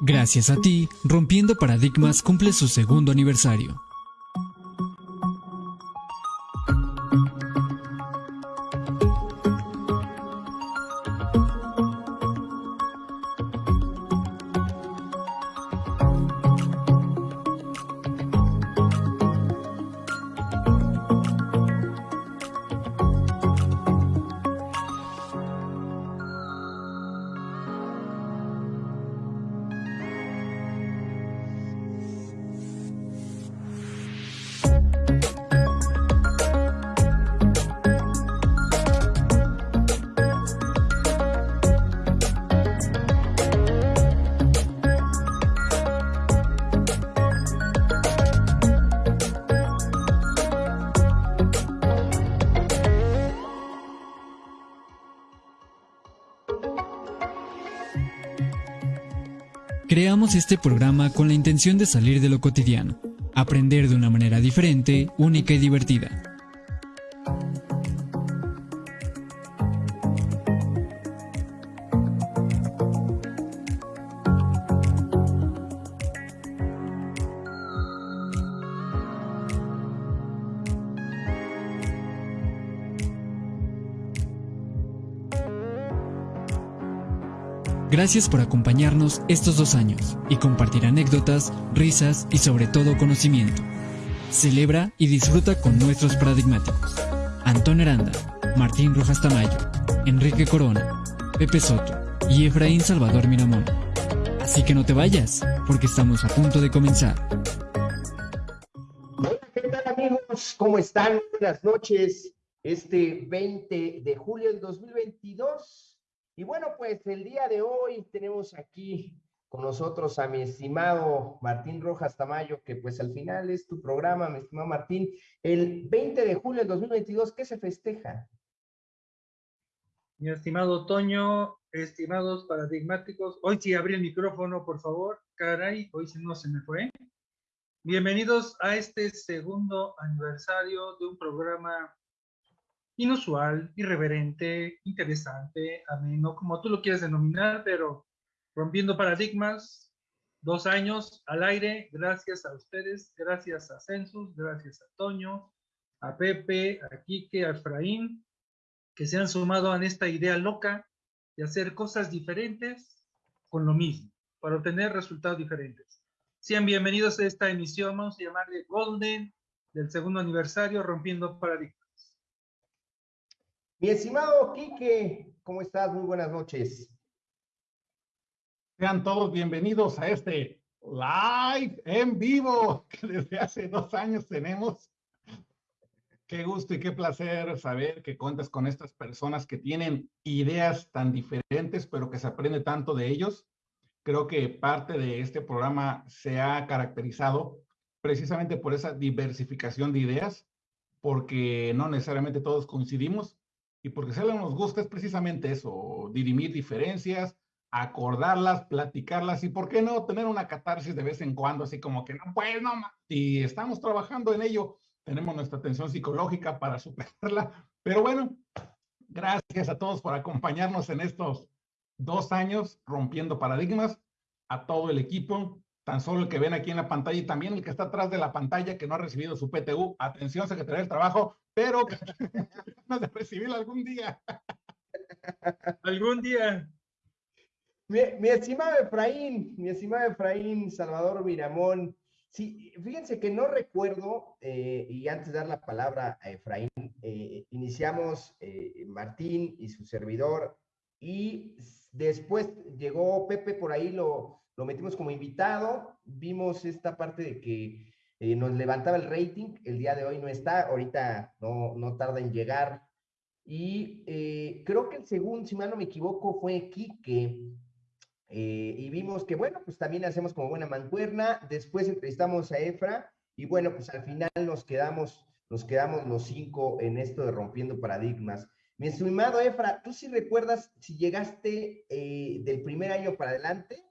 Gracias a ti, Rompiendo Paradigmas cumple su segundo aniversario. Intención de salir de lo cotidiano, aprender de una manera diferente, única y divertida. Gracias por acompañarnos estos dos años y compartir anécdotas, risas y sobre todo conocimiento. Celebra y disfruta con nuestros paradigmáticos. Antón Aranda, Martín Rojas Tamayo, Enrique Corona, Pepe Soto y Efraín Salvador Miramón. Así que no te vayas, porque estamos a punto de comenzar. Hola, ¿qué tal amigos? ¿Cómo están? Buenas noches. Este 20 de julio del 2022 y bueno, pues el día de hoy tenemos aquí con nosotros a mi estimado Martín Rojas Tamayo, que pues al final es tu programa, mi estimado Martín. El 20 de julio del 2022, ¿qué se festeja? Mi estimado Toño, estimados paradigmáticos, hoy sí abrí el micrófono, por favor. Caray, hoy no se me fue. Bienvenidos a este segundo aniversario de un programa inusual, irreverente, interesante, ameno, como tú lo quieres denominar, pero rompiendo paradigmas, dos años al aire, gracias a ustedes, gracias a Census, gracias a Toño, a Pepe, a Quique, a Efraín, que se han sumado a esta idea loca de hacer cosas diferentes con lo mismo, para obtener resultados diferentes. Sean bienvenidos a esta emisión, vamos a llamarle Golden, del segundo aniversario, Rompiendo Paradigmas. Mi estimado Quique, ¿cómo estás? Muy buenas noches. Sean todos bienvenidos a este live en vivo que desde hace dos años tenemos. Qué gusto y qué placer saber que cuentas con estas personas que tienen ideas tan diferentes, pero que se aprende tanto de ellos. Creo que parte de este programa se ha caracterizado precisamente por esa diversificación de ideas, porque no necesariamente todos coincidimos, y porque algo nos gusta es precisamente eso, dirimir diferencias, acordarlas, platicarlas y, ¿por qué no tener una catarsis de vez en cuando? Así como que, no, pues no, y estamos trabajando en ello, tenemos nuestra atención psicológica para superarla. Pero bueno, gracias a todos por acompañarnos en estos dos años rompiendo paradigmas, a todo el equipo, tan solo el que ven aquí en la pantalla y también el que está atrás de la pantalla que no ha recibido su PTU. Atención, Secretaría del Trabajo, pero de recibirlo algún día. algún día. Mi, estimado Efraín, mi estimado Efraín Salvador Miramón, sí, fíjense que no recuerdo, eh, y antes de dar la palabra a Efraín, eh, iniciamos eh, Martín y su servidor, y después llegó Pepe por ahí, lo, lo metimos como invitado, vimos esta parte de que eh, nos levantaba el rating, el día de hoy no está, ahorita no, no tarda en llegar. Y eh, creo que el segundo, si mal no me equivoco, fue Quique. Eh, y vimos que, bueno, pues también hacemos como buena mancuerna. Después entrevistamos a Efra y bueno, pues al final nos quedamos, nos quedamos los cinco en esto de rompiendo paradigmas. Mi estimado Efra, ¿tú sí recuerdas si llegaste del primer año para adelante?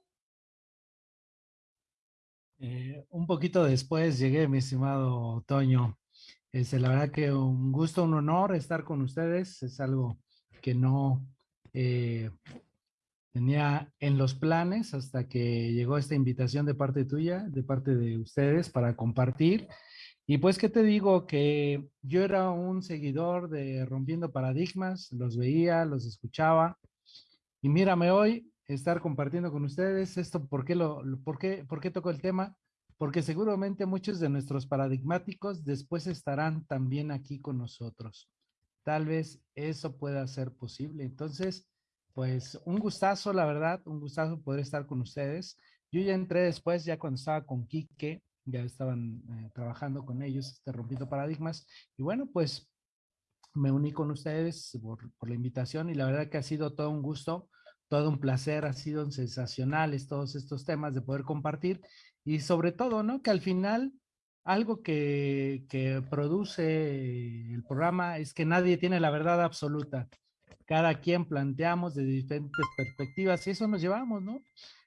Eh, un poquito después llegué, mi estimado Toño. Este, la verdad que un gusto, un honor estar con ustedes. Es algo que no, eh, tenía en los planes hasta que llegó esta invitación de parte tuya, de parte de ustedes para compartir. Y pues, ¿qué te digo? Que yo era un seguidor de Rompiendo Paradigmas, los veía, los escuchaba. Y mírame hoy, estar compartiendo con ustedes esto, ¿por qué, lo, por qué, por qué toco el tema? Porque seguramente muchos de nuestros paradigmáticos después estarán también aquí con nosotros. Tal vez eso pueda ser posible. Entonces, pues un gustazo, la verdad, un gustazo poder estar con ustedes. Yo ya entré después, ya cuando estaba con Quique, ya estaban eh, trabajando con ellos, este, rompiendo paradigmas. Y bueno, pues me uní con ustedes por, por, la invitación y la verdad que ha sido todo un gusto, todo un placer, ha sido sensacionales todos estos temas de poder compartir y sobre todo, ¿no? Que al final algo que, produce el programa es que nadie tiene la verdad absoluta cada quien planteamos de diferentes perspectivas y eso nos llevamos, ¿no?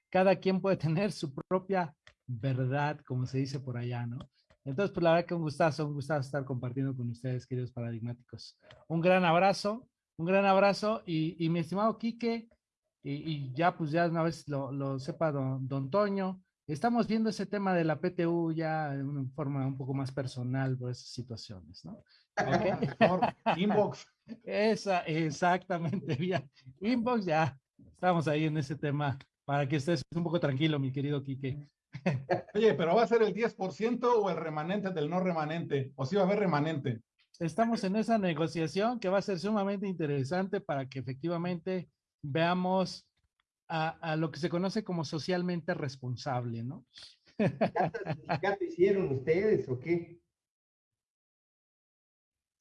Cada quien puede tener su propia verdad, como se dice por allá, ¿no? Entonces, pues la verdad que un gustazo, un gustazo estar compartiendo con ustedes, queridos paradigmáticos. Un gran abrazo, un gran abrazo y, mi estimado Quique, y, ya pues ya una vez lo, lo sepa don, don Toño, estamos viendo ese tema de la PTU ya de una forma un poco más personal por esas situaciones, ¿no? Inbox. Esa, exactamente, bien. Inbox, ya estamos ahí en ese tema para que estés un poco tranquilo, mi querido Quique. Oye, pero ¿va a ser el 10% o el remanente del no remanente? ¿O si va a haber remanente? Estamos en esa negociación que va a ser sumamente interesante para que efectivamente veamos a, a lo que se conoce como socialmente responsable, ¿no? ¿Ya hicieron ustedes o qué?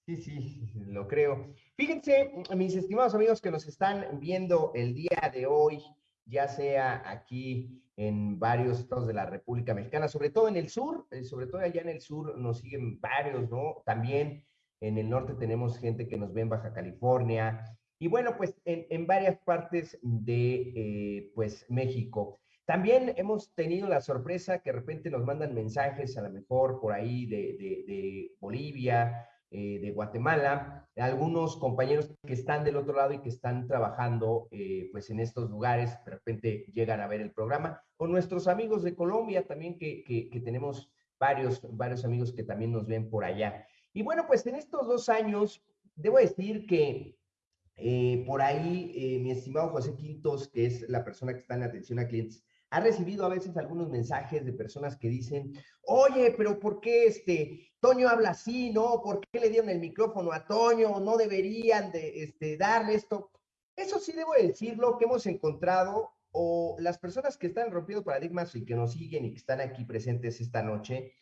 Sí, sí, lo creo. Fíjense, mis estimados amigos que nos están viendo el día de hoy, ya sea aquí en varios estados de la República Mexicana, sobre todo en el sur, eh, sobre todo allá en el sur nos siguen varios, ¿no? También en el norte tenemos gente que nos ve en Baja California y bueno, pues en, varias partes de, eh, pues, México. También hemos tenido la sorpresa que de repente nos mandan mensajes, a lo mejor por ahí de, de Bolivia, eh, de Guatemala, algunos compañeros que están del otro lado y que están trabajando eh, pues en estos lugares, de repente llegan a ver el programa, con nuestros amigos de Colombia también, que, que, tenemos varios, varios amigos que también nos ven por allá. Y bueno, pues en estos dos años, debo decir que eh, por ahí mi estimado José Quintos, que es la persona que está en atención a clientes, ha recibido a veces algunos mensajes de personas que dicen, oye, pero ¿por qué este Toño habla así? ¿No? ¿Por qué le dieron el micrófono a Toño? ¿No deberían de este, darle esto? Eso sí debo decirlo, que hemos encontrado, o las personas que están rompiendo paradigmas y que nos siguen y que están aquí presentes esta noche,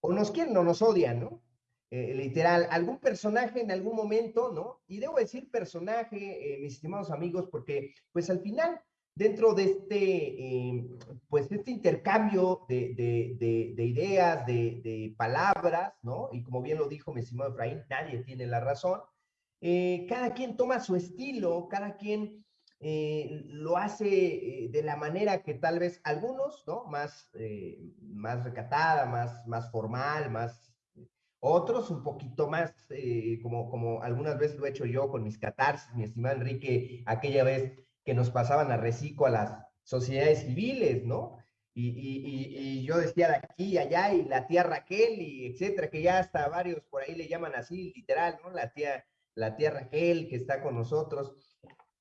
o nos quieren o nos odian, ¿no? Eh, literal, algún personaje en algún momento, ¿no? Y debo decir personaje, eh, mis estimados amigos, porque pues al final dentro de este, eh, pues este intercambio de, de, de, ideas, de, palabras, ¿no? Y como bien lo dijo mi estimado Efraín, nadie tiene la razón. Eh, cada quien toma su estilo, cada quien lo hace de la manera que tal vez algunos, ¿no? Más, más recatada, más, más formal, más... Otros un poquito más, como, como algunas veces lo he hecho yo con mis catarsis, mi estimado Enrique, aquella vez que nos pasaban a reciclo a las sociedades civiles, ¿no? Y, y, y, yo decía de aquí y allá, y la tía Raquel, y etcétera, que ya hasta varios por ahí le llaman así, literal, ¿no? La tía, la tía Raquel que está con nosotros.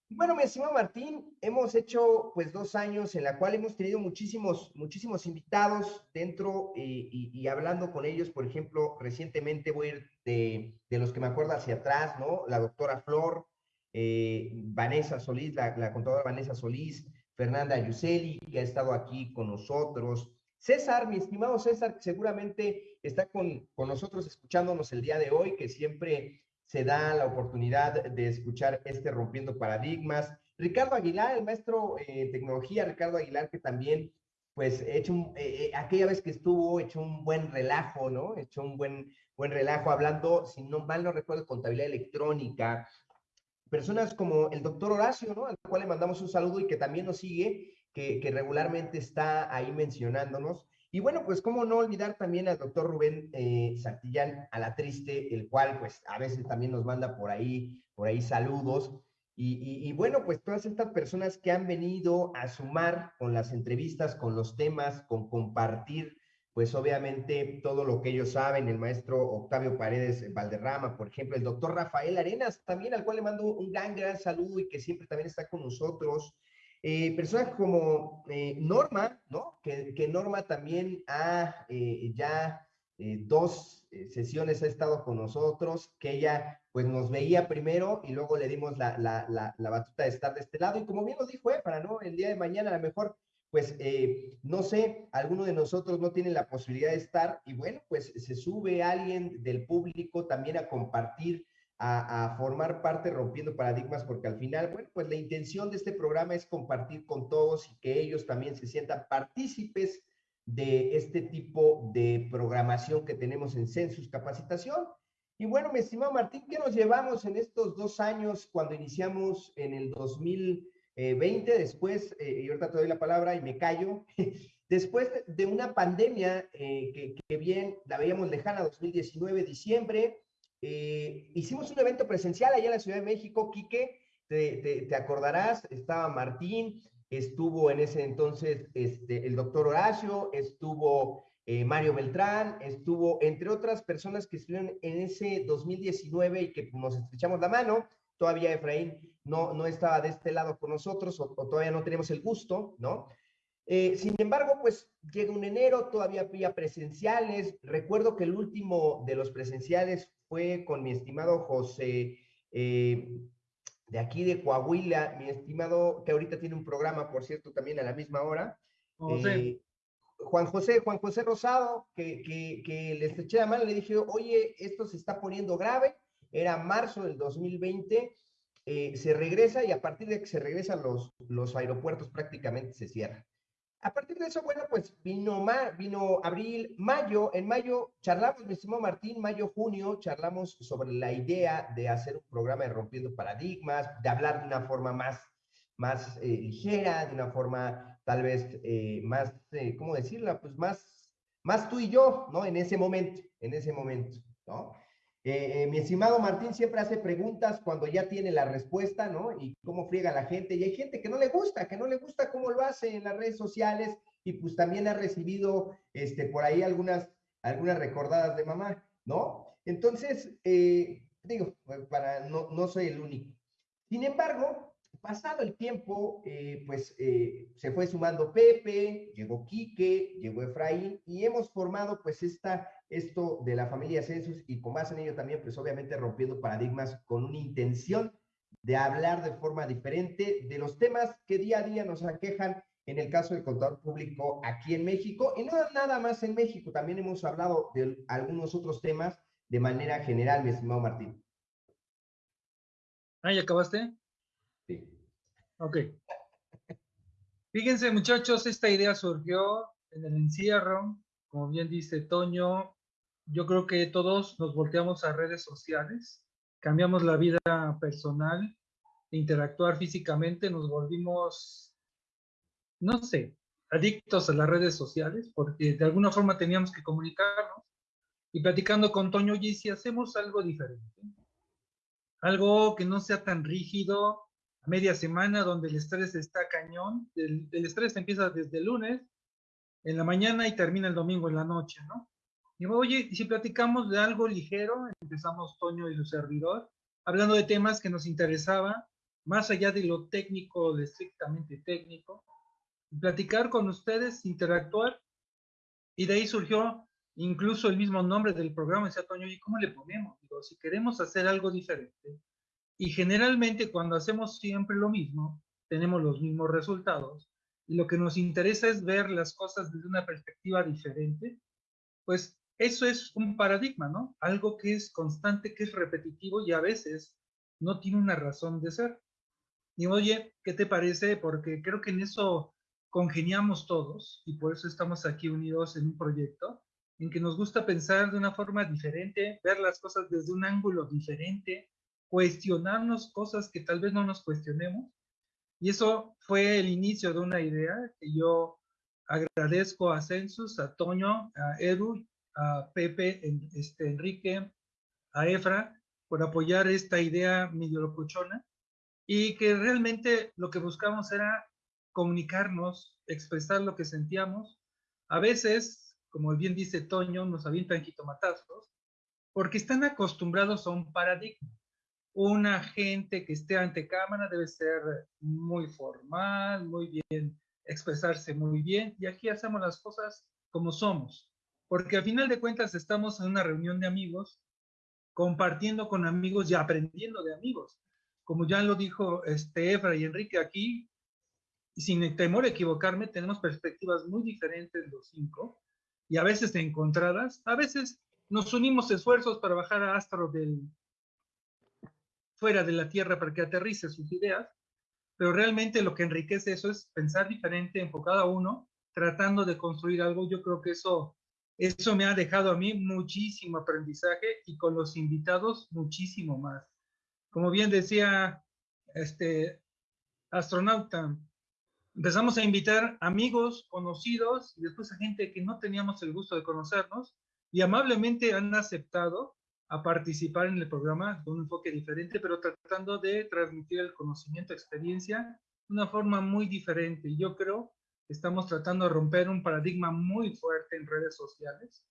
Bueno, mi estimado Martín, hemos hecho pues dos años en la cual hemos tenido muchísimos, muchísimos invitados dentro y, y, hablando con ellos, por ejemplo, recientemente voy a ir de, de los que me acuerdo hacia atrás, ¿no? La doctora Flor, eh, Vanessa Solís, la, contadora Vanessa Solís, Fernanda Yuseli, que ha estado aquí con nosotros, César, mi estimado César, que seguramente está con, con nosotros escuchándonos el día de hoy, que siempre se da la oportunidad de escuchar este Rompiendo Paradigmas. Ricardo Aguilar, el maestro en tecnología, Ricardo Aguilar, que también, pues, hecho eh, eh, aquella vez que estuvo, hecho un buen relajo, ¿no? Hecho un buen, buen relajo hablando, si no mal no recuerdo, contabilidad electrónica, personas como el doctor Horacio, ¿no? Al cual le mandamos un saludo y que también nos sigue, que, que regularmente está ahí mencionándonos. Y bueno, pues cómo no olvidar también al doctor Rubén eh, Santillán a la triste, el cual pues a veces también nos manda por ahí, por ahí saludos. Y, bueno, pues todas estas personas que han venido a sumar con las entrevistas, con los temas, con compartir, pues obviamente todo lo que ellos saben, el maestro Octavio Paredes Valderrama, por ejemplo, el doctor Rafael Arenas, también al cual le mando un gran, gran saludo y que siempre también está con nosotros. Eh, personas como eh, Norma, ¿no? Que, Norma también ha eh, ya eh, dos eh, sesiones ha estado con nosotros, que ella pues nos veía primero y luego le dimos la, la, la, batuta de estar de este lado. Y como bien lo dijo para ¿no? El día de mañana a lo mejor, pues eh, no sé, alguno de nosotros no tiene la posibilidad de estar y bueno, pues se sube alguien del público también a compartir. A, formar parte rompiendo paradigmas, porque al final, bueno, pues la intención de este programa es compartir con todos y que ellos también se sientan partícipes de este tipo de programación que tenemos en Census Capacitación. Y bueno, mi estimado Martín, ¿qué nos llevamos en estos dos años cuando iniciamos en el 2020? Después, eh, y ahorita te doy la palabra y me callo, después de una pandemia eh, que, bien la veíamos lejana, 2019, diciembre, eh, hicimos un evento presencial allá en la Ciudad de México, Quique, te, acordarás, estaba Martín, estuvo en ese entonces este, el doctor Horacio, estuvo eh, Mario Beltrán, estuvo entre otras personas que estuvieron en ese 2019 y que nos estrechamos la mano. Todavía Efraín no, no estaba de este lado con nosotros o, todavía no tenemos el gusto, ¿no? Eh, sin embargo, pues llega un enero, todavía había presenciales. Recuerdo que el último de los presenciales fue con mi estimado José eh, de aquí de Coahuila, mi estimado, que ahorita tiene un programa, por cierto, también a la misma hora. Eh, Juan José, Juan José Rosado, que, que, que le estreché la mano, le dije, oye, esto se está poniendo grave. Era marzo del 2020, eh, se regresa y a partir de que se regresan los, los aeropuertos prácticamente se cierran. A partir de eso, bueno, pues vino, vino abril, mayo. En mayo charlamos, mi estimado Martín, mayo, junio, charlamos sobre la idea de hacer un programa de Rompiendo Paradigmas, de hablar de una forma más, más eh, ligera, de una forma tal vez eh, más, eh, ¿cómo decirla? Pues más, más tú y yo, ¿no? En ese momento, en ese momento, ¿no? Eh, eh, mi estimado Martín siempre hace preguntas cuando ya tiene la respuesta, ¿no? Y cómo friega la gente. Y hay gente que no le gusta, que no le gusta cómo lo hace en las redes sociales y pues también ha recibido este, por ahí algunas, algunas recordadas de mamá, ¿no? Entonces, eh, digo, para, no, no soy el único. Sin embargo, pasado el tiempo, eh, pues eh, se fue sumando Pepe, llegó Quique, llegó Efraín y hemos formado pues esta, esto de la familia Census y con base en ello también pues obviamente rompiendo paradigmas con una intención de hablar de forma diferente de los temas que día a día nos aquejan en el caso del contador público aquí en México y no nada más en México, también hemos hablado de algunos otros temas de manera general, mi estimado Martín. Ah, ¿ya acabaste? Ok. Fíjense, muchachos, esta idea surgió en el encierro, como bien dice Toño. Yo creo que todos nos volteamos a redes sociales, cambiamos la vida personal, interactuar físicamente, nos volvimos, no sé, adictos a las redes sociales, porque de alguna forma teníamos que comunicarnos. Y platicando con Toño, y si hacemos algo diferente, algo que no sea tan rígido, media semana donde el estrés está cañón. El, estrés empieza desde el lunes en la mañana y termina el domingo en la noche, ¿no? Y oye, si platicamos de algo ligero, empezamos Toño y su servidor, hablando de temas que nos interesaba, más allá de lo técnico, de estrictamente técnico, platicar con ustedes, interactuar, y de ahí surgió incluso el mismo nombre del programa, decía Toño, ¿y cómo le ponemos? Digo, si queremos hacer algo diferente, y generalmente cuando hacemos siempre lo mismo, tenemos los mismos resultados. Y lo que nos interesa es ver las cosas desde una perspectiva diferente. Pues eso es un paradigma, ¿no? Algo que es constante, que es repetitivo y a veces no tiene una razón de ser. Y oye, ¿qué te parece? Porque creo que en eso congeniamos todos y por eso estamos aquí unidos en un proyecto en que nos gusta pensar de una forma diferente, ver las cosas desde un ángulo diferente, cuestionarnos cosas que tal vez no nos cuestionemos. Y eso fue el inicio de una idea que yo agradezco a Census, a Toño, a Edu, a Pepe, este, Enrique, a Efra, por apoyar esta idea medio locuchona. y que realmente lo que buscamos era comunicarnos, expresar lo que sentíamos. A veces, como bien dice Toño, nos avientan jitomatazos, porque están acostumbrados a un paradigma. Una gente que esté ante cámara debe ser muy formal, muy bien, expresarse muy bien, y aquí hacemos las cosas como somos, porque al final de cuentas estamos en una reunión de amigos, compartiendo con amigos y aprendiendo de amigos. Como ya lo dijo este Efra y Enrique aquí, sin temor a equivocarme, tenemos perspectivas muy diferentes los cinco, y a veces encontradas, a veces nos unimos esfuerzos para bajar a Astro del, fuera de la Tierra para que aterrice sus ideas, pero realmente lo que enriquece eso es pensar diferente, enfocado a uno, tratando de construir algo. Yo creo que eso, eso me ha dejado a mí muchísimo aprendizaje y con los invitados muchísimo más. Como bien decía este astronauta, empezamos a invitar amigos, conocidos y después a gente que no teníamos el gusto de conocernos y amablemente han aceptado a participar en el programa con un enfoque diferente, pero tratando de transmitir el conocimiento, experiencia de una forma muy diferente. Y yo creo que estamos tratando de romper un paradigma muy fuerte en redes sociales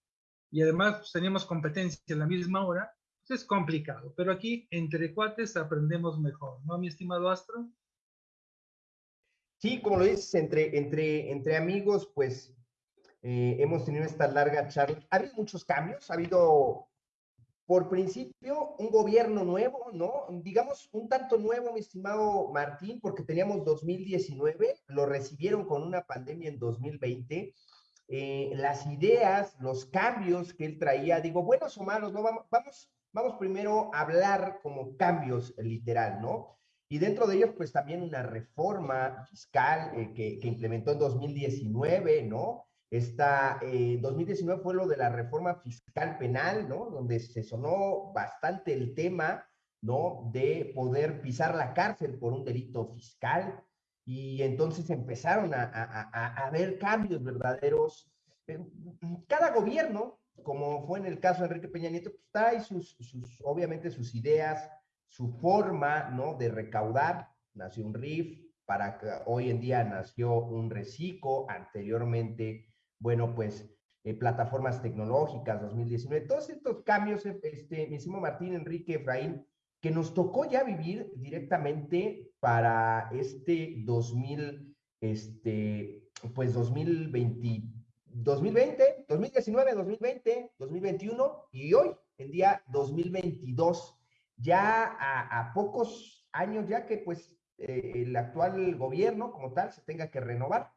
y además pues, teníamos competencia en la misma hora, pues es complicado, pero aquí entre cuates aprendemos mejor, ¿no, mi estimado Astro? Sí, como lo dices, entre, entre, entre amigos, pues eh, hemos tenido esta larga charla. Ha habido muchos cambios, ha habido por principio, un gobierno nuevo, ¿no? Digamos, un tanto nuevo, mi estimado Martín, porque teníamos 2019, lo recibieron con una pandemia en 2020. Eh, las ideas, los cambios que él traía, digo, buenos o malos, ¿no? Vamos, vamos, primero a hablar como cambios literal, ¿no? Y dentro de ellos, pues también una reforma fiscal eh, que, que implementó en 2019, ¿no? Esta, 2019 eh, fue lo de la reforma fiscal penal, ¿no? Donde se sonó bastante el tema, ¿no? De poder pisar la cárcel por un delito fiscal. Y entonces empezaron a, a, a, ver cambios verdaderos. Cada gobierno, como fue en el caso de Enrique Peña Nieto, pues trae sus, sus, obviamente sus ideas, su forma, ¿no? De recaudar. Nació un RIF, para que hoy en día nació un reciclo, anteriormente bueno, pues eh, plataformas tecnológicas 2019, todos estos cambios, este, mismo Martín, Enrique, Efraín, que nos tocó ya vivir directamente para este 2000, este, pues 2020, 2020, 2019, 2020, 2021 y hoy, en día 2022, ya a, pocos años ya que pues eh, el actual gobierno como tal se tenga que renovar.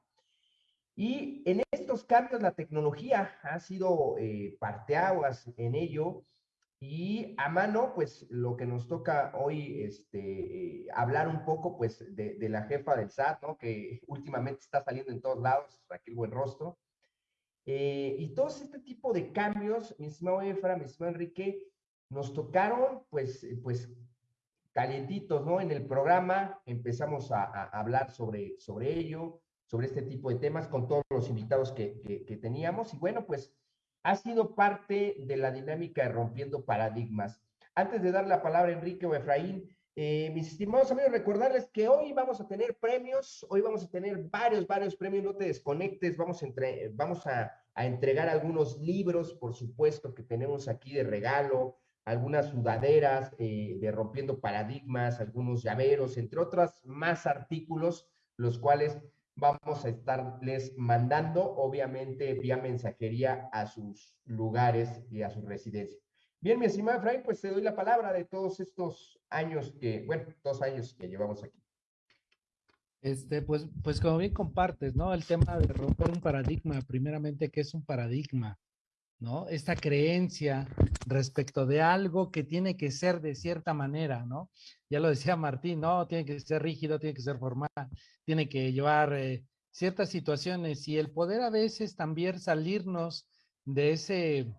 Y en estos cambios la tecnología ha sido eh, parteaguas en ello y a mano, pues lo que nos toca hoy este, eh, hablar un poco pues de, la jefa del SAT, ¿no? que últimamente está saliendo en todos lados, Raquel Buenrostro. Eh, y todo este tipo de cambios, mi estimado Efra, mi estimado Enrique, nos tocaron pues, pues calientitos, ¿no? En el programa empezamos a, a hablar sobre, sobre ello sobre este tipo de temas con todos los invitados que, que, teníamos. Y bueno, pues ha sido parte de la dinámica de Rompiendo Paradigmas. Antes de dar la palabra a Enrique o Efraín, eh, mis estimados amigos, recordarles que hoy vamos a tener premios, hoy vamos a tener varios, varios premios, no te desconectes, vamos entre, vamos a, a entregar algunos libros, por supuesto, que tenemos aquí de regalo, algunas sudaderas eh, de Rompiendo Paradigmas, algunos llaveros, entre otros más artículos, los cuales vamos a estarles mandando, obviamente, vía mensajería a sus lugares y a su residencia. Bien, mi estimado Efraín, pues te doy la palabra de todos estos años que, bueno, dos años que llevamos aquí. Este, pues, pues como bien compartes, ¿no? El tema de romper un paradigma, primeramente, ¿qué es un paradigma? ¿No? Esta creencia respecto de algo que tiene que ser de cierta manera, ¿no? Ya lo decía Martín, ¿no? Tiene que ser rígido, tiene que ser formal, tiene que llevar eh, ciertas situaciones y el poder a veces también salirnos de ese,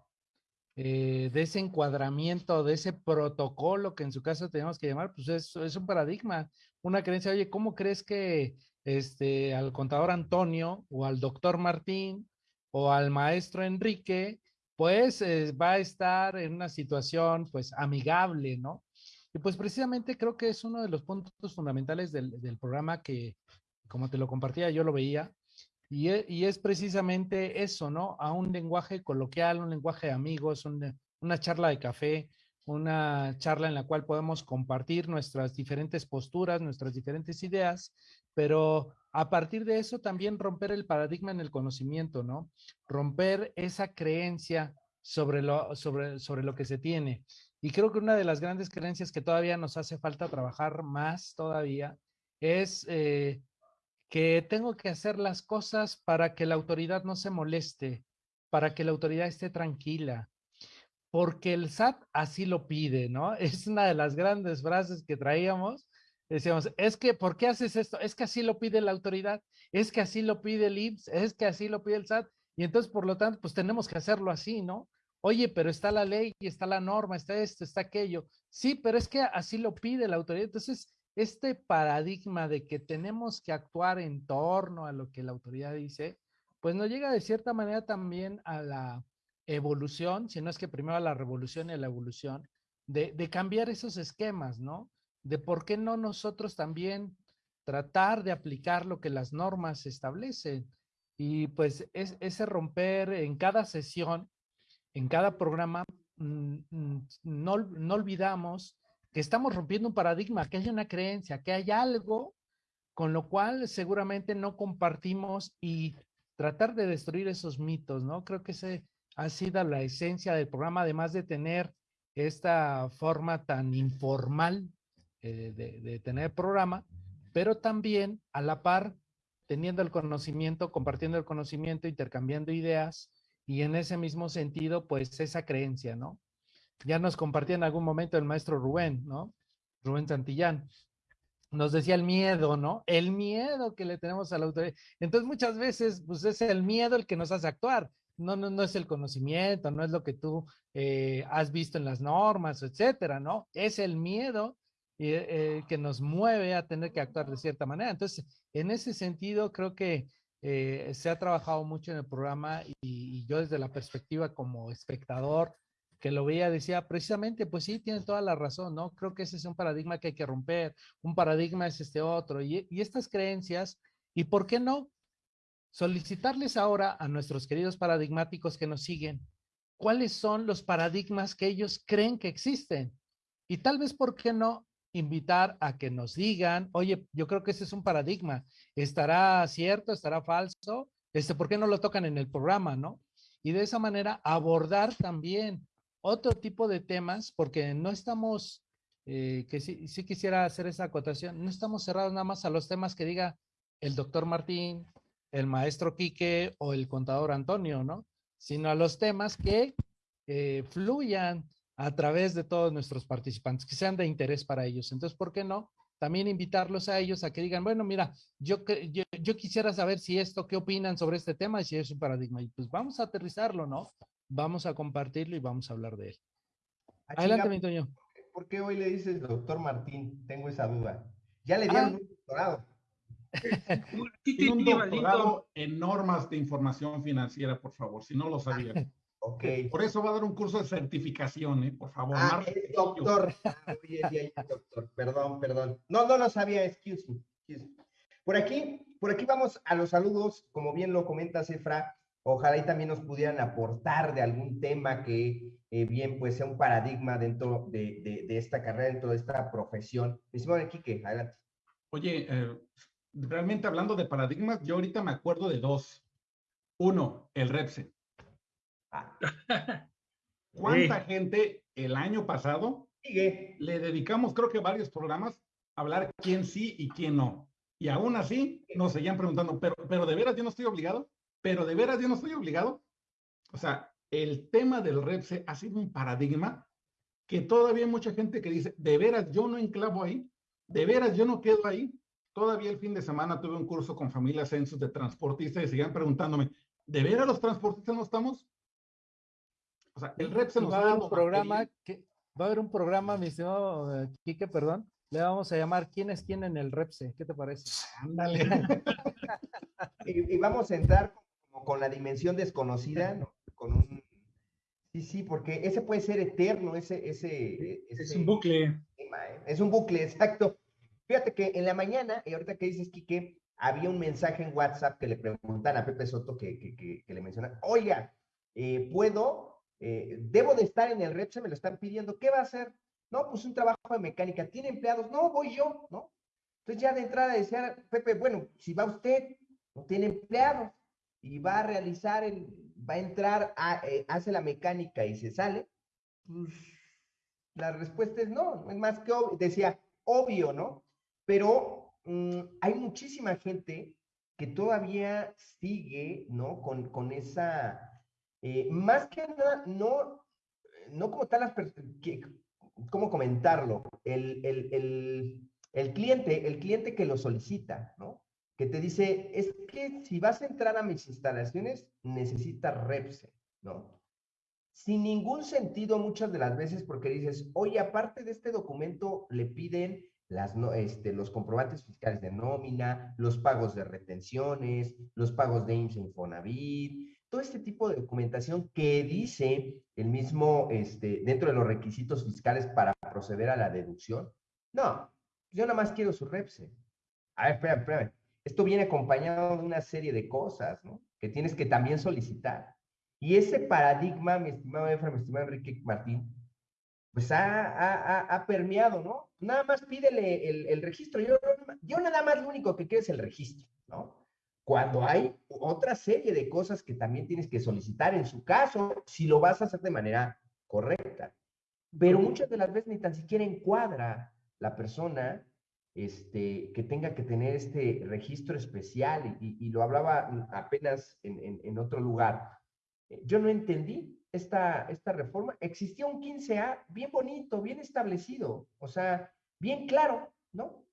eh, de ese encuadramiento, de ese protocolo que en su caso tenemos que llamar, pues es, es un paradigma, una creencia, oye, ¿cómo crees que este, al contador Antonio o al doctor Martín o al maestro Enrique, pues eh, va a estar en una situación pues amigable, ¿no? Y pues precisamente creo que es uno de los puntos fundamentales del, programa que, como te lo compartía, yo lo veía, y es, y es, precisamente eso, ¿no? A un lenguaje coloquial, un lenguaje de amigos, un, una charla de café, una charla en la cual podemos compartir nuestras diferentes posturas, nuestras diferentes ideas, pero a partir de eso también romper el paradigma en el conocimiento, ¿no? Romper esa creencia sobre lo, sobre, sobre lo que se tiene. Y creo que una de las grandes creencias que todavía nos hace falta trabajar más todavía es eh, que tengo que hacer las cosas para que la autoridad no se moleste, para que la autoridad esté tranquila, porque el SAT así lo pide, ¿no? Es una de las grandes frases que traíamos. Decíamos, es que, ¿por qué haces esto? Es que así lo pide la autoridad, es que así lo pide el IMSS, es que así lo pide el SAT, y entonces, por lo tanto, pues tenemos que hacerlo así, ¿no? Oye, pero está la ley, está la norma, está esto, está aquello. Sí, pero es que así lo pide la autoridad. Entonces, este paradigma de que tenemos que actuar en torno a lo que la autoridad dice, pues nos llega de cierta manera también a la evolución, si no es que primero a la revolución y a la evolución, de, de, cambiar esos esquemas, ¿no? De por qué no nosotros también tratar de aplicar lo que las normas establecen. Y pues es, ese romper en cada sesión, en cada programa, no, no olvidamos que estamos rompiendo un paradigma, que hay una creencia, que hay algo con lo cual seguramente no compartimos y tratar de destruir esos mitos, ¿no? Creo que ese ha sido la esencia del programa, además de tener esta forma tan informal eh, de, de, tener programa, pero también a la par teniendo el conocimiento, compartiendo el conocimiento, intercambiando ideas y en ese mismo sentido, pues esa creencia, ¿no? Ya nos compartía en algún momento el maestro Rubén, ¿no? Rubén Santillán. Nos decía el miedo, ¿no? El miedo que le tenemos a la autoridad. Entonces muchas veces, pues es el miedo el que nos hace actuar no, no, no es el conocimiento, no es lo que tú eh, has visto en las normas, etcétera, ¿no? Es el miedo eh, eh, que nos mueve a tener que actuar de cierta manera. Entonces, en ese sentido, creo que eh, se ha trabajado mucho en el programa y, y, yo desde la perspectiva como espectador que lo veía decía precisamente, pues sí, tiene toda la razón, ¿no? Creo que ese es un paradigma que hay que romper, un paradigma es este otro y, y estas creencias, ¿y por qué no? solicitarles ahora a nuestros queridos paradigmáticos que nos siguen cuáles son los paradigmas que ellos creen que existen. Y tal vez, ¿por qué no invitar a que nos digan, oye, yo creo que ese es un paradigma, ¿estará cierto, estará falso? Este, ¿Por qué no lo tocan en el programa, no? Y de esa manera abordar también otro tipo de temas, porque no estamos, eh, que sí, sí quisiera hacer esa acotación, no estamos cerrados nada más a los temas que diga el doctor Martín, el maestro Quique o el contador Antonio, ¿no? Sino a los temas que eh, fluyan a través de todos nuestros participantes, que sean de interés para ellos. Entonces, ¿por qué no? También invitarlos a ellos a que digan, bueno, mira, yo, yo, yo quisiera saber si esto, qué opinan sobre este tema y si es un paradigma. Y pues vamos a aterrizarlo, ¿no? Vamos a compartirlo y vamos a hablar de él. Ah, Adelante, mi Toño. ¿Por qué hoy le dices doctor Martín? Tengo esa duda. Ya le dieron ah. un doctorado. Un doctorado en normas de información financiera, por favor, si no lo sabía. Ok. Por eso va a dar un curso de certificación, ¿eh? por favor. Ah, es doctor. Ah, doctor. Perdón, perdón. No, no lo sabía, excuse me, excuse me. Por aquí, por aquí vamos a los saludos, como bien lo comenta Cefra. Ojalá y también nos pudieran aportar de algún tema que eh, bien pues sea un paradigma dentro de, de, de, esta carrera, dentro de esta profesión. Mi estimado Quique, adelante. Oye, eh, realmente hablando de paradigmas, yo ahorita me acuerdo de dos. Uno, el Repse. Ah. ¿Cuánta sí. gente el año pasado Sigue. le dedicamos, creo que varios programas, a hablar quién sí y quién no? Y aún así nos seguían preguntando, pero, pero de veras yo no estoy obligado, pero de veras yo no estoy obligado. O sea, el tema del Repse ha sido un paradigma que todavía hay mucha gente que dice, de veras yo no enclavo ahí, de veras yo no quedo ahí, Todavía el fin de semana tuve un curso con familias census de transportistas y seguían preguntándome, ¿de veras los transportistas no estamos? O sea, el REP se nos va a dar un programa que va a haber un programa, mi estimado uh, Quique, perdón, le vamos a llamar ¿Quién es quién en el REPSE? ¿Qué te parece? Ándale. y, y, vamos a entrar como con la dimensión desconocida, ¿no? con un Sí, sí, porque ese puede ser eterno, ese, ese, ese es un bucle. es un bucle, exacto. Fíjate que en la mañana, y ahorita que dices, Quique, había un mensaje en WhatsApp que le preguntan a Pepe Soto que, que, que, le mencionan, oiga, eh, ¿puedo? Eh, ¿Debo de estar en el red? Se me lo están pidiendo. ¿Qué va a hacer? No, pues un trabajo de mecánica. ¿Tiene empleados? No, voy yo, ¿no? Entonces ya de entrada decía Pepe, bueno, si va usted, no tiene empleados y va a realizar, el, va a entrar, eh, hace la mecánica y se sale, pues la respuesta es no, es más que obvio, decía obvio, ¿no? Pero mm, hay muchísima gente que todavía sigue, ¿no? Con, con esa, eh, más que nada, no, no como tal las personas, ¿cómo comentarlo? El, el, el, el, cliente, el cliente que lo solicita, ¿no? Que te dice, es que si vas a entrar a mis instalaciones, necesitas Repse, ¿no? Sin ningún sentido muchas de las veces porque dices, oye, aparte de este documento, le piden las, este, los comprobantes fiscales de nómina, los pagos de retenciones, los pagos de IMSS Infonavit, todo este tipo de documentación que dice el mismo, este, dentro de los requisitos fiscales para proceder a la deducción. No, yo nada más quiero su REPSE. A ver, espera, espera. Esto viene acompañado de una serie de cosas, ¿no? Que tienes que también solicitar. Y ese paradigma, mi estimado Efra, mi estimado Enrique Martín, pues ha, ha, permeado, ¿no? Nada más pídele el, el registro. Yo, yo nada más lo único que quiero es el registro, ¿no? Cuando hay otra serie de cosas que también tienes que solicitar en su caso, si lo vas a hacer de manera correcta. Pero muchas de las veces ni tan siquiera encuadra la persona este, que tenga que tener este registro especial y, lo hablaba apenas en, en, otro lugar. Yo no entendí esta, esta reforma. Existía un 15A bien bonito, bien establecido, o sea, bien claro, ¿no?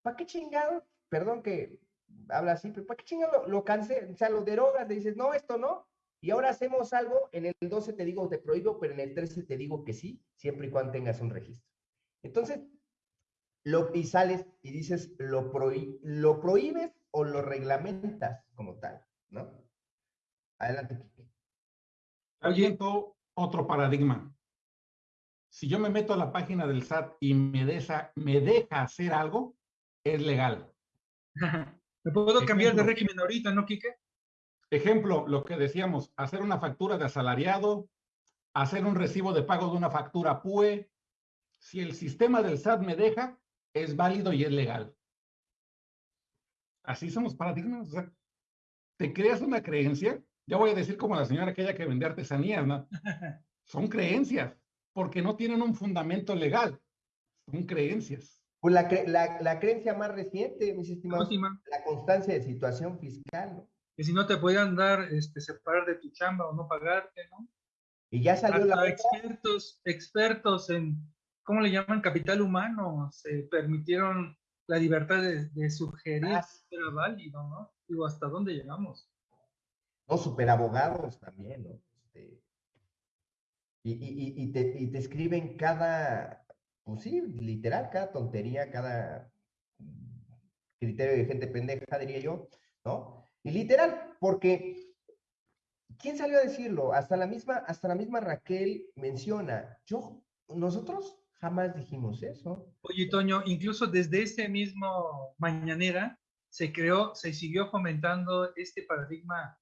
¿Para qué chingado? Perdón que habla así, pero ¿para qué chingado lo, lo O sea, lo derogas, le dices, no, esto no, y ahora hacemos algo, en el 12 te digo te prohíbo, pero en el 13 te digo que sí, siempre y cuando tengas un registro. Entonces, lo, y sales y dices, lo, lo prohíbes o lo reglamentas como tal, ¿no? Adelante, Oye, otro paradigma. Si yo me meto a la página del SAT y me, me deja hacer algo, es legal. ¿Me puedo cambiar de régimen ahorita, no, Quique? Ejemplo, lo que decíamos, hacer una factura de asalariado, hacer un recibo de pago de una factura PUE. Si el sistema del SAT me deja, es válido y es legal. Así somos paradigmas. O sea, te creas una creencia, ya voy a decir como la señora aquella que vende artesanías, ¿no? Son creencias, porque no tienen un fundamento legal. Son creencias. Pues la, la, la, creencia más reciente, mis estimados, la constancia de situación fiscal, ¿no? Que si no te podían dar, este, separar de tu chamba o no pagarte, ¿no? Y ya salió la... expertos, expertos en, ¿cómo le llaman? Capital humano, se permitieron la libertad de, sugerir ah. era válido, ¿no? Digo, ¿hasta dónde llegamos? No, superabogados también, ¿no? Este, y, y, y, te, y te escriben cada, pues sí, literal, cada tontería, cada criterio de gente pendeja, diría yo, ¿no? Y literal, porque ¿quién salió a decirlo? Hasta la misma, hasta la misma Raquel menciona, yo, nosotros jamás dijimos eso. Oye, Toño, incluso desde ese mismo mañanera se creó, se siguió fomentando este paradigma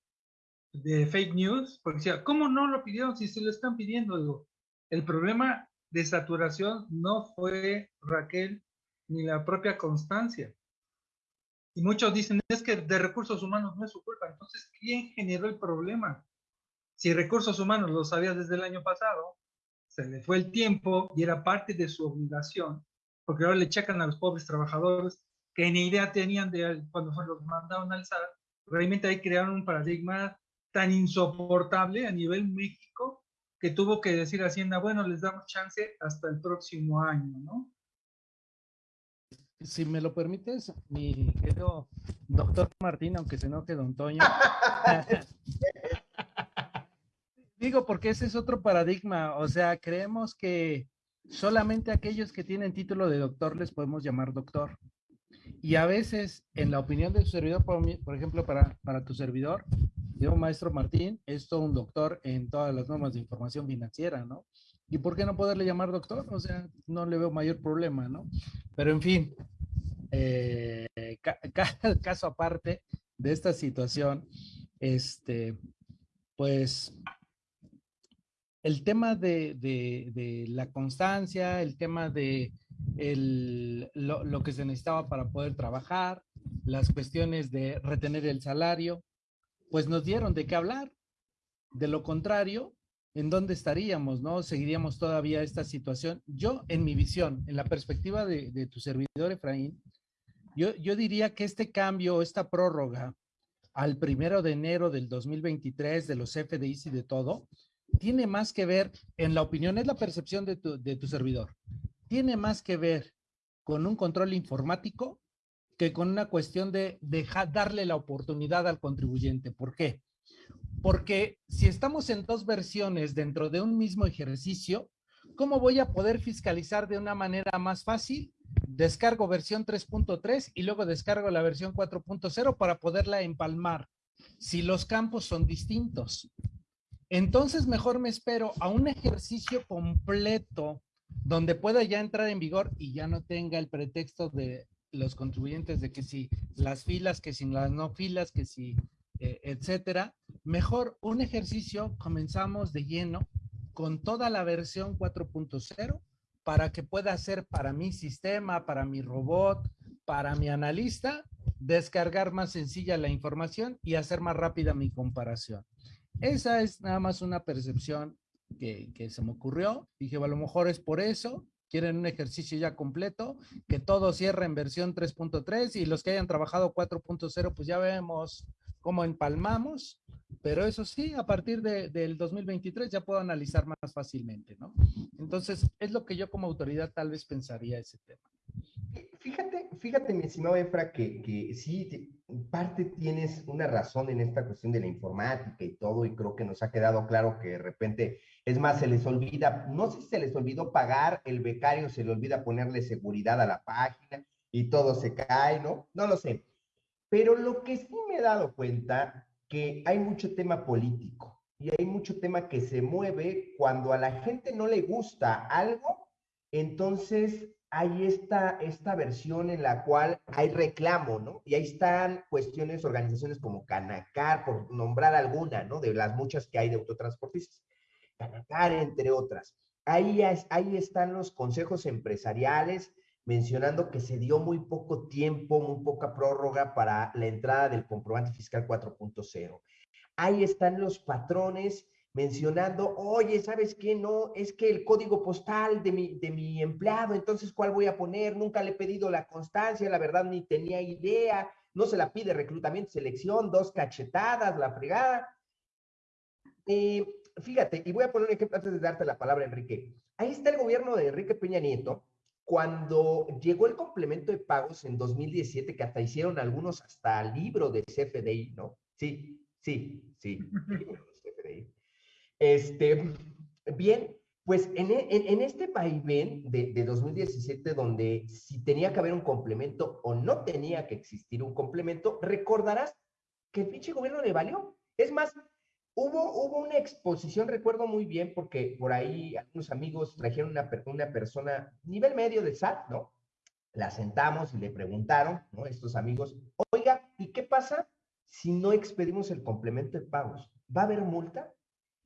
de fake news, porque decía, ¿cómo no lo pidieron si se lo están pidiendo? Digo, el problema de saturación no fue Raquel ni la propia Constancia. Y muchos dicen, es que de recursos humanos no es su culpa. Entonces, ¿quién generó el problema? Si recursos humanos lo sabía desde el año pasado, se le fue el tiempo y era parte de su obligación, porque ahora le checan a los pobres trabajadores que ni idea tenían de cuando los mandaron al SAT. Realmente ahí crearon un paradigma tan insoportable a nivel México que tuvo que decir Hacienda, bueno, les damos chance hasta el próximo año, ¿no? Si me lo permites, mi querido doctor Martín, aunque se enoje don Toño. Digo, porque ese es otro paradigma, o sea, creemos que solamente aquellos que tienen título de doctor les podemos llamar doctor. Y a veces, en la opinión de su servidor, por, por ejemplo, para, para tu servidor, yo, maestro Martín, es todo un doctor en todas las normas de información financiera, ¿no? ¿Y por qué no poderle llamar doctor? O sea, no le veo mayor problema, ¿no? Pero en fin, eh, caso aparte de esta situación, este, pues el tema de, la constancia, el tema de lo, que se necesitaba para poder trabajar, las cuestiones de retener el salario, pues nos dieron de qué hablar. De lo contrario, ¿en dónde estaríamos? ¿No? ¿Seguiríamos todavía esta situación? Yo, en mi visión, en la perspectiva de, tu servidor, Efraín, yo, yo diría que este cambio, esta prórroga al primero de enero del 2023 de los FDIs y de todo, tiene más que ver, en la opinión, es la percepción de tu, servidor, tiene más que ver con un control informático que con una cuestión de dejar, darle la oportunidad al contribuyente. ¿Por qué? Porque si estamos en dos versiones dentro de un mismo ejercicio, ¿cómo voy a poder fiscalizar de una manera más fácil? Descargo versión 3.3 y luego descargo la versión 4.0 para poderla empalmar si los campos son distintos. Entonces mejor me espero a un ejercicio completo donde pueda ya entrar en vigor y ya no tenga el pretexto de los contribuyentes de que si las filas, que si las no filas, que si, eh, etcétera. Mejor un ejercicio, comenzamos de lleno con toda la versión 4.0 para que pueda ser para mi sistema, para mi robot, para mi analista, descargar más sencilla la información y hacer más rápida mi comparación. Esa es nada más una percepción que, se me ocurrió. Dije, a lo mejor es por eso. Quieren un ejercicio ya completo, que todo cierre en versión 3.3 y los que hayan trabajado 4.0, pues ya vemos cómo empalmamos. Pero eso sí, a partir del 2023 ya puedo analizar más fácilmente, ¿no? Entonces, es lo que yo como autoridad tal vez pensaría ese tema. Fíjate, fíjate, mi estimado Efra, que, que sí, parte tienes una razón en esta cuestión de la informática y todo, y creo que nos ha quedado claro que de repente, es más, se les olvida, no sé si se les olvidó pagar el becario, se le olvida ponerle seguridad a la página y todo se cae, ¿no? No lo sé. Pero lo que sí me he dado cuenta, que hay mucho tema político y hay mucho tema que se mueve cuando a la gente no le gusta algo, entonces hay esta, esta versión en la cual hay reclamo, ¿no? Y ahí están cuestiones, organizaciones como Canacar, por nombrar alguna, ¿no? De las muchas que hay de autotransportistas. Canacar, entre otras. Ahí, ahí están los consejos empresariales mencionando que se dio muy poco tiempo, muy poca prórroga para la entrada del comprobante fiscal 4.0. Ahí están los patrones mencionando, oye, ¿sabes qué? No, es que el código postal de mi, de mi empleado, entonces, ¿cuál voy a poner? Nunca le he pedido la constancia, la verdad ni tenía idea, no se la pide reclutamiento, selección, dos cachetadas, la fregada. Eh, fíjate, y voy a poner un ejemplo antes de darte la palabra, Enrique. Ahí está el gobierno de Enrique Peña Nieto, cuando llegó el complemento de pagos en 2017, que hasta hicieron algunos hasta libro de CFDI, ¿no? Sí, sí, sí, CFDI. Este, bien, pues en, en, este vaivén de, de, 2017, donde si tenía que haber un complemento o no tenía que existir un complemento, recordarás que el pinche gobierno le valió. Es más, hubo, hubo una exposición, recuerdo muy bien, porque por ahí algunos amigos trajeron una, una persona nivel medio de SAT, ¿no? La sentamos y le preguntaron, ¿no? Estos amigos, oiga, ¿y qué pasa si no expedimos el complemento de pagos? ¿Va a haber multa?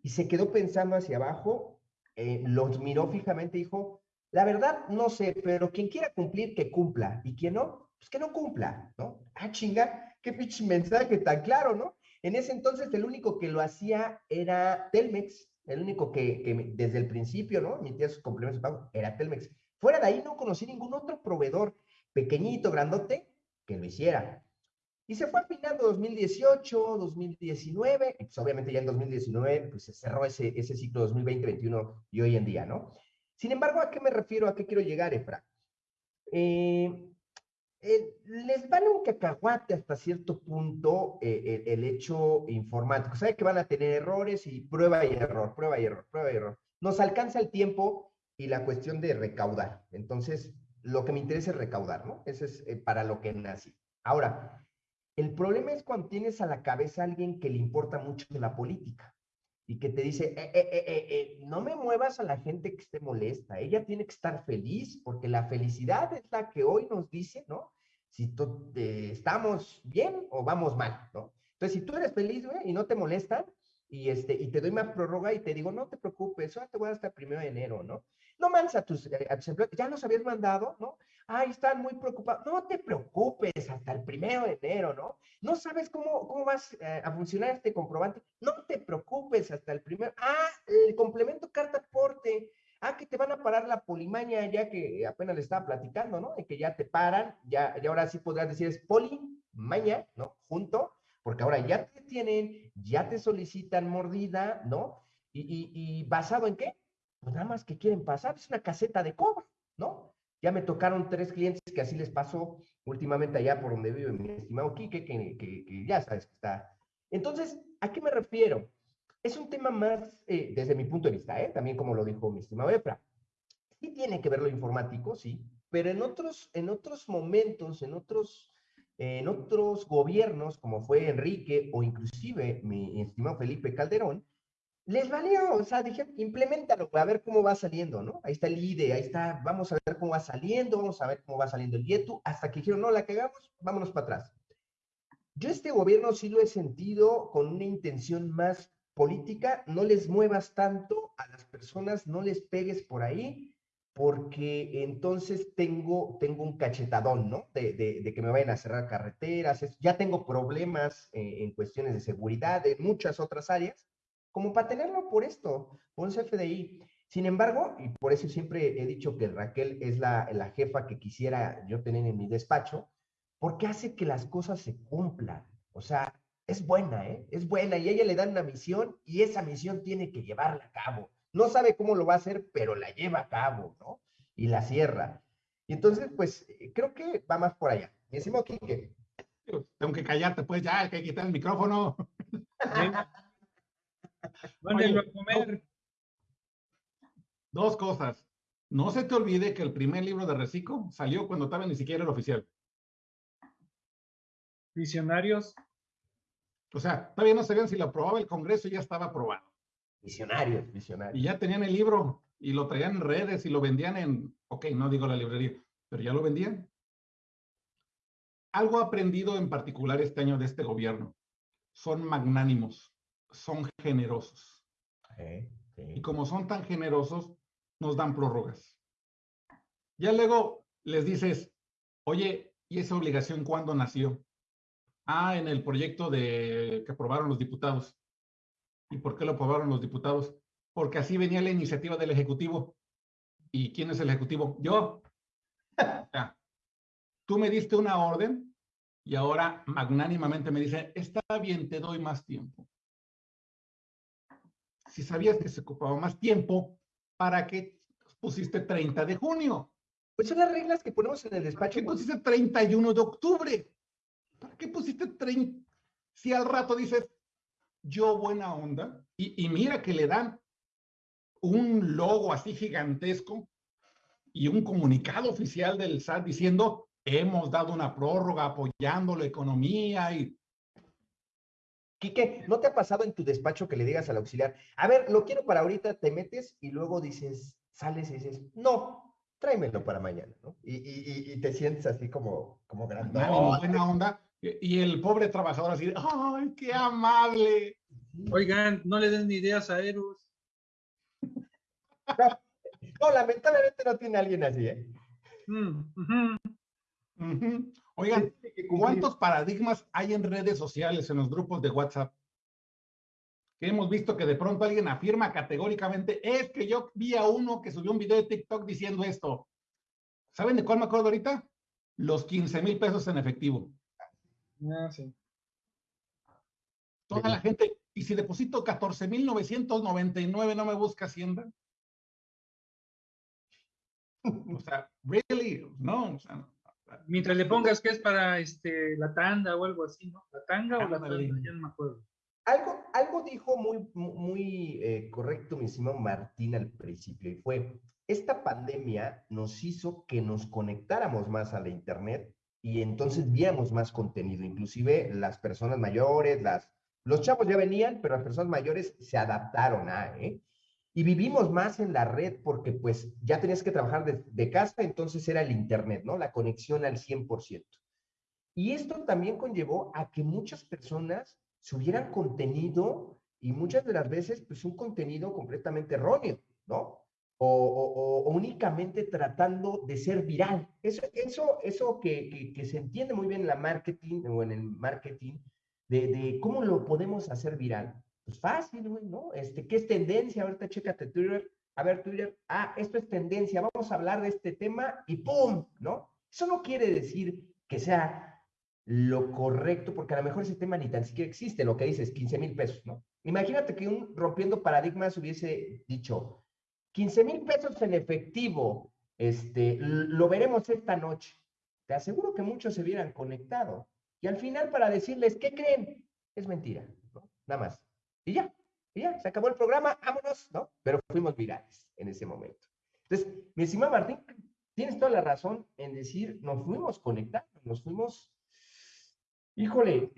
Y se quedó pensando hacia abajo, eh, los miró fijamente y dijo, la verdad no sé, pero quien quiera cumplir, que cumpla, y quien no, pues que no cumpla, ¿no? Ah, chinga, qué pinche mensaje tan claro, ¿no? En ese entonces el único que lo hacía era Telmex, el único que, desde el principio, ¿no? Emitía sus complementos de pago, era Telmex. Fuera de ahí no conocí ningún otro proveedor pequeñito, grandote, que lo hiciera. Y se fue afinando 2018, 2019, y pues obviamente ya en 2019 pues se cerró ese, ese ciclo 2020-2021 y hoy en día, ¿no? Sin embargo, ¿a qué me refiero? ¿A qué quiero llegar, Efra? Eh, eh, les vale un cacahuate hasta cierto punto eh, el, hecho informático. Sabe que van a tener errores y prueba y error, prueba y error, prueba y error. Nos alcanza el tiempo y la cuestión de recaudar. Entonces, lo que me interesa es recaudar, ¿no? Eso es para lo que nací. Ahora, el problema es cuando tienes a la cabeza a alguien que le importa mucho la política. y que te dice, eh, eh, eh, no me muevas a la gente que esté molesta, ella tiene que estar feliz, porque la felicidad es la que hoy nos dice, ¿no? Si estamos bien o vamos mal, ¿no? Entonces, si tú eres feliz, güey, y no te molesta, y, este, y te doy más prórroga y te digo, no te preocupes, ahora te voy hasta primero de enero, ¿no? No mandes a tus, a tus empleados, ya los habías mandado, ¿no? Ay, están muy preocupados. No te preocupes hasta el primero de enero, ¿no? No sabes cómo, cómo vas eh, a funcionar este comprobante. No te preocupes hasta el primero. Ah, el complemento carta aporte. Ah, que te van a parar la polimaña ya que apenas le estaba platicando, ¿no? Y que ya te paran, ya, y ahora sí podrás decir es polimaña, ¿no? Junto, porque ahora ya te tienen, ya te solicitan mordida, ¿no? Y, y, y basado en qué? Pues nada más que quieren pasar, es una caseta de cobro, ¿no? Ya me tocaron tres clientes que así les pasó últimamente allá por donde vive mi estimado Quique, que, que, ya sabes que está. Entonces, ¿a qué me refiero? Es un tema más, eh, desde mi punto de vista, ¿eh? también como lo dijo mi estimado Efra. Sí tiene que ver lo informático, sí, pero en otros, en otros momentos, en otros, en otros gobiernos, como fue Enrique o inclusive mi estimado Felipe Calderón, les valió, o sea, dije, implementalo, a ver cómo va saliendo, ¿no? Ahí está el IDE, ahí está, vamos a ver cómo va saliendo, vamos a ver cómo va saliendo el YETU, hasta que dijeron, no, la cagamos, vámonos para atrás. Yo este gobierno sí lo he sentido con una intención más política, no les muevas tanto a las personas, no les pegues por ahí, porque entonces tengo, tengo un cachetadón, ¿no? De, que me vayan a cerrar carreteras, ya tengo problemas eh, en cuestiones de seguridad, en muchas otras áreas, como para tenerlo por esto, por un CFDI. Sin embargo, y por eso siempre he dicho que Raquel es la, la jefa que quisiera yo tener en mi despacho, porque hace que las cosas se cumplan. O sea, es buena, ¿eh? Es buena y a ella le dan una misión y esa misión tiene que llevarla a cabo. No sabe cómo lo va a hacer, pero la lleva a cabo, ¿no? Y la cierra. Y entonces, pues, creo que va más por allá. Mi decimos Quique. Tengo que callarte, pues ya, hay que quitar el micrófono. Mándenlo a comer. Dos cosas. No se te olvide que el primer libro de Recico salió cuando estaba ni siquiera el oficial. Visionarios. O sea, todavía no sabían si lo aprobaba el Congreso y ya estaba aprobado. Visionarios, visionarios. Y ya tenían el libro y lo traían en redes y lo vendían en, ok, no digo la librería, pero ya lo vendían. Algo aprendido en particular este año de este gobierno. Son magnánimos son generosos. Y como son tan generosos, nos dan prórrogas. Ya luego les dices, oye, ¿y esa obligación cuándo nació? Ah, en el proyecto de que aprobaron los diputados. ¿Y por qué lo aprobaron los diputados? Porque así venía la iniciativa del Ejecutivo. ¿Y quién es el Ejecutivo? Yo. Tú me diste una orden y ahora magnánimamente me dice, está bien, te doy más tiempo si sabías que se ocupaba más tiempo, ¿para qué pusiste 30 de junio? Pues son las reglas que ponemos en el despacho. ¿Para qué pusiste 31 de octubre? ¿Para qué pusiste 30? Si al rato dices, yo buena onda, y, y mira que le dan un logo así gigantesco y un comunicado oficial del SAT diciendo, hemos dado una prórroga apoyando la economía y Quique, ¿no te ha pasado en tu despacho que le digas al auxiliar, a ver, lo quiero para ahorita, te metes y luego dices, sales y dices, no, tráemelo para mañana, ¿no? Y, te sientes así como, como grande. buena onda. Y el pobre trabajador así, ¡ay, qué amable! Oigan, no le den ni ideas a Eros. No, lamentablemente no tiene alguien así, ¿eh? Mm, Oigan, ¿cuántos paradigmas hay en redes sociales, en los grupos de WhatsApp? Que hemos visto que de pronto alguien afirma categóricamente, es que yo vi a uno que subió un video de TikTok diciendo esto. ¿Saben de cuál me acuerdo ahorita? Los 15 mil pesos en efectivo. Ah, sí. Toda la gente, y si deposito 14 mil 999, ¿no me busca Hacienda? O sea, really, no, o sea, Mientras le pongas que es para este, la tanda o algo así, ¿no? La tanga o la tanda, ya no me acuerdo. Algo, algo dijo muy, muy eh, correcto mi estimado Martín al principio y fue, esta pandemia nos hizo que nos conectáramos más a la Internet y entonces viéramos más contenido, inclusive las personas mayores, las, Los chavos ya venían, pero las personas mayores se adaptaron a, ¿eh? Y vivimos más en la red porque pues ya tenías que trabajar de, casa, entonces era el Internet, ¿no? La conexión al 100%. Y esto también conllevó a que muchas personas subieran contenido y muchas de las veces, pues un contenido completamente erróneo, ¿no? O, únicamente tratando de ser viral. Eso, eso, eso que, que, se entiende muy bien en la marketing o en el marketing, de, de cómo lo podemos hacer viral. Pues fácil, güey, ¿no? Este, ¿Qué es tendencia? Ahorita chécate Twitter. A ver, Twitter, ah, esto es tendencia, vamos a hablar de este tema y ¡pum! ¿No? Eso no quiere decir que sea lo correcto, porque a lo mejor ese tema ni tan siquiera existe, lo que dices, 15 mil pesos, ¿no? Imagínate que un rompiendo paradigmas hubiese dicho, 15 mil pesos en efectivo, este, lo veremos esta noche. Te aseguro que muchos se hubieran conectado. Y al final para decirles, ¿qué creen? Es mentira, ¿no? Nada más. Y ya, y ya, se acabó el programa, vámonos, ¿no? Pero fuimos virales en ese momento. Entonces, mi estimado Martín, tienes toda la razón en decir, nos fuimos conectando, nos fuimos híjole,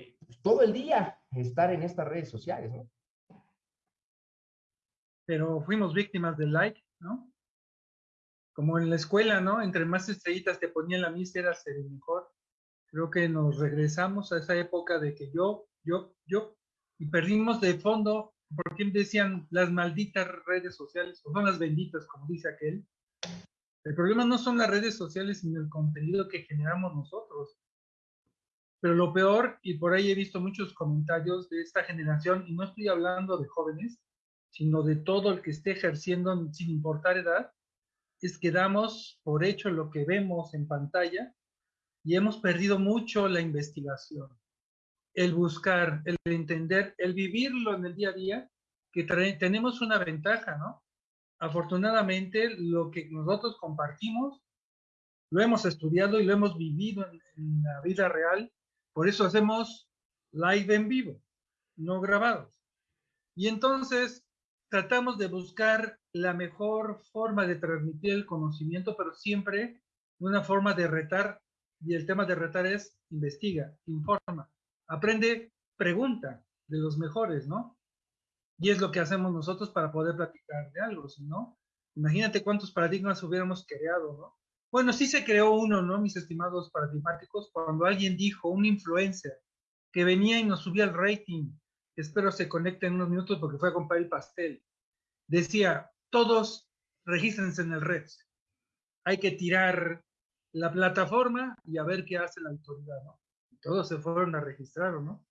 todo el día estar en estas redes sociales, ¿no? Pero fuimos víctimas del like, ¿no? Como en la escuela, ¿no? Entre más estrellitas te ponían la mis, eras el mejor. Creo que nos regresamos a esa época de que yo, yo, yo, y perdimos de fondo, porque decían las malditas redes sociales, o son las benditas, como dice aquel. El problema no son las redes sociales, sino el contenido que generamos nosotros. Pero lo peor, y por ahí he visto muchos comentarios de esta generación, y no estoy hablando de jóvenes, sino de todo el que esté ejerciendo sin importar edad, es que damos por hecho lo que vemos en pantalla y hemos perdido mucho la investigación, el buscar, el entender, el vivirlo en el día a día, que tenemos una ventaja, ¿no? Afortunadamente, lo que nosotros compartimos, lo hemos estudiado y lo hemos vivido en la vida real por eso hacemos live en vivo, no grabados. Y entonces tratamos de buscar la mejor forma de transmitir el conocimiento, pero siempre una forma de retar. Y el tema de retar es investiga, informa, aprende, pregunta de los mejores, ¿no? Y es lo que hacemos nosotros para poder platicar de algo, ¿no? Imagínate cuántos paradigmas hubiéramos creado, ¿no? Bueno, sí se creó uno, ¿no? Mis estimados paradigmáticos, cuando alguien dijo, un influencer, que venía y nos subía el rating, espero se conecte en unos minutos porque fue a comprar el pastel, decía, todos regístrense en el red. Hay que tirar la plataforma y a ver qué hace la autoridad, ¿no? Todos se fueron a registrar, ¿no?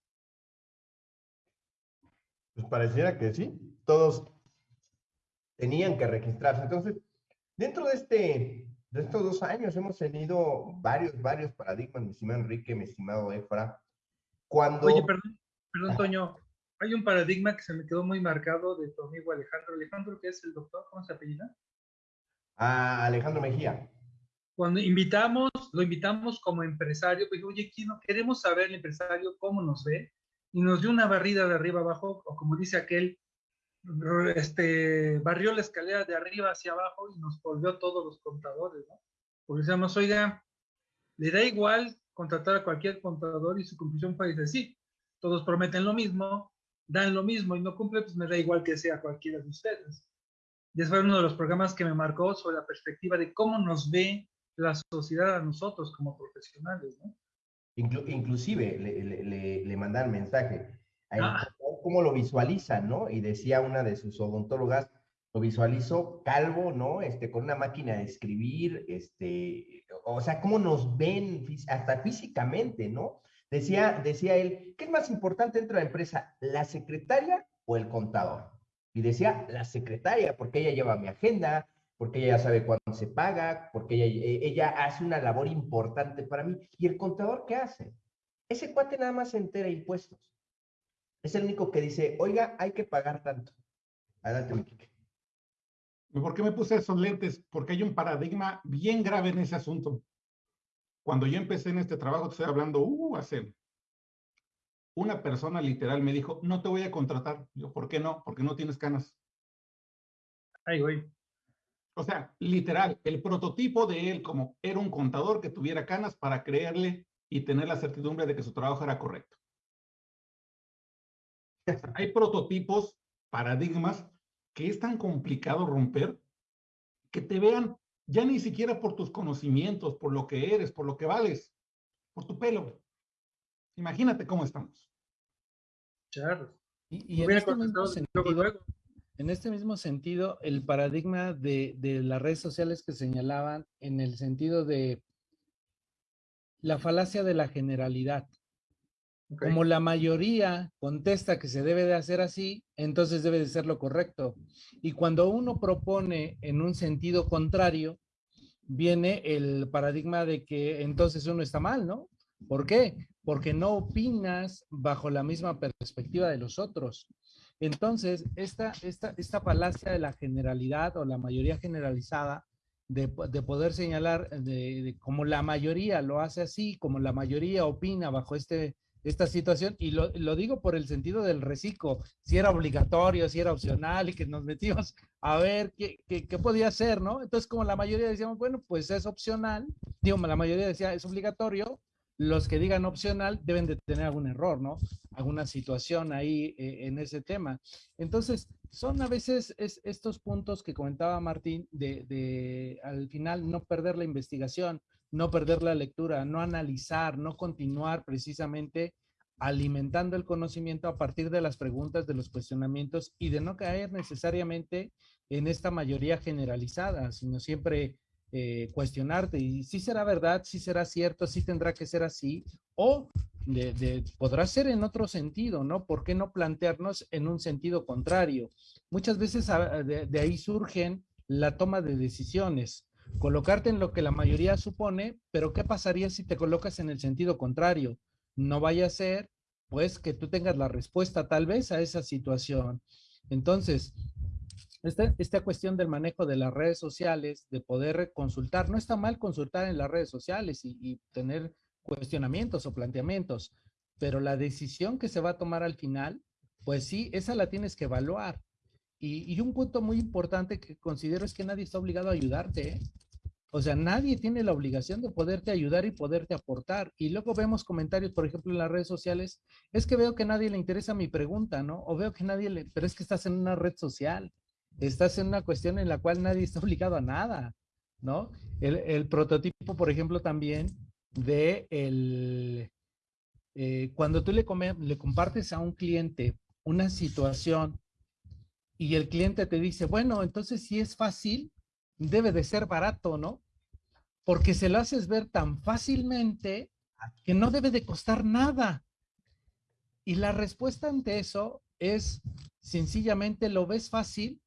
Pues pareciera que sí, todos tenían que registrarse. Entonces, dentro de este de estos dos años hemos tenido varios, varios paradigmas, mi estimado Enrique, mi estimado Efra. Cuando... Oye, perdón, perdón, Toño. Hay un paradigma que se me quedó muy marcado de tu amigo Alejandro. Alejandro, ¿qué es el doctor? ¿Cómo se apellida? Ah, Alejandro Mejía. Cuando invitamos, lo invitamos como empresario, pues, oye, queremos saber el empresario cómo nos ve, y nos dio una barrida de arriba abajo, o como dice aquel, este, barrió la escalera de arriba hacia abajo y nos volvió todos los contadores, ¿no? Porque decíamos, oiga, le da igual contratar a cualquier contador y su conclusión fue, dice, sí, todos prometen lo mismo, dan lo mismo y no cumplen, pues me da igual que sea cualquiera de ustedes. Y ese fue uno de los programas que me marcó sobre la perspectiva de cómo nos ve la sociedad a nosotros como profesionales, ¿no? inclusive le, le, le, mandan mensaje. Ah cómo lo visualizan, ¿no? Y decía una de sus odontólogas, lo visualizo calvo, ¿no? Este, con una máquina de escribir, este, o sea, cómo nos ven hasta físicamente, ¿no? Decía, decía él, ¿qué es más importante dentro de la empresa, la secretaria o el contador? Y decía, la secretaria, porque ella lleva mi agenda, porque ella sabe cuándo se paga, porque ella, ella hace una labor importante para mí. ¿Y el contador qué hace? Ese cuate nada más se entera impuestos. Es el único que dice, oiga, hay que pagar tanto. Adelante, mi ¿Por qué me puse esos lentes? Porque hay un paradigma bien grave en ese asunto. Cuando yo empecé en este trabajo, te estoy hablando, uh, hace una persona literal me dijo, no te voy a contratar. Yo, ¿por qué no? Porque no tienes canas. Ay, güey. O sea, literal, el prototipo de él como era un contador que tuviera canas para creerle y tener la certidumbre de que su trabajo era correcto. Hay prototipos, paradigmas, que es tan complicado romper que te vean ya ni siquiera por tus conocimientos, por lo que eres, por lo que vales, por tu pelo. Imagínate cómo estamos. Claro. Y, en, este mismo sentido, en este mismo sentido, el paradigma de, de las redes sociales que señalaban en el sentido de la falacia de la generalidad. Como la mayoría contesta que se debe de hacer así, entonces debe de ser lo correcto. Y cuando uno propone en un sentido contrario, viene el paradigma de que entonces uno está mal, ¿no? ¿Por qué? Porque no opinas bajo la misma perspectiva de los otros. Entonces, esta, esta, esta falacia de la generalidad o la mayoría generalizada de, poder señalar de, como la mayoría lo hace así, como la mayoría opina bajo este, esta situación, y lo, digo por el sentido del reciclo, si era obligatorio, si era opcional, y que nos metimos a ver qué, qué, qué podía ser, ¿no? Entonces, como la mayoría decíamos, bueno, pues es opcional, digo, la mayoría decía es obligatorio, los que digan opcional deben de tener algún error, ¿no? Alguna situación ahí eh, en ese tema. Entonces, son a veces estos puntos que comentaba Martín de, de, al final no perder la investigación, no perder la lectura, no analizar, no continuar precisamente alimentando el conocimiento a partir de las preguntas, de los cuestionamientos y de no caer necesariamente en esta mayoría generalizada, sino siempre eh, cuestionarte y si será verdad, si será cierto, si tendrá que ser así o de, podrá ser en otro sentido, ¿no? ¿Por qué no plantearnos en un sentido contrario? Muchas veces ah, de, de ahí surgen la toma de decisiones, colocarte en lo que la mayoría supone, pero ¿qué pasaría si te colocas en el sentido contrario? No vaya a ser, pues, que tú tengas la respuesta tal vez a esa situación. Entonces, esta, esta cuestión del manejo de las redes sociales, de poder consultar, no está mal consultar en las redes sociales y, tener cuestionamientos o planteamientos, pero la decisión que se va a tomar al final, pues sí, esa la tienes que evaluar. Y, un punto muy importante que considero es que nadie está obligado a ayudarte. ¿eh? O sea, nadie tiene la obligación de poderte ayudar y poderte aportar. Y luego vemos comentarios, por ejemplo, en las redes sociales, es que veo que nadie le interesa mi pregunta, ¿no? O veo que nadie le, pero es que estás en una red social estás en una cuestión en la cual nadie está obligado a nada, ¿no? El, prototipo, por ejemplo, también de el, eh, cuando tú le, le compartes a un cliente una situación y el cliente te dice, bueno, entonces si es fácil, debe de ser barato, ¿no? Porque se lo haces ver tan fácilmente que no debe de costar nada. Y la respuesta ante eso es sencillamente lo ves fácil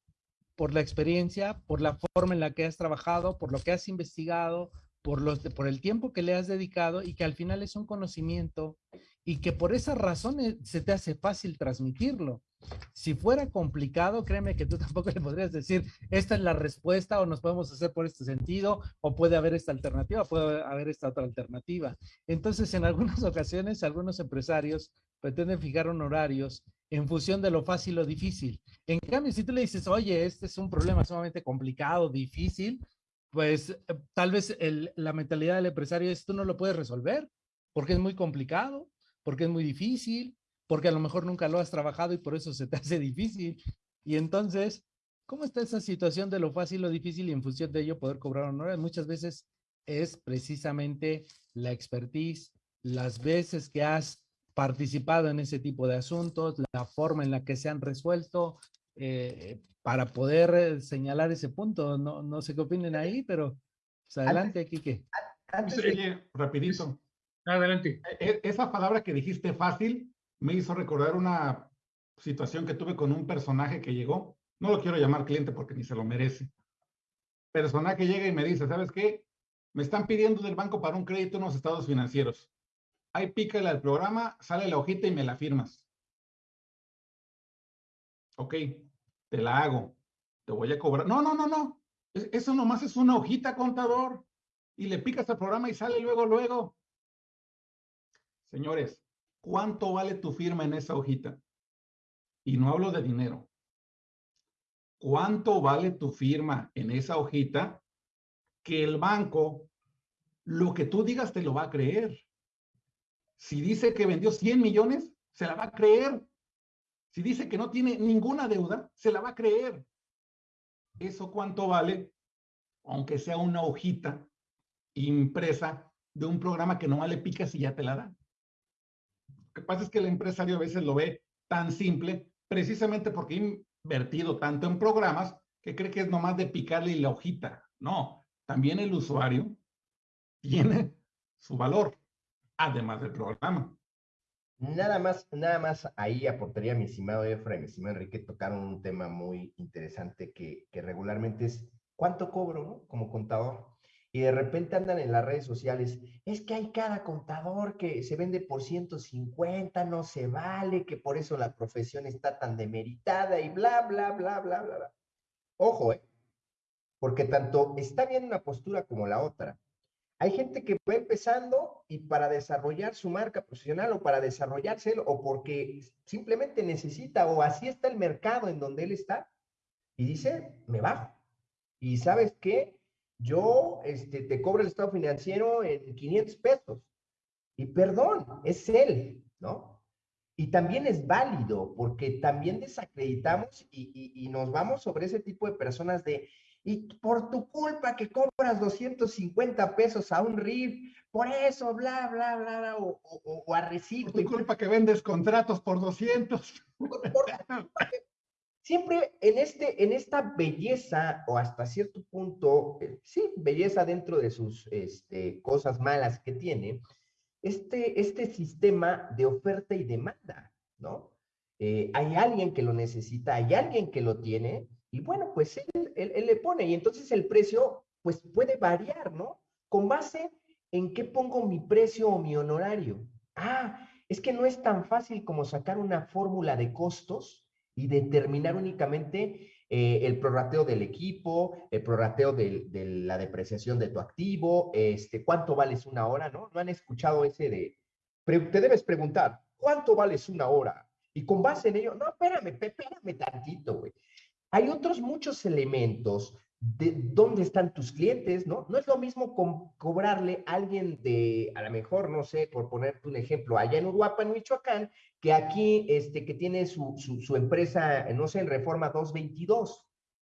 por la experiencia, por la forma en la que has trabajado, por lo que has investigado, por, los, por el tiempo que le has dedicado y que al final es un conocimiento y que por esas razones se te hace fácil transmitirlo. Si fuera complicado, créeme que tú tampoco le podrías decir, esta es la respuesta o nos podemos hacer por este sentido o puede haber esta alternativa, puede haber esta otra alternativa. Entonces, en algunas ocasiones, algunos empresarios pretenden fijar honorarios en función de lo fácil o difícil. En cambio, si tú le dices, oye, este es un problema sumamente complicado, difícil, pues eh, tal vez la mentalidad del empresario es, tú no lo puedes resolver porque es muy complicado, porque es muy difícil, porque a lo mejor nunca lo has trabajado y por eso se te hace difícil. Y entonces, ¿cómo está esa situación de lo fácil o difícil y en función de ello poder cobrar honores? Muchas veces es precisamente la expertise, las veces que has participado en ese tipo de asuntos, la forma en la que se han resuelto, eh, para poder señalar ese punto. No, no sé qué opinen ahí, pero pues, adelante, Kike. Oye, rapidito. Adelante. E, e, esa palabra que dijiste fácil me hizo recordar una situación que tuve con un personaje que llegó. No lo quiero llamar cliente porque ni se lo merece. Personaje llega y me dice, ¿sabes qué? Me están pidiendo del banco para un crédito unos estados financieros ahí pícale al programa, sale la hojita y me la firmas. Ok, te la hago. Te voy a cobrar. No, no, no, no. Eso nomás es una hojita, contador. Y le picas al programa y sale luego, luego. Señores, ¿cuánto vale tu firma en esa hojita? Y no hablo de dinero. ¿Cuánto vale tu firma en esa hojita que el banco, lo que tú digas, te lo va a creer? Si dice que vendió 100 millones, se la va a creer. Si dice que no tiene ninguna deuda, se la va a creer. ¿Eso cuánto vale? Aunque sea una hojita impresa de un programa que no le picas y ya te la da. Lo que pasa es que el empresario a veces lo ve tan simple, precisamente porque ha invertido tanto en programas que cree que es nomás de picarle la hojita. No, también el usuario tiene su valor, además del programa. Nada más, nada más ahí aportaría mi estimado Efra y mi estimado Enrique tocaron un tema muy interesante que, regularmente es cuánto cobro, ¿no? Como contador. Y de repente andan en las redes sociales, es que hay cada contador que se vende por 150, no se vale, que por eso la profesión está tan demeritada y bla, bla, bla, bla, bla, bla. Ojo, ¿eh? Porque tanto está bien una postura como la otra. Hay gente que va empezando y para desarrollar su marca profesional o para desarrollarse o porque simplemente necesita o así está el mercado en donde él está y dice, me bajo. Y sabes qué? Yo este, te cobro el estado financiero en 500 pesos. Y perdón, es él, ¿no? Y también es válido porque también desacreditamos y, y nos vamos sobre ese tipo de personas de, y por tu culpa que compras 250 pesos a un RIF, por eso, bla, bla, bla, bla o, o, a Por tu culpa que vendes contratos por 200. siempre en, este, en esta belleza, o hasta cierto punto, eh, sí, belleza dentro de sus este, cosas malas que tiene, este, este sistema de oferta y demanda, ¿no? Eh, hay alguien que lo necesita, hay alguien que lo tiene, y bueno, pues él, él, le pone y entonces el precio pues puede variar, ¿no? Con base en qué pongo mi precio o mi honorario. Ah, es que no es tan fácil como sacar una fórmula de costos y determinar únicamente eh, el prorrateo del equipo, el prorrateo de, de, la depreciación de tu activo, este, cuánto vales una hora, ¿no? No han escuchado ese de, te debes preguntar, ¿cuánto vales una hora? Y con base en ello, no, espérame, espérame tantito, güey hay otros muchos elementos de dónde están tus clientes, ¿no? No es lo mismo cobrarle a alguien de, a lo mejor, no sé, por ponerte un ejemplo, allá en Uruapan, Michoacán, que aquí, este, que tiene su, su, empresa, no sé, en Reforma 222.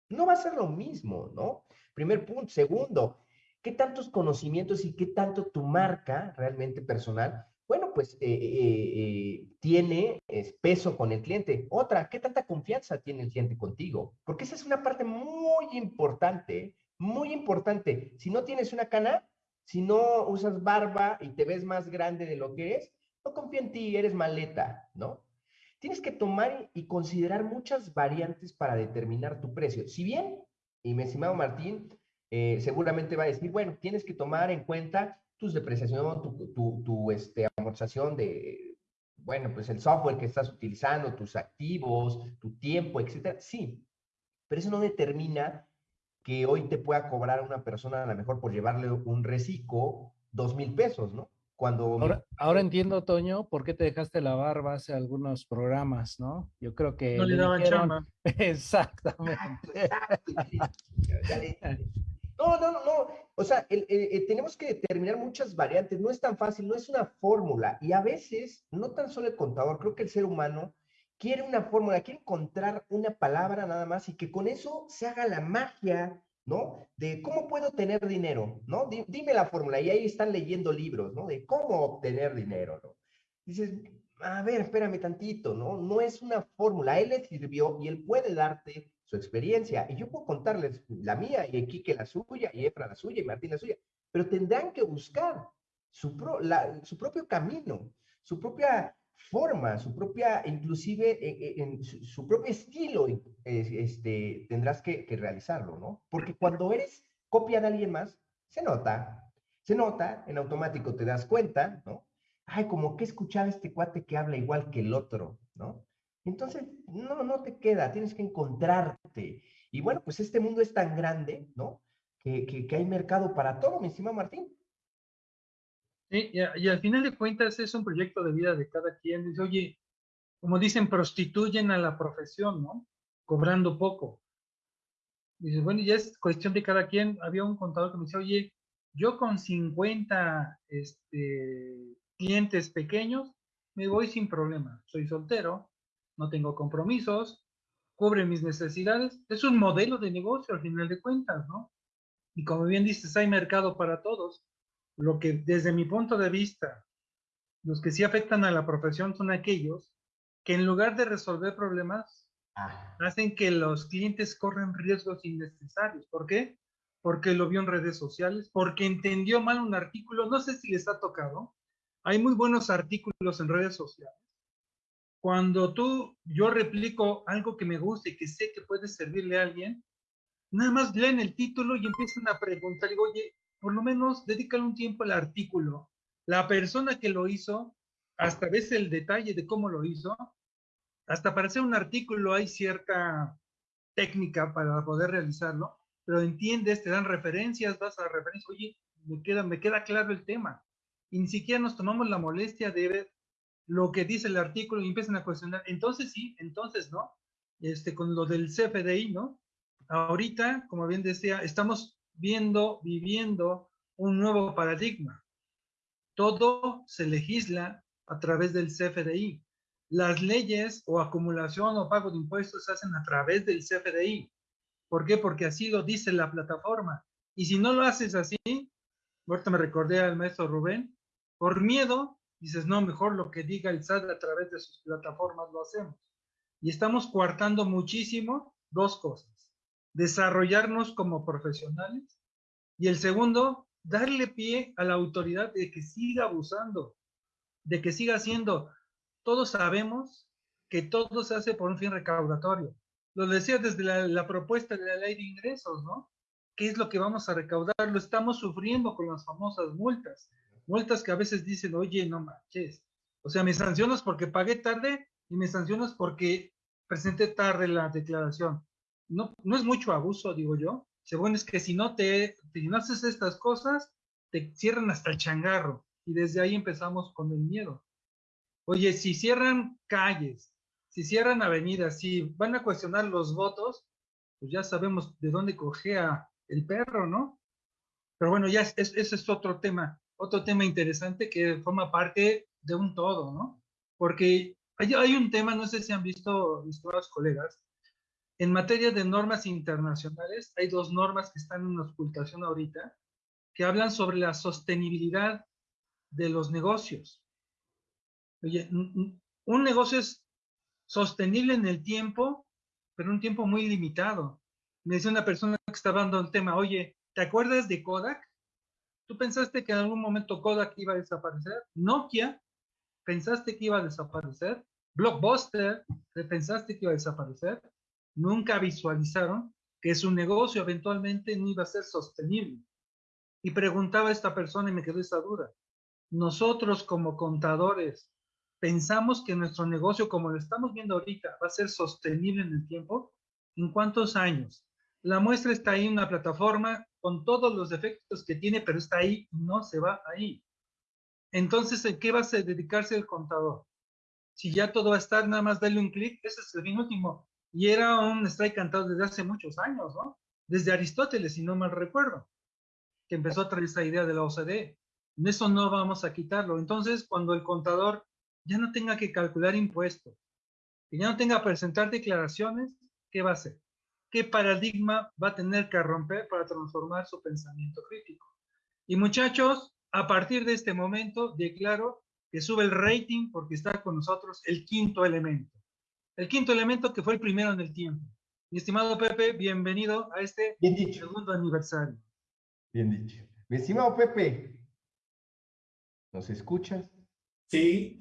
No va a ser lo mismo, ¿no? Primer punto. Segundo, ¿qué tantos conocimientos y qué tanto tu marca realmente personal bueno, pues eh, eh, eh, tiene peso con el cliente. Otra, ¿qué tanta confianza tiene el cliente contigo? Porque esa es una parte muy importante, muy importante. Si no tienes una cana, si no usas barba y te ves más grande de lo que eres, no confía en ti, eres maleta, ¿no? Tienes que tomar y considerar muchas variantes para determinar tu precio. Si bien, y mi estimado Martín, seguramente va a decir, bueno, tienes que tomar en cuenta tus depreciación, tu, tu, tu este, amortización de, bueno, pues el software que estás utilizando, tus activos, tu tiempo, etcétera. Sí, pero eso no determina que hoy te pueda cobrar una persona a lo mejor por llevarle un reciclo dos mil pesos, ¿no? Cuando... Ahora, ahora, entiendo, Toño, por qué te dejaste la barba hace algunos programas, ¿no? Yo creo que... No le, daban chamba. Exactamente. No, no, no, no. O sea, tenemos que determinar muchas variantes. No es tan fácil, no es una fórmula. Y a veces, no tan solo el contador, creo que el ser humano quiere una fórmula, quiere encontrar una palabra nada más y que con eso se haga la magia, ¿no? De cómo puedo tener dinero, ¿no? Dime la fórmula. Y ahí están leyendo libros, ¿no? De cómo obtener dinero, ¿no? Dices, a ver, espérame tantito, ¿no? No es una fórmula. Él le sirvió y él puede darte su experiencia. Y yo puedo contarles la mía y Quique la suya y Efra la suya y Martín la suya, pero tendrán que buscar su, su propio camino, su propia forma, su propia, inclusive eh, eh, en, su, propio estilo, este, tendrás que, que realizarlo, ¿no? Porque cuando eres copia de alguien más, se nota, se nota, en automático te das cuenta, ¿no? Ay, como que escuchaba este cuate que habla igual que el otro, ¿no? Entonces, no, no te queda, tienes que encontrarte. Y bueno, pues este mundo es tan grande, ¿no? Que, que, hay mercado para todo, mi estimado Martín. Sí, y, al final de cuentas es un proyecto de vida de cada quien. Dice, oye, como dicen, prostituyen a la profesión, ¿no? Cobrando poco. Dice, bueno, ya es cuestión de cada quien. Había un contador que me dice, oye, yo con 50 este, clientes pequeños me voy sin problema. Soy soltero, no tengo compromisos, cubre mis necesidades. Es un modelo de negocio al final de cuentas, ¿no? Y como bien dices, hay mercado para todos. Lo que desde mi punto de vista, los que sí afectan a la profesión son aquellos que en lugar de resolver problemas, ah. hacen que los clientes corran riesgos innecesarios. ¿Por qué? Porque lo vio en redes sociales, porque entendió mal un artículo, no sé si les ha tocado. Hay muy buenos artículos en redes sociales. Cuando tú, yo replico algo que me gusta y que sé que puede servirle a alguien, nada más leen el título y empiezan a preguntar, digo, oye, por lo menos dedícale un tiempo al artículo. La persona que lo hizo, hasta ves el detalle de cómo lo hizo, hasta para hacer un artículo hay cierta técnica para poder realizarlo, pero entiendes, te dan referencias, vas a referencias, oye, me queda, me queda claro el tema. Y ni siquiera nos tomamos la molestia de ver lo que dice el artículo y empiezan a cuestionar. Entonces sí, entonces no. Este, con lo del CFDI, ¿no? Ahorita, como bien decía, estamos viendo, viviendo un nuevo paradigma. Todo se legisla a través del CFDI. Las leyes o acumulación o pago de impuestos se hacen a través del CFDI. ¿Por qué? Porque así lo dice la plataforma. Y si no lo haces así, ahorita me recordé al maestro Rubén, por miedo, dices, no, mejor lo que diga el SAT a través de sus plataformas lo hacemos. Y estamos coartando muchísimo dos cosas desarrollarnos como profesionales y el segundo, darle pie a la autoridad de que siga abusando, de que siga haciendo. Todos sabemos que todo se hace por un fin recaudatorio. Lo decía desde la, propuesta de la ley de ingresos, ¿no? ¿Qué es lo que vamos a recaudar? Lo estamos sufriendo con las famosas multas. Multas que a veces dicen, oye, no manches. O sea, me sancionas porque pagué tarde y me sancionas porque presenté tarde la declaración no, no es mucho abuso, digo yo. Según es que si no te, si no haces estas cosas, te cierran hasta el changarro. Y desde ahí empezamos con el miedo. Oye, si cierran calles, si cierran avenidas, si van a cuestionar los votos, pues ya sabemos de dónde cogea el perro, ¿no? Pero bueno, ya ese es otro tema, otro tema interesante que forma parte de un todo, ¿no? Porque hay, hay un tema, no sé si han visto mis colegas, en materia de normas internacionales, hay dos normas que están en ocultación ahorita, que hablan sobre la sostenibilidad de los negocios. Oye, un negocio es sostenible en el tiempo, pero un tiempo muy limitado. Me decía una persona que estaba dando el tema, oye, ¿te acuerdas de Kodak? ¿Tú pensaste que en algún momento Kodak iba a desaparecer? Nokia, ¿pensaste que iba a desaparecer? Blockbuster, ¿pensaste que iba a desaparecer? nunca visualizaron que su negocio eventualmente no iba a ser sostenible. Y preguntaba a esta persona y me quedó esa duda. Nosotros como contadores, ¿pensamos que nuestro negocio, como lo estamos viendo ahorita, va a ser sostenible en el tiempo? ¿En cuántos años? La muestra está ahí en una plataforma con todos los defectos que tiene, pero está ahí no se va ahí. Entonces, ¿en qué va a dedicarse el contador? Si ya todo va a estar, nada más darle un clic, ese es el fin último. Y era un strike cantado desde hace muchos años, ¿no? Desde Aristóteles, si no mal recuerdo, que empezó a traer esa idea de la OCDE. En eso no vamos a quitarlo. Entonces, cuando el contador ya no tenga que calcular impuestos, que ya no tenga que presentar declaraciones, ¿qué va a hacer? ¿Qué paradigma va a tener que romper para transformar su pensamiento crítico? Y muchachos, a partir de este momento, declaro que sube el rating porque está con nosotros el quinto elemento. El quinto elemento que fue el primero en el tiempo. Mi estimado Pepe, bienvenido a este segundo aniversario. Bien dicho. Mi estimado Pepe, ¿nos escuchas? Sí.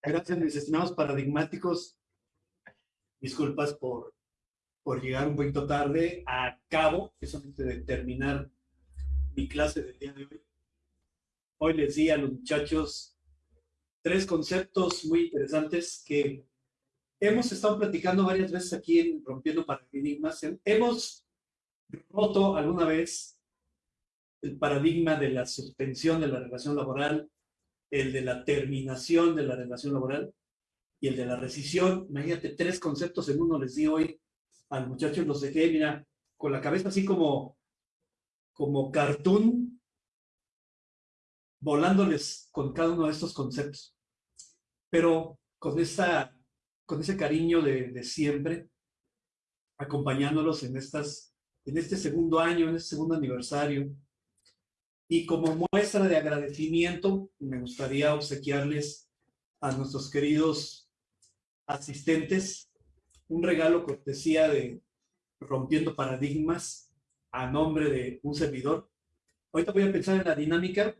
Gracias, mis estimados paradigmáticos. Disculpas por, por llegar un poquito tarde. a cabo, solamente de terminar mi clase del día de hoy. Hoy les di a los muchachos tres conceptos muy interesantes que hemos estado platicando varias veces aquí en Rompiendo Paradigmas. Hemos roto alguna vez el paradigma de la suspensión de la relación laboral, el de la terminación de la relación laboral y el de la rescisión. Imagínate, tres conceptos en uno les di hoy al muchacho, los dejé, mira, con la cabeza así como, como cartoon, volándoles con cada uno de estos conceptos. Pero con esta con ese cariño de, de siempre, acompañándolos en, estas, en este segundo año, en este segundo aniversario. Y como muestra de agradecimiento, me gustaría obsequiarles a nuestros queridos asistentes un regalo cortesía de Rompiendo Paradigmas a nombre de un servidor. Ahorita voy a pensar en la dinámica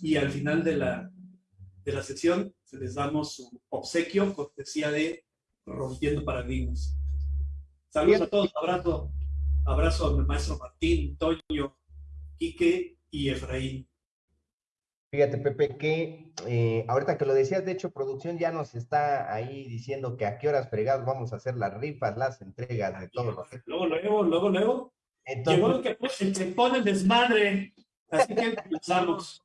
y al final de la, de la sesión les damos su obsequio cortesía de Rompiendo Paradigmas. Saludos a todos, abrazo, abrazo al maestro Martín, Toño, Quique y Efraín. Fíjate, Pepe, que eh, ahorita que lo decías, de hecho, producción ya nos está ahí diciendo que a qué horas fregados vamos a hacer las rifas, las entregas de todos los. Luego, luego, luego, luego. Entonces, Llegó que se pone desmadre. Así que empezamos.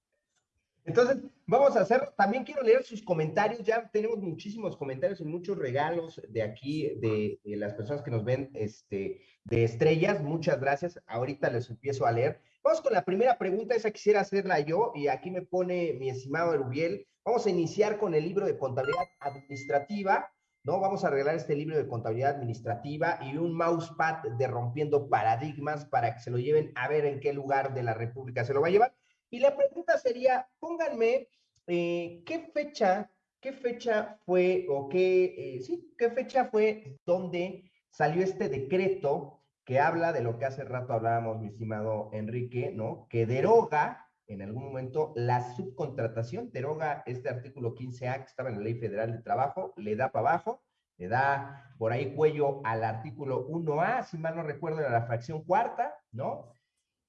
Entonces, vamos a hacer, también quiero leer sus comentarios, ya tenemos muchísimos comentarios y muchos regalos de aquí, de, las personas que nos ven, este, de estrellas, muchas gracias, ahorita les empiezo a leer. Vamos con la primera pregunta, esa quisiera hacerla yo, y aquí me pone mi estimado Erubiel, vamos a iniciar con el libro de contabilidad administrativa, ¿no? Vamos a arreglar este libro de contabilidad administrativa y un mousepad de rompiendo paradigmas para que se lo lleven a ver en qué lugar de la República se lo va a llevar. Y la pregunta sería, pónganme, eh, ¿qué fecha, qué fecha fue, o qué, eh, sí, qué fecha fue donde salió este decreto que habla de lo que hace rato hablábamos, mi estimado Enrique, ¿no? Que deroga en algún momento la subcontratación, deroga este artículo 15A que estaba en la Ley Federal de Trabajo, le da para abajo, le da por ahí cuello al artículo 1A, si mal no recuerdo, era la fracción cuarta, ¿no?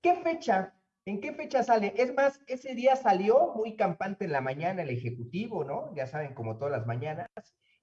¿Qué fecha ¿En qué fecha sale? Es más, ese día salió muy campante en la mañana el Ejecutivo, ¿no? Ya saben, como todas las mañanas,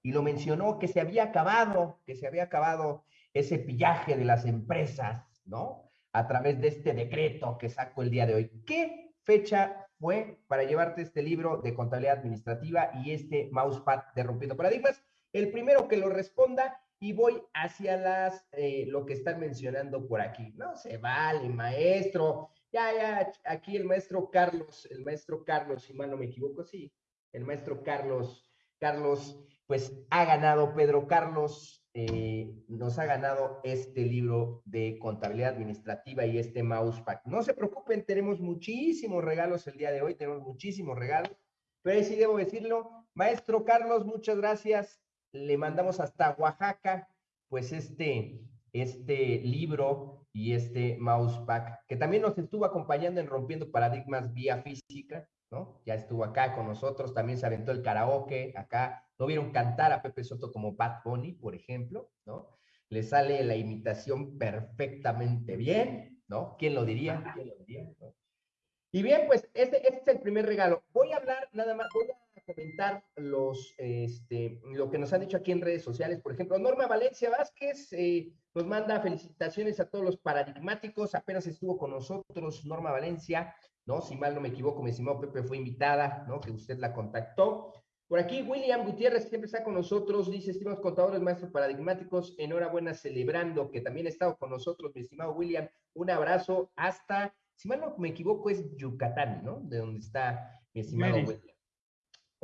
y lo mencionó que se había acabado, que se había acabado ese pillaje de las empresas, ¿no? A través de este decreto que sacó el día de hoy. ¿Qué fecha fue para llevarte este libro de contabilidad administrativa y este mousepad de Rompiendo Paradigmas? El primero que lo responda y voy hacia las, eh, lo que están mencionando por aquí. No se vale, maestro ya, ya, aquí el maestro Carlos, el maestro Carlos, si mal no me equivoco, sí, el maestro Carlos, Carlos, pues ha ganado, Pedro Carlos eh, nos ha ganado este libro de contabilidad administrativa y este mousepad. No se preocupen, tenemos muchísimos regalos el día de hoy, tenemos muchísimos regalos, pero sí debo decirlo, maestro Carlos, muchas gracias, le mandamos hasta Oaxaca, pues este, este libro y este Mousepack, que también nos estuvo acompañando en Rompiendo Paradigmas vía física, ¿no? Ya estuvo acá con nosotros, también se aventó el karaoke, acá no vieron cantar a Pepe Soto como Bad Bunny, por ejemplo, ¿no? Le sale la imitación perfectamente bien, ¿no? ¿Quién lo diría? ¿Quién lo diría? Y bien, pues este, este, es el primer regalo. Voy a hablar nada más, comentar los, este, lo que nos han dicho aquí en redes sociales. Por ejemplo, Norma Valencia Vázquez, eh, nos manda felicitaciones a todos los paradigmáticos. Apenas estuvo con nosotros Norma Valencia, ¿no? Si mal no me equivoco, mi estimado Pepe fue invitada, ¿no? Que usted la contactó. Por aquí, William Gutiérrez siempre está con nosotros, dice, estimados contadores, maestros paradigmáticos, enhorabuena celebrando que también ha estado con nosotros, mi estimado William. Un abrazo hasta, si mal no me equivoco, es Yucatán, ¿no? De donde está mi estimado William.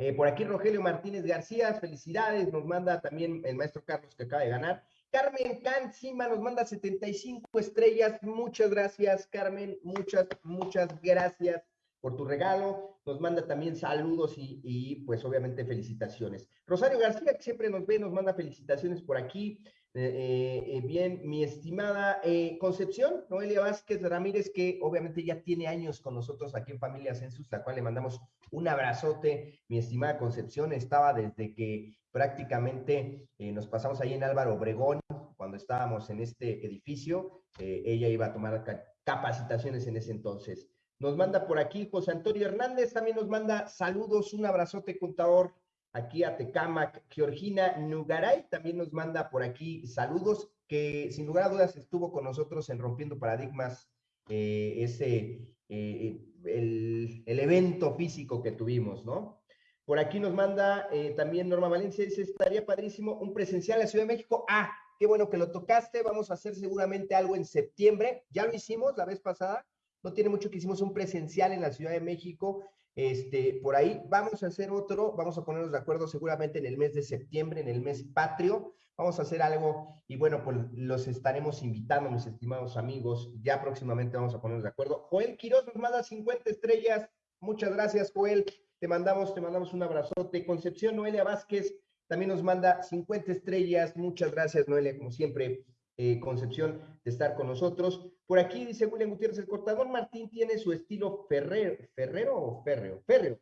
Eh, por aquí, Rogelio Martínez García, felicidades, nos manda también el maestro Carlos que acaba de ganar. Carmen Cancima nos manda 75 estrellas. Muchas gracias, Carmen. Muchas, muchas gracias por tu regalo. Nos manda también saludos y, pues obviamente felicitaciones. Rosario García, que siempre nos ve, nos manda felicitaciones por aquí. Eh, eh, bien, mi estimada eh, Concepción, Noelia Vázquez Ramírez, que obviamente ya tiene años con nosotros aquí en Familia Census, la cual le mandamos un abrazote. Mi estimada Concepción estaba desde que prácticamente nos pasamos ahí en Álvaro Obregón, cuando estábamos en este edificio. ella iba a tomar capacitaciones en ese entonces. Nos manda por aquí José Antonio Hernández, también nos manda saludos, un abrazote, contador aquí a Tecamac, Georgina Nugaray también nos manda por aquí saludos, que sin lugar a dudas estuvo con nosotros en Rompiendo Paradigmas, eh, ese, eh, el, el, evento físico que tuvimos, ¿no? Por aquí nos manda eh, también Norma Valencia, dice, estaría padrísimo un presencial en la Ciudad de México. Ah, qué bueno que lo tocaste, vamos a hacer seguramente algo en septiembre, ya lo hicimos la vez pasada, no tiene mucho que hicimos un presencial en la Ciudad de México, Este, por ahí vamos a hacer otro, vamos a ponernos de acuerdo seguramente en el mes de septiembre, en el mes patrio, vamos a hacer algo y bueno, pues los estaremos invitando, mis estimados amigos, ya próximamente vamos a ponernos de acuerdo. Joel Quiroz nos manda 50 estrellas, muchas gracias Joel, te mandamos, te mandamos un abrazote. Concepción Noelia Vázquez también nos manda 50 estrellas, muchas gracias Noelia, como siempre, eh, Concepción, de estar con nosotros. Por aquí dice William Gutiérrez, el cortador Martín tiene su estilo ferrero, ferrero o férreo, férreo,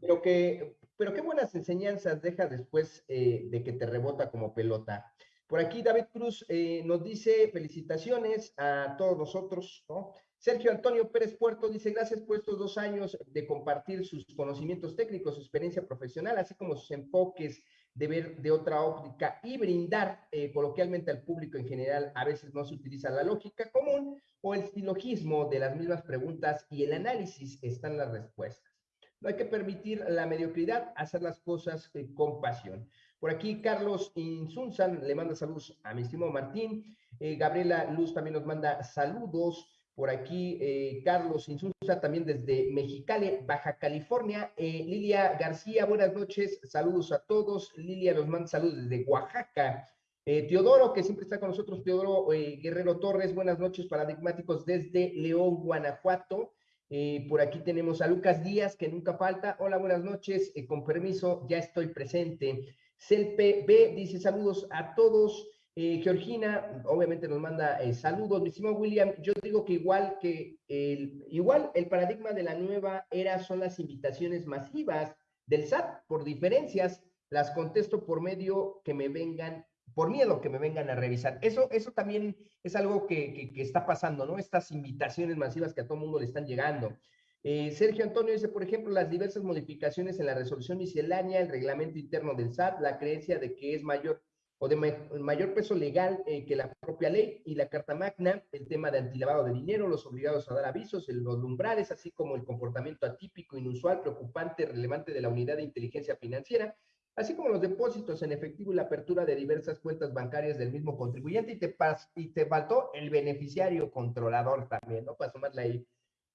pero que, pero qué buenas enseñanzas deja después eh, de que te rebota como pelota. Por aquí David Cruz eh, nos dice felicitaciones a todos nosotros, ¿no? Sergio Antonio Pérez Puerto dice, gracias por estos dos años de compartir sus conocimientos técnicos, su experiencia profesional, así como sus enfoques de ver de otra óptica y brindar eh, coloquialmente al público en general. A veces no se utiliza la lógica común o el silogismo de las mismas preguntas y el análisis están las respuestas. No hay que permitir la mediocridad, hacer las cosas eh, con pasión. Por aquí Carlos Insunzan le manda saludos a mi estimado Martín. Eh, Gabriela Luz también nos manda saludos. Por aquí, eh, Carlos Insulza, también desde Mexicali, Baja California. Eh, Lilia García, buenas noches, saludos a todos. Lilia nos manda saludos desde Oaxaca. Eh, Teodoro, que siempre está con nosotros, Teodoro Guerrero Torres, buenas noches, paradigmáticos desde León, Guanajuato. por aquí tenemos a Lucas Díaz, que nunca falta. Hola, buenas noches, con permiso, ya estoy presente. Celpe B dice saludos a todos. Eh, Georgina, obviamente nos manda eh, saludos. Mi estimado William, yo digo que igual que el, igual el paradigma de la nueva era son las invitaciones masivas del SAT, por diferencias, las contesto por medio que me vengan, por miedo que me vengan a revisar. Eso, eso también es algo que, que, está pasando, ¿no? Estas invitaciones masivas que a todo mundo le están llegando. Eh, Sergio Antonio dice, por ejemplo, las diversas modificaciones en la resolución miscelánea, el reglamento interno del SAT, la creencia de que es mayor o de mayor peso legal eh, que la propia ley y la Carta Magna, el tema de antilavado de dinero, los obligados a dar avisos, los umbrales, así como el comportamiento atípico, inusual, preocupante, relevante de la unidad de inteligencia financiera, así como los depósitos en efectivo y la apertura de diversas cuentas bancarias del mismo contribuyente y te, y te faltó el beneficiario controlador también, ¿no? Para sumarle ahí.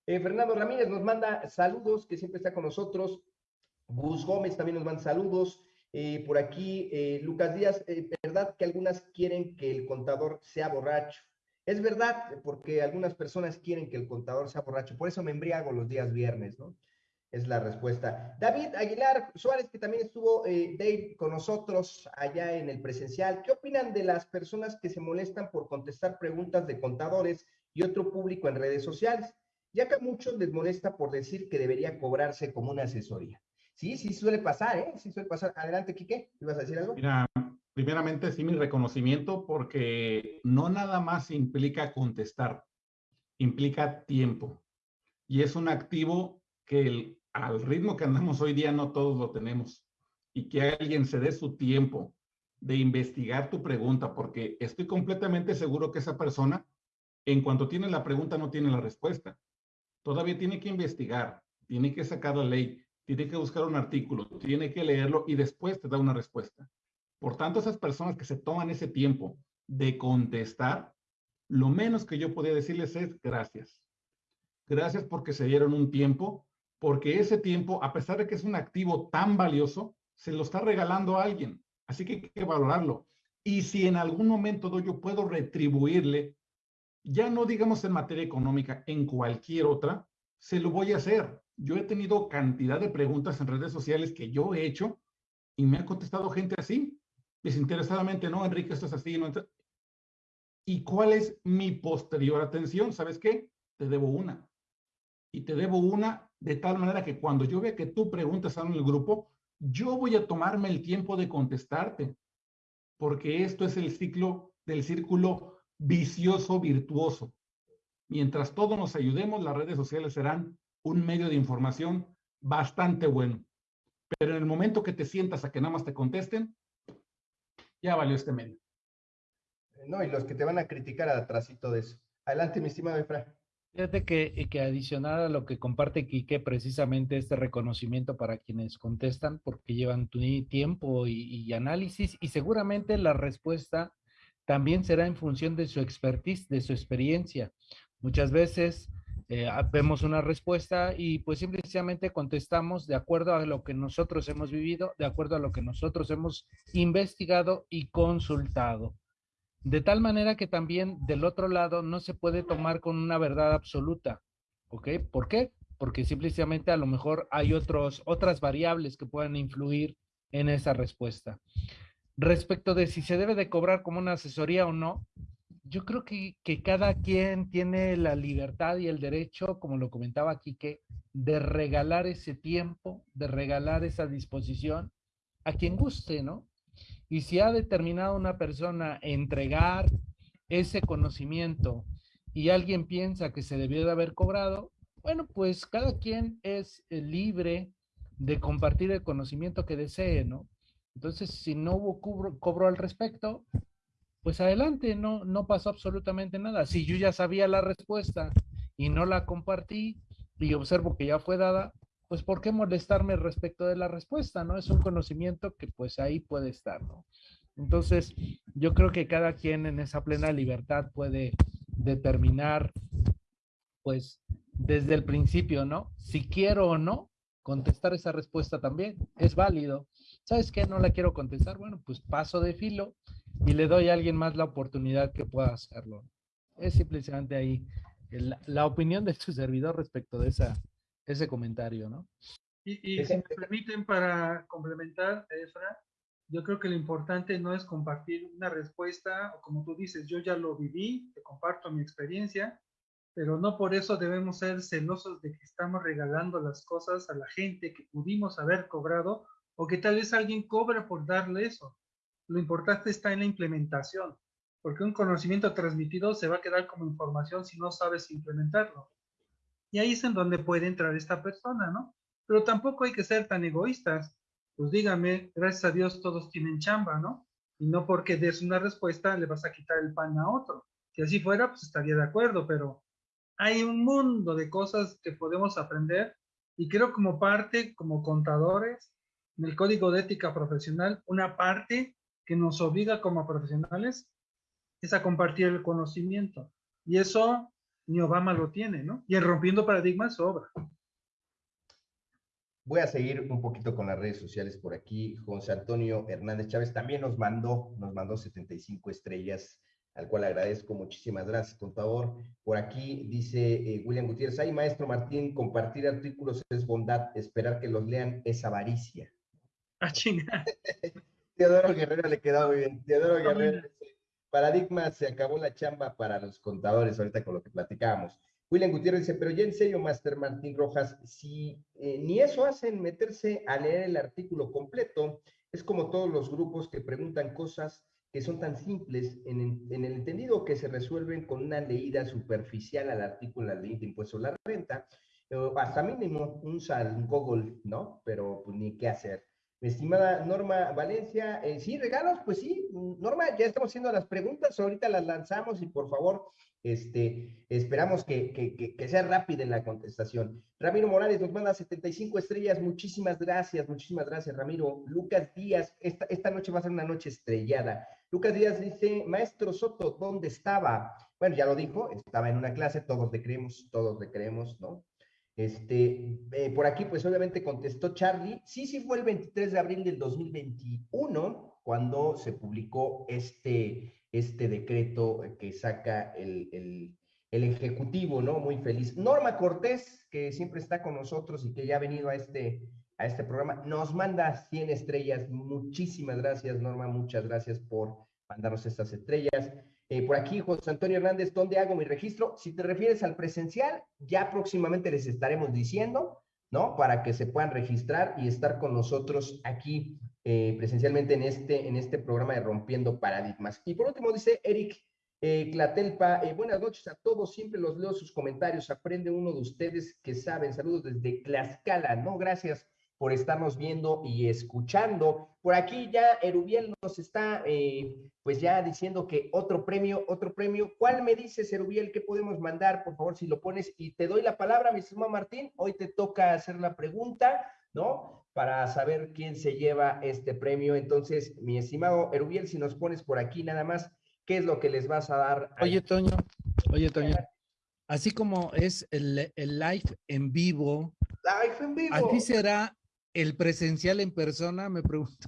Eh, Fernando Ramírez nos manda saludos, que siempre está con nosotros. Gus Gómez también nos manda saludos. Eh, por aquí, eh, Lucas Díaz, eh, ¿verdad que algunas quieren que el contador sea borracho? Es verdad, porque algunas personas quieren que el contador sea borracho, por eso me embriago los días viernes, ¿no? Es la respuesta. David Aguilar Suárez, que también estuvo Dave con nosotros allá en el presencial, ¿qué opinan de las personas que se molestan por contestar preguntas de contadores y otro público en redes sociales? Ya que a muchos les molesta por decir que debería cobrarse como una asesoría. Sí, sí suele pasar, ¿eh? Sí suele pasar. Adelante, Quique, ¿ibas a decir algo? Mira, primeramente sí mi reconocimiento porque no nada más implica contestar, implica tiempo. Y es un activo que al ritmo que andamos hoy día no todos lo tenemos. Y que alguien se dé su tiempo de investigar tu pregunta, porque estoy completamente seguro que esa persona, en cuanto tiene la pregunta, no tiene la respuesta. Todavía tiene que investigar, tiene que sacar la ley, tiene que buscar un artículo, tiene que leerlo y después te da una respuesta. Por tanto, esas personas que se toman ese tiempo de contestar, lo menos que yo podría decirles es gracias. Gracias porque se dieron un tiempo, porque ese tiempo, a pesar de que es un activo tan valioso, se lo está regalando a alguien. Así que hay que valorarlo. Y si en algún momento yo puedo retribuirle, ya no digamos en materia económica, en cualquier otra, se lo voy a hacer. Yo he tenido cantidad de preguntas en redes sociales que yo he hecho y me ha contestado gente así, desinteresadamente, no, Enrique, esto es así. No, ¿Y cuál es mi posterior atención? ¿Sabes qué? Te debo una. Y te debo una de tal manera que cuando yo vea que tú preguntas en el grupo, yo voy a tomarme el tiempo de contestarte, porque esto es el ciclo del círculo vicioso virtuoso. Mientras todos nos ayudemos, las redes sociales serán un medio de información bastante bueno. Pero en el momento que te sientas a que nada más te contesten, ya valió este medio. No, y los que te van a criticar atrásito de eso. Adelante, mi estimado Efra. Fíjate que, que adicional a lo que comparte Quique, precisamente este reconocimiento para quienes contestan, porque llevan tu tiempo y, y análisis, y seguramente la respuesta también será en función de su expertise, de su experiencia. Muchas veces eh, vemos una respuesta y pues simplemente contestamos de acuerdo a lo que nosotros hemos vivido, de acuerdo a lo que nosotros hemos investigado y consultado. De tal manera que también del otro lado no se puede tomar con una verdad absoluta. ¿Ok? ¿Por qué? Porque simplemente a lo mejor hay otros, otras variables que puedan influir en esa respuesta. Respecto de si se debe de cobrar como una asesoría o no, yo creo que, cada quien tiene la libertad y el derecho, como lo comentaba aquí, que de regalar ese tiempo, de regalar esa disposición a quien guste, ¿no? Y si ha determinado una persona entregar ese conocimiento y alguien piensa que se debió de haber cobrado, bueno, pues cada quien es eh, libre de compartir el conocimiento que desee, ¿no? Entonces, si no hubo cobro al respecto, pues adelante, no, no pasó absolutamente nada. Si yo ya sabía la respuesta y no la compartí y observo que ya fue dada, pues ¿por qué molestarme respecto de la respuesta? ¿No? Es un conocimiento que pues ahí puede estar, ¿no? Entonces, yo creo que cada quien en esa plena libertad puede determinar, pues, desde el principio, ¿no? Si quiero o no contestar esa respuesta también, es válido. ¿Sabes qué? No la quiero contestar. Bueno, pues paso de filo y le doy a alguien más la oportunidad que pueda hacerlo. Es simplemente ahí la, opinión de tu servidor respecto de esa, ese comentario, ¿no? Y, si me permiten para complementar, Efra, yo creo que lo importante no es compartir una respuesta, o como tú dices, yo ya lo viví, te comparto mi experiencia, pero no por eso debemos ser celosos de que estamos regalando las cosas a la gente que pudimos haber cobrado o que tal vez alguien cobra por darle eso lo importante está en la implementación, porque un conocimiento transmitido se va a quedar como información si no sabes implementarlo. Y ahí es en donde puede entrar esta persona, ¿no? Pero tampoco hay que ser tan egoístas. Pues dígame, gracias a Dios todos tienen chamba, ¿no? Y no porque des una respuesta le vas a quitar el pan a otro. Si así fuera, pues estaría de acuerdo, pero hay un mundo de cosas que podemos aprender y creo como parte, como contadores, en el código de ética profesional, una parte que nos obliga como profesionales es a compartir el conocimiento. Y eso ni Obama lo tiene, ¿no? Y en Rompiendo Paradigmas sobra. Voy a seguir un poquito con las redes sociales por aquí. José Antonio Hernández Chávez también nos mandó, nos mandó 75 estrellas, al cual agradezco. Muchísimas gracias, contador. Por aquí dice eh, William Gutiérrez, ay, maestro Martín, compartir artículos es bondad, esperar que los lean es avaricia. Ah, chinga. Teodoro Guerrero le quedó muy bien. Teodoro Guerrero paradigma, se acabó la chamba para los contadores ahorita con lo que platicábamos. William Gutiérrez dice, pero ya en serio, Master Martín Rojas, si eh, ni eso hacen meterse a leer el artículo completo, es como todos los grupos que preguntan cosas que son tan simples en, el entendido que se resuelven con una leída superficial al artículo de la ley de impuesto a la renta, hasta mínimo un, un Google, ¿no? Pero pues ni qué hacer. Estimada Norma Valencia, eh, sí, regalos, pues sí, Norma, ya estamos haciendo las preguntas, ahorita las lanzamos y por favor, este, esperamos que, que, que, sea rápida en la contestación. Ramiro Morales nos manda 75 estrellas, muchísimas gracias, muchísimas gracias, Ramiro. Lucas Díaz, esta, esta noche va a ser una noche estrellada. Lucas Díaz dice, maestro Soto, ¿dónde estaba? Bueno, ya lo dijo, estaba en una clase, todos le creemos, todos le creemos, ¿no? Este, eh, por aquí, pues obviamente contestó Charlie. Sí, sí fue el 23 de abril del 2021 cuando se publicó este, este decreto que saca el, el, el, Ejecutivo, ¿no? Muy feliz. Norma Cortés, que siempre está con nosotros y que ya ha venido a este, a este programa, nos manda 100 estrellas. Muchísimas gracias, Norma. Muchas gracias por mandarnos estas estrellas. Eh, por aquí, José Antonio Hernández, ¿dónde hago mi registro? Si te refieres al presencial, ya próximamente les estaremos diciendo, ¿no? Para que se puedan registrar y estar con nosotros aquí eh, presencialmente en este, en este programa de Rompiendo Paradigmas. Y por último, dice Eric eh, Clatelpa, buenas noches a todos, siempre los leo sus comentarios, aprende uno de ustedes que saben, saludos desde Tlaxcala, ¿no? Gracias por estarnos viendo y escuchando. Por aquí ya Erubiel nos está eh, pues ya diciendo que otro premio, otro premio. ¿Cuál me dices, Erubiel, que podemos mandar? Por favor, si lo pones y te doy la palabra, mi estimado Martín. Hoy te toca hacer la pregunta, ¿no? Para saber quién se lleva este premio. Entonces, mi estimado Erubiel, si nos pones por aquí nada más, ¿qué es lo que les vas a dar? Oye, Toño, oye, Toño. así como es el, el live en vivo, Live en vivo. ¿así será el presencial en persona? Me pregunto.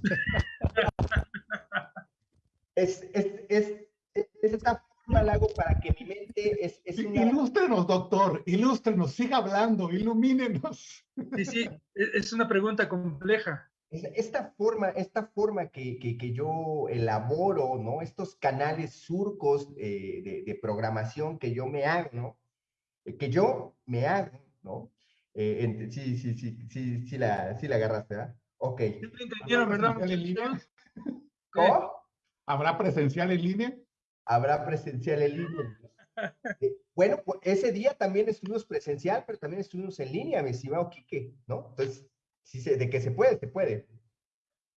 Es, es, es, es, es esta forma la hago para que mi mente es, es una... Ilústrenos, doctor, ilústrenos, siga hablando, ilumínenos. Sí, sí, e- es una pregunta compleja. Es- Esta forma, esta forma que, que, que yo elaboro, ¿no? Estos canales surcos eh, de, de programación que yo me hago, ¿no? Eh, Que yo me hago, ¿no? Eh, sí, sí, sí, sí, sí la, sí la agarraste, ¿verdad? Ok. ¿Sí me entendieron, verdad, presencial en línea? ¿Cómo? ¿Habrá presencial en línea? Habrá presencial en línea. Eh, Bueno, pues ese día también estuvimos presencial, pero también estuvimos en línea, mi estimado Quique, ¿no? Entonces, sí se, de que se puede, se puede.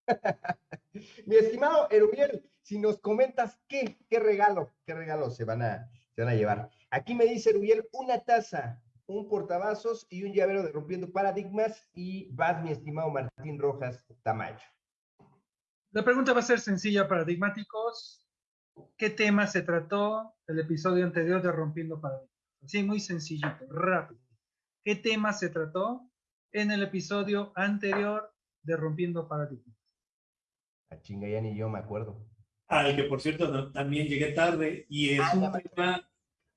mi estimado Erubiel, si nos comentas qué, qué regalo, qué regalo se van a, se van a llevar. Aquí me dice Erubiel, una taza, un portavasos y un llavero de Rompiendo Paradigmas y vas, mi estimado Martín Rojas Tamayo. La pregunta va a ser sencilla, paradigmáticos. ¿Qué tema se trató el episodio anterior de Rompiendo Paradigmas? Sí, muy sencillito, rápido. ¿Qué tema se trató en el episodio anterior de Rompiendo Paradigmas? A chinga, ya ni yo me acuerdo. Al que, por cierto, no- también llegué tarde y es Ah, un tema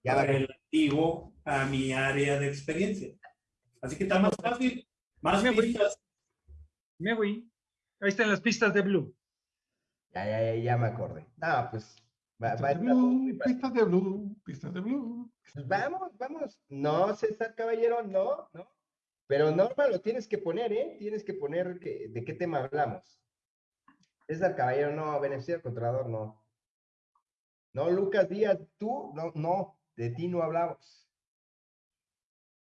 Ya relativo a mi área de experiencia. Así que está más fácil, más Me voy. pistas. Me voy. Ahí están las pistas de Blue. Ya, ya, ya, ya me acordé. No, pues va, va a Pistas de blue, pistas de blue, pistas de blue. Pues vamos, vamos. No, César Caballero, no, no. Pero Norma lo tienes que poner, ¿eh? Tienes que poner que- de qué tema hablamos. César Caballero, no. Beneficiario controlador, no. No, Lucas Díaz, tú, no, no. De ti no hablamos.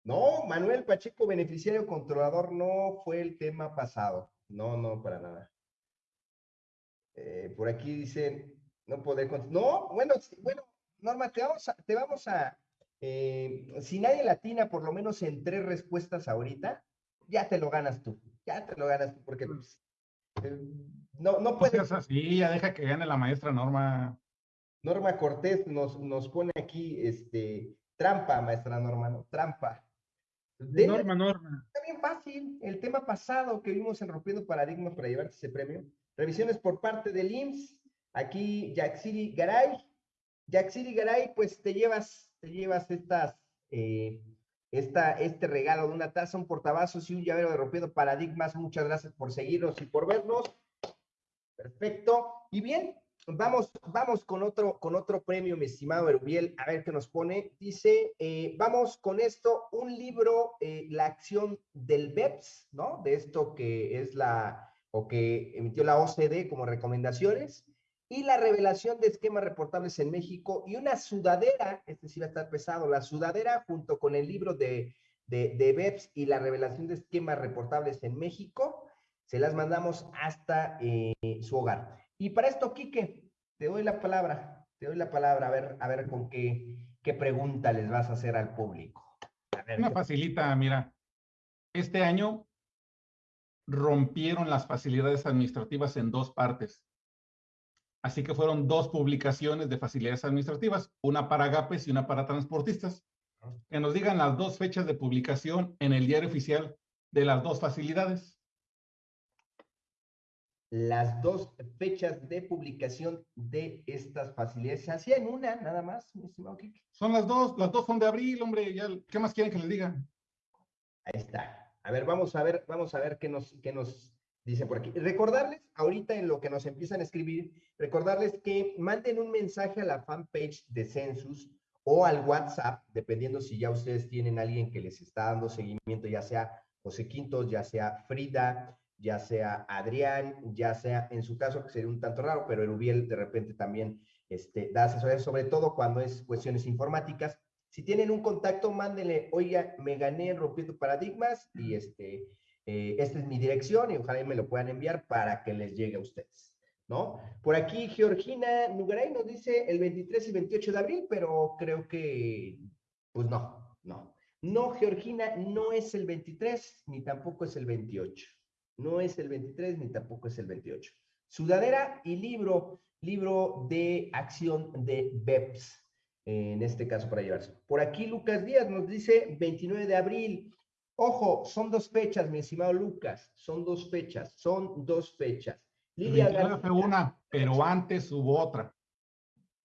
No, Manuel Pacheco, beneficiario controlador, no fue el tema pasado. No, no, para nada. Eh, por aquí dicen, no poder... No, bueno, bueno, Norma, te vamos a, te vamos a, eh, si nadie latina por lo menos en tres respuestas ahorita, ya te lo ganas tú, ya te lo ganas tú, porque pues, eh, no, no No puedes, seas así, ya deja que gane la maestra Norma. Norma Cortés nos, nos pone aquí, este, trampa, maestra Norma, ¿no? Trampa. Norma, Norma. Está bien fácil. El tema pasado que vimos en Rompiendo Paradigmas para llevarte ese premio. Revisiones por parte del IMSS. Aquí, Yaxiri Garay. Yaxiri Garay, pues te llevas, te llevas estas, eh, esta, este regalo de una taza, un portavasos y un llavero de Rompiendo Paradigmas. Muchas gracias por seguirnos y por vernos. Perfecto. Y bien, vamos, vamos con otro, con otro premio, mi estimado Erubiel, a ver qué nos pone. Dice, eh, vamos con esto, un libro, eh, la acción del BEPS, ¿no? De esto que es la, o que emitió la OCDE como recomendaciones, y la revelación de esquemas reportables en México, y una sudadera, este sí va a estar pesado, la sudadera junto con el libro de, de, BEPS y la revelación de esquemas reportables en México, se las mandamos hasta eh, su hogar. Y para esto, Quique, te doy la palabra, te doy la palabra, a ver, a ver con qué, qué pregunta les vas a hacer al público. A ver, Una ¿qué- facilita, mira. Este año rompieron las facilidades administrativas en dos partes. Así que fueron dos publicaciones de facilidades administrativas, una para GAPES y una para transportistas. Que nos digan las dos fechas de publicación en el diario oficial de las dos facilidades. Las dos fechas de publicación de estas facilidades. Se hacía en una, nada más, mi estimado. Son las dos, las dos son de abril, hombre. Ya, ¿Qué más quieren que les diga? Ahí está. A ver, vamos a ver, vamos a ver qué nos, qué nos dice por aquí. Recordarles, ahorita en lo que nos empiezan a escribir, recordarles que manden un mensaje a la fanpage de Census o al WhatsApp, dependiendo si ya ustedes tienen alguien que les está dando seguimiento, ya sea José Quintos, ya sea Frida, ya sea Adrián, ya sea en su caso, que sería un tanto raro, pero Erubiel de repente también este, da asesoría, sobre todo cuando es cuestiones informáticas. Si tienen un contacto, mándenle, oiga, me gané en rompiendo paradigmas y este, eh, esta es mi dirección y ojalá me lo puedan enviar para que les llegue a ustedes, ¿no? Por aquí Georgina Nugaray nos dice el 23 y 28 de abril, pero creo que, pues no, no. No, Georgina, no es el 23 ni tampoco es el 28. No es el 23 ni tampoco es el 28. Sudadera y libro, libro de acción de BEPS. en este caso para llevarse. Por aquí Lucas Díaz nos dice 29 de abril. Ojo, son dos fechas, mi estimado Lucas, son dos fechas, son dos fechas. Lidia García, fue una, pero antes hubo otra.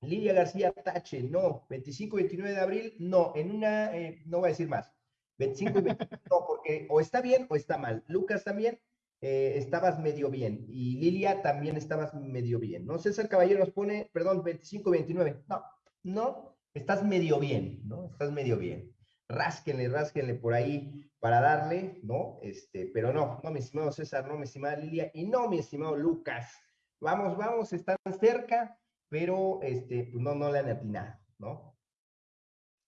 Lidia García Tache, no. 25 y 29 de abril, no. En una, eh, no voy a decir más. 25 y 29, no, porque o está bien o está mal. Lucas también, eh, estabas medio bien. Y Lilia también estabas medio bien. ¿no? César Caballero nos pone, perdón, 25 y 29. No, no, estás medio bien, ¿no? Estás medio bien. Rásquenle, rásquenle por ahí para darle, ¿no? Este, pero no, no, mi estimado César, no, mi estimada Lilia, y no, mi estimado Lucas. Vamos, vamos, están cerca, pero este, pues no, no le han atinado, ¿no?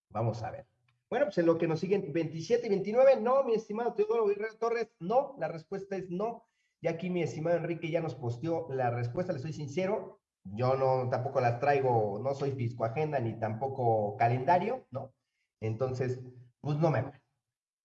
Vamos a ver. Bueno, pues en lo que nos siguen, 27 y 29, no, mi estimado Teodoro Guerrero Torres, no, la respuesta es no. Y aquí mi estimado Enrique ya nos posteó la respuesta, le soy sincero, yo no, tampoco las traigo, no soy fisco agenda ni tampoco calendario, ¿no? Entonces, pues no me.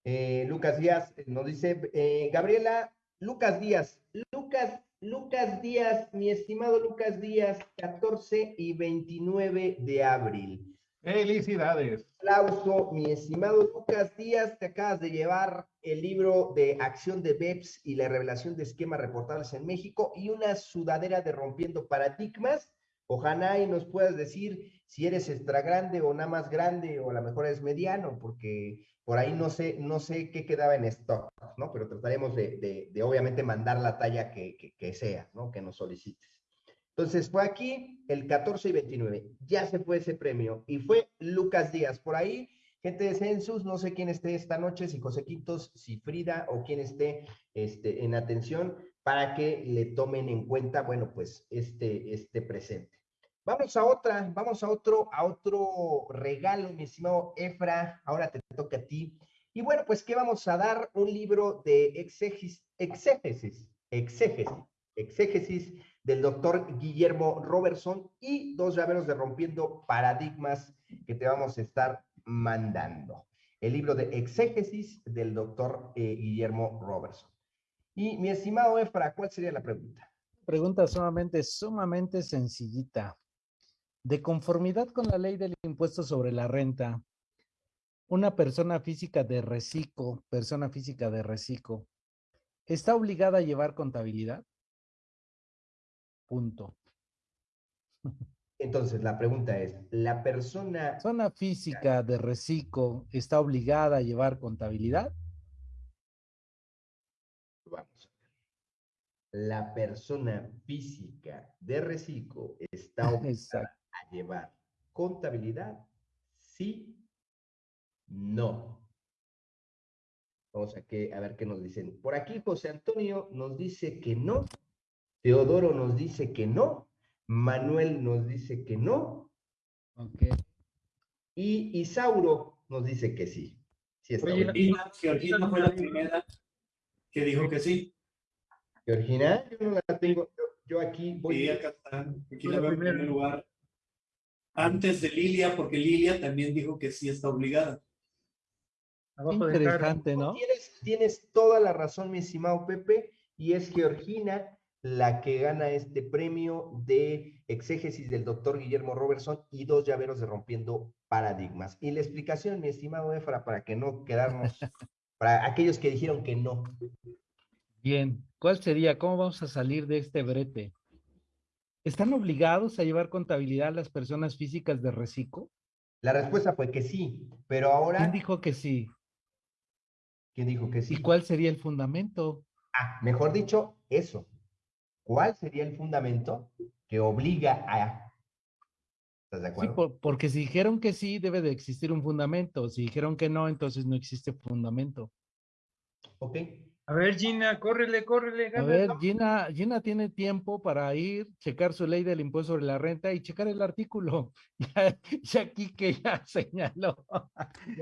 Eh, Lucas Díaz nos dice, eh, Gabriela, Lucas Díaz, Lucas, Lucas Díaz, mi estimado Lucas Díaz, 14 y 29 de abril. Felicidades. Aplauso, mi estimado Lucas Díaz, te acabas de llevar el libro de acción de BEPS y la revelación de esquemas reportables en México y una sudadera de rompiendo paradigmas. Ojalá y nos puedas decir si eres extra grande o nada más grande o a lo mejor es mediano, porque por ahí no sé, no sé qué quedaba en stock, ¿no? Pero trataremos de, de, obviamente mandar la talla que, que, sea, ¿no? Que nos solicites. Entonces fue aquí el 14 y 29. Ya se fue ese premio y fue Lucas Díaz. Por ahí, gente de Census, no sé quién esté esta noche, si José Quintos, si Frida o quién esté este, en atención para que le tomen en cuenta, bueno, pues este, este presente. Vamos a otra, vamos a otro, a otro regalo, mi estimado Efra. Ahora te toca a ti. Y bueno, pues, ¿qué vamos a dar? Un libro de exégesis, exégesis, exégesis, exégesis del doctor Guillermo Robertson y dos llaveros de Rompiendo Paradigmas que te vamos a estar mandando. El libro de exégesis del doctor eh, Guillermo Robertson. Y mi estimado Efra, ¿cuál sería la pregunta? Pregunta sumamente, sumamente sencillita. De conformidad con la ley del impuesto sobre la renta, una persona física de reciclo, persona física de reciclo, ¿está obligada a llevar contabilidad? Punto. Entonces, la pregunta es, ¿la persona... Persona física de reciclo está obligada a llevar contabilidad? Vamos La persona física de reciclo está obligada llevar contabilidad? Sí, no. Vamos a, que, a ver qué nos dicen. Por aquí José Antonio nos dice que no. Teodoro nos dice que no. Manuel nos dice que no. Okay. Y Isauro nos dice que sí. sí Georgina, Georgina fue la primera que dijo que sí. Georgina, yo no la tengo. Yo, aquí voy. Sí, acá está. Aquí la veo en primer lugar antes de Lilia, porque Lilia también dijo que sí está obligada. Interesante, ¿no? Tienes, tienes toda la razón, mi estimado Pepe, y es Georgina la que gana este premio de exégesis del doctor Guillermo Robertson y dos llaveros de Rompiendo Paradigmas. Y la explicación, mi estimado Efra, para que no quedarnos, para aquellos que dijeron que no. Bien, ¿cuál sería? ¿Cómo vamos a salir de este brete? ¿Están obligados a llevar contabilidad las personas físicas de reciclo? La respuesta fue que sí, pero ahora... ¿Quién dijo que sí? ¿Quién dijo que sí? ¿Y cuál sería el fundamento? Ah, mejor dicho, eso. ¿Cuál sería el fundamento que obliga a... ¿Estás de acuerdo? Sí, porque si dijeron que sí, debe de existir un fundamento. Si dijeron que no, entonces no existe fundamento. Ok, a ver, Gina, córrele, córrele. A ver, Gina, Gina tiene tiempo para ir, checar su ley del impuesto sobre la renta y checar el artículo. Ya, aquí que ya señaló.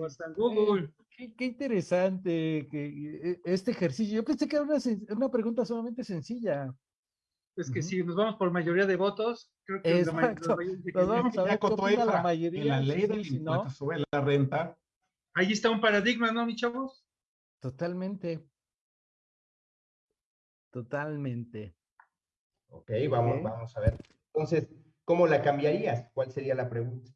hasta Google. Qué, interesante que, e, este ejercicio. Yo pensé que era una, una pregunta sumamente sencilla. Es que si nos vamos por mayoría de votos, creo que Exacto. La, vamos a ver la mayoría. En la ley del impuesto sobre la renta. Ahí está un paradigma, ¿no, mi chavos? Totalmente. Totalmente. Ok, vamos, vamos a ver. Entonces, ¿cómo la cambiarías? ¿Cuál sería la pregunta?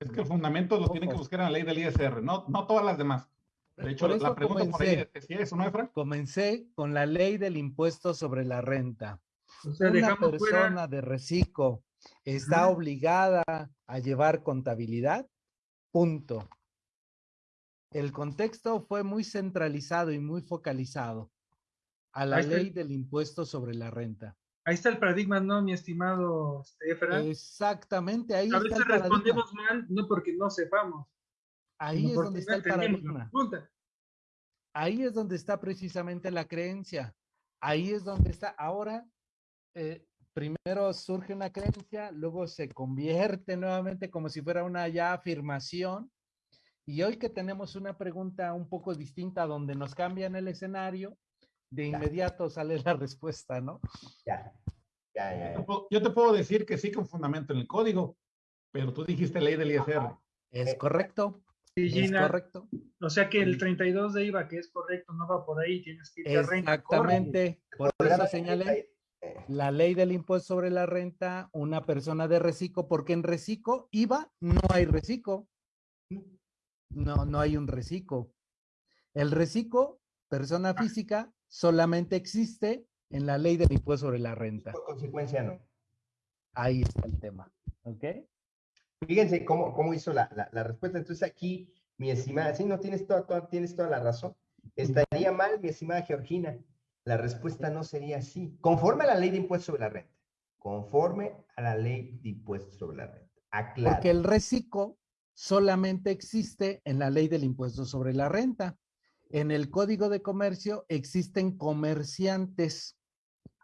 Es que el fundamento lo tienen que buscar en la ley del ISR, no, no todas las demás. De hecho, la pregunta por ahí decía eso, ¿no, Efra? Comencé con la ley del impuesto sobre la renta. Una persona de reciclo está obligada a llevar contabilidad, punto. El contexto fue muy centralizado y muy focalizado a la ley del impuesto sobre la renta. Ahí está el paradigma, ¿no, mi estimado Efra? Exactamente, ahí a veces respondemos mal, no porque no sepamos. Ahí es donde está el paradigma. Ahí es donde está precisamente la creencia. Ahí es donde está. Ahora, eh, primero surge una creencia, luego se convierte nuevamente como si fuera una ya afirmación. Y hoy que tenemos una pregunta un poco distinta donde nos cambian el escenario, de inmediato sale la respuesta, ¿no? Ya. Ya, ya, Yo te puedo decir que sí con fundamento en el código, pero tú dijiste ley del ISR. Es correcto. Sí, Gina, es correcto. O sea que el 32 de IVA, que es correcto, no va por ahí, tienes que ir a renta. Exactamente, por eso señalé la ley del impuesto sobre la renta, una persona de reciclo, porque en reciclo IVA no hay reciclo. No, no hay un reciclo. El reciclo, persona física, solamente existe en la ley del impuesto sobre la renta. Por consecuencia, no. Ahí está el tema. ¿Ok? Fíjense cómo, cómo hizo la, la, respuesta. Entonces aquí, mi estimada, sí, no tienes toda, tienes toda la razón. Estaría mal, mi estimada Georgina. La respuesta no sería así. Conforme a la ley de impuestos sobre la renta. Conforme a la ley de impuestos sobre la renta. Aclaro. Porque el reciclo solamente existe en la ley del impuesto sobre la renta. En el Código de Comercio existen comerciantes.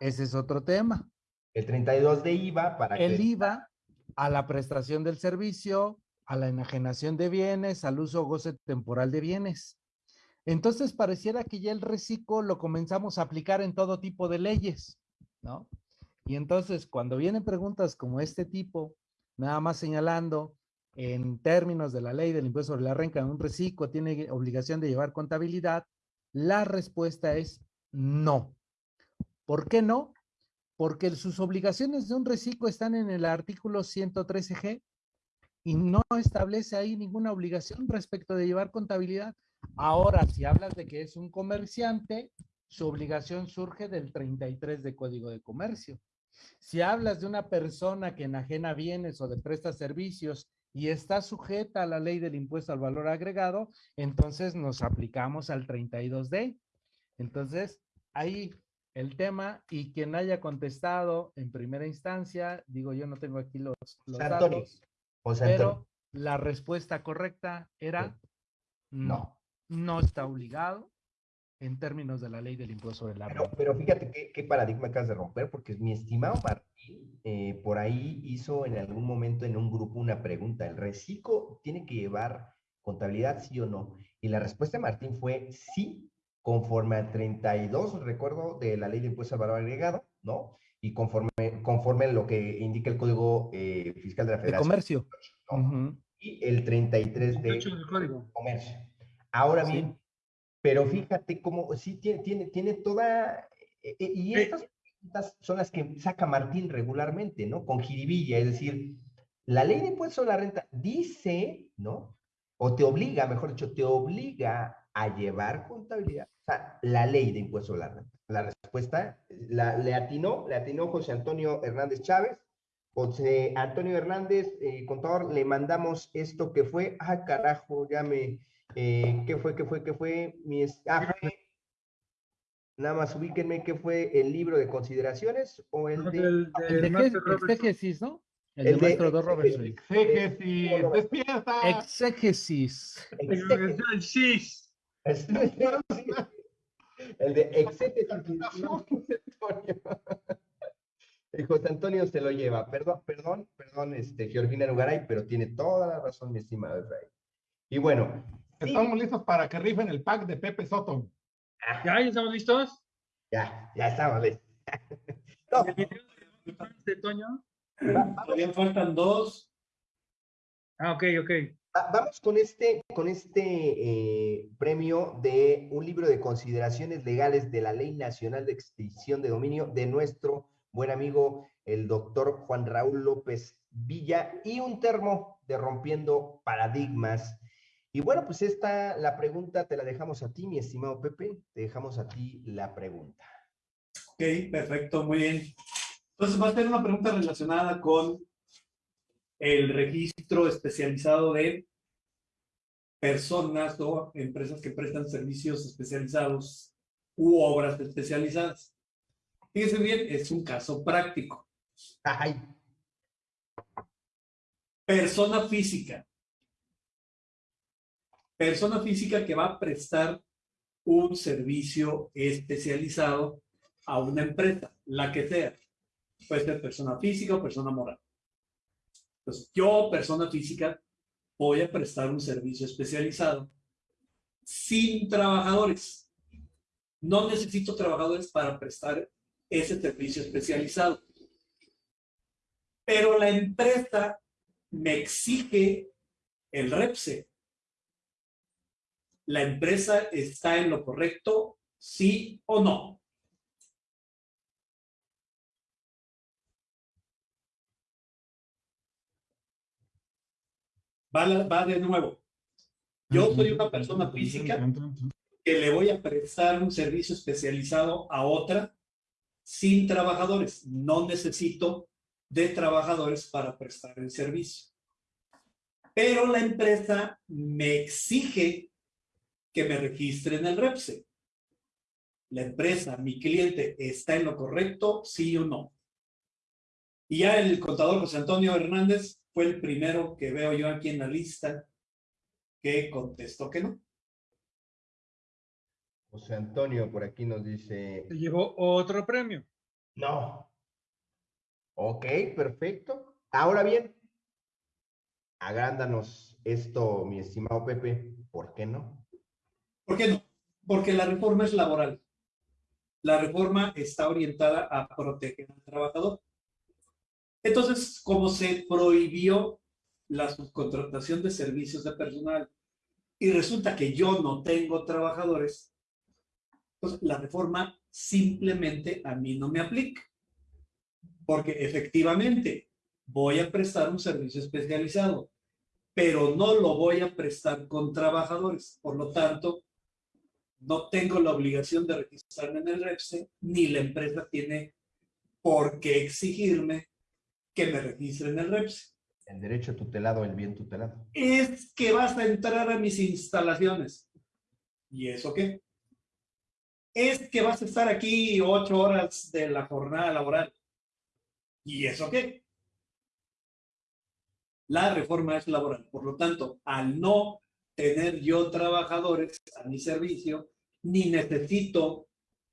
Ese es otro tema. El 32 de IVA para El IVA a la prestación del servicio, a la enajenación de bienes, al uso o goce temporal de bienes. Entonces pareciera que ya el reciclo lo comenzamos a aplicar en todo tipo de leyes, ¿no? Y entonces cuando vienen preguntas como este tipo, nada más señalando en términos de la ley del impuesto sobre la renta, un reciclo tiene obligación de llevar contabilidad, la respuesta es no. ¿Por qué no? Porque sus obligaciones de un reciclo están en el artículo 113G y no establece ahí ninguna obligación respecto de llevar contabilidad. Ahora, si hablas de que es un comerciante, su obligación surge del 33 de Código de Comercio. Si hablas de una persona que enajena bienes o de presta servicios y está sujeta a la ley del impuesto al valor agregado, entonces nos aplicamos al 32D. Entonces, ahí el tema y quien haya contestado en primera instancia, digo yo no tengo aquí los, datos, pero la respuesta correcta era no, no está obligado en términos de la ley del impuesto sobre la pero, pero fíjate qué, qué, paradigma acabas de romper, porque mi estimado Martín eh, por ahí hizo en algún momento en un grupo una pregunta, ¿el reciclo tiene que llevar contabilidad, sí o no? Y la respuesta de Martín fue sí, conforme al 32, recuerdo, de la ley de impuesto al valor agregado, ¿no? Y conforme, conforme lo que indica el Código eh, Fiscal de la Federación. De comercio. Y el 33 de comercio. Ahora bien, pero fíjate cómo sí tiene, tiene, tiene toda, eh, eh, y estas preguntas son las que saca Martín regularmente, ¿no? Con jiribilla, es decir, la ley de impuesto a la renta dice, ¿no? O te obliga, mejor dicho, te obliga a llevar contabilidad. O sea, la ley de impuesto a la renta. La respuesta, la, le atinó, le atinó José Antonio Hernández Chávez. José Antonio Hernández, eh, contador, le mandamos esto que fue, ah, carajo, ya me, eh, ¿Qué fue? ¿Qué fue? ¿Qué fue? Mi, ah, nada más ubíquenme qué fue el libro de consideraciones o el de... El, de, exégesis, ¿no? El, el de maestro de Robertson. Exégesis, despierta. Exégesis. Exégesis. El de exégesis. El José Antonio se lo lleva. Perdón, perdón, perdón, este, Georgina Nugaray, pero tiene toda la razón, mi estimado Efraín. Y bueno, Estamos listos para que rifen el pack de Pepe Soto. ¿Ya? ¿Ya estamos listos? Ya, ya estamos listos. ¿De Toño? Todavía faltan dos. Ah, ok, ok. Vamos con este, con este eh, premio de un libro de consideraciones legales de la Ley Nacional de Extinción de Dominio de nuestro buen amigo, el doctor Juan Raúl López Villa, y un termo de Rompiendo Paradigmas. Y bueno, pues esta, la pregunta te la dejamos a ti, mi estimado Pepe, te dejamos a ti la pregunta. Ok, perfecto, muy bien. Entonces va a ser una pregunta relacionada con el registro especializado de personas o empresas que prestan servicios especializados u obras especializadas. Fíjense bien, es un caso práctico. Ay. Persona física. Persona física que va a prestar un servicio especializado a una empresa, la que sea. Puede ser persona física o persona moral. Entonces, yo, persona física, voy a prestar un servicio especializado sin trabajadores. No necesito trabajadores para prestar ese servicio especializado. Pero la empresa me exige el REPSE. ¿La empresa está en lo correcto, sí o no? Va, de nuevo. Yo soy una persona física que le voy a prestar un servicio especializado a otra sin trabajadores. No necesito de trabajadores para prestar el servicio. Pero la empresa me exige que me registre en el REPSE. La empresa, mi cliente, ¿está en lo correcto? Sí o no. Y ya el contador José Antonio Hernández fue el primero que veo yo aquí en la lista que contestó que no. José Antonio por aquí nos dice... Se llevó otro premio. No. Ok, perfecto. Ahora bien, agrándanos esto, mi estimado Pepe. ¿Por qué no? ¿Por qué no? Porque la reforma es laboral. La reforma está orientada a proteger al trabajador. Entonces, como se prohibió la subcontratación de servicios de personal y resulta que yo no tengo trabajadores, la reforma simplemente a mí no me aplica. Porque efectivamente voy a prestar un servicio especializado, pero no lo voy a prestar con trabajadores. Por lo tanto, no tengo la obligación de registrarme en el REPSE, ni la empresa tiene por qué exigirme que me registre en el REPSE. El derecho tutelado, el bien tutelado. Es que vas a entrar a mis instalaciones. ¿Y eso qué? Es que vas a estar aquí ocho horas de la jornada laboral. ¿Y eso qué? La reforma es laboral. Por lo tanto, al no tener yo trabajadores a mi servicio, ni necesito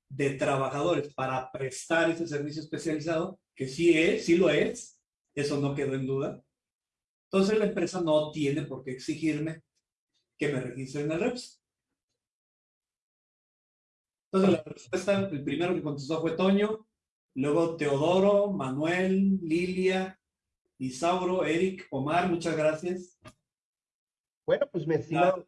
de trabajadores para prestar ese servicio especializado, que sí es, sí lo es, eso no quedó en duda. Entonces la empresa no tiene por qué exigirme que me registre en el REPS. Entonces la respuesta, el primero que contestó fue Toño, luego Teodoro, Manuel, Lilia, Isauro, Eric, Omar, muchas gracias. Bueno, pues mi estimado,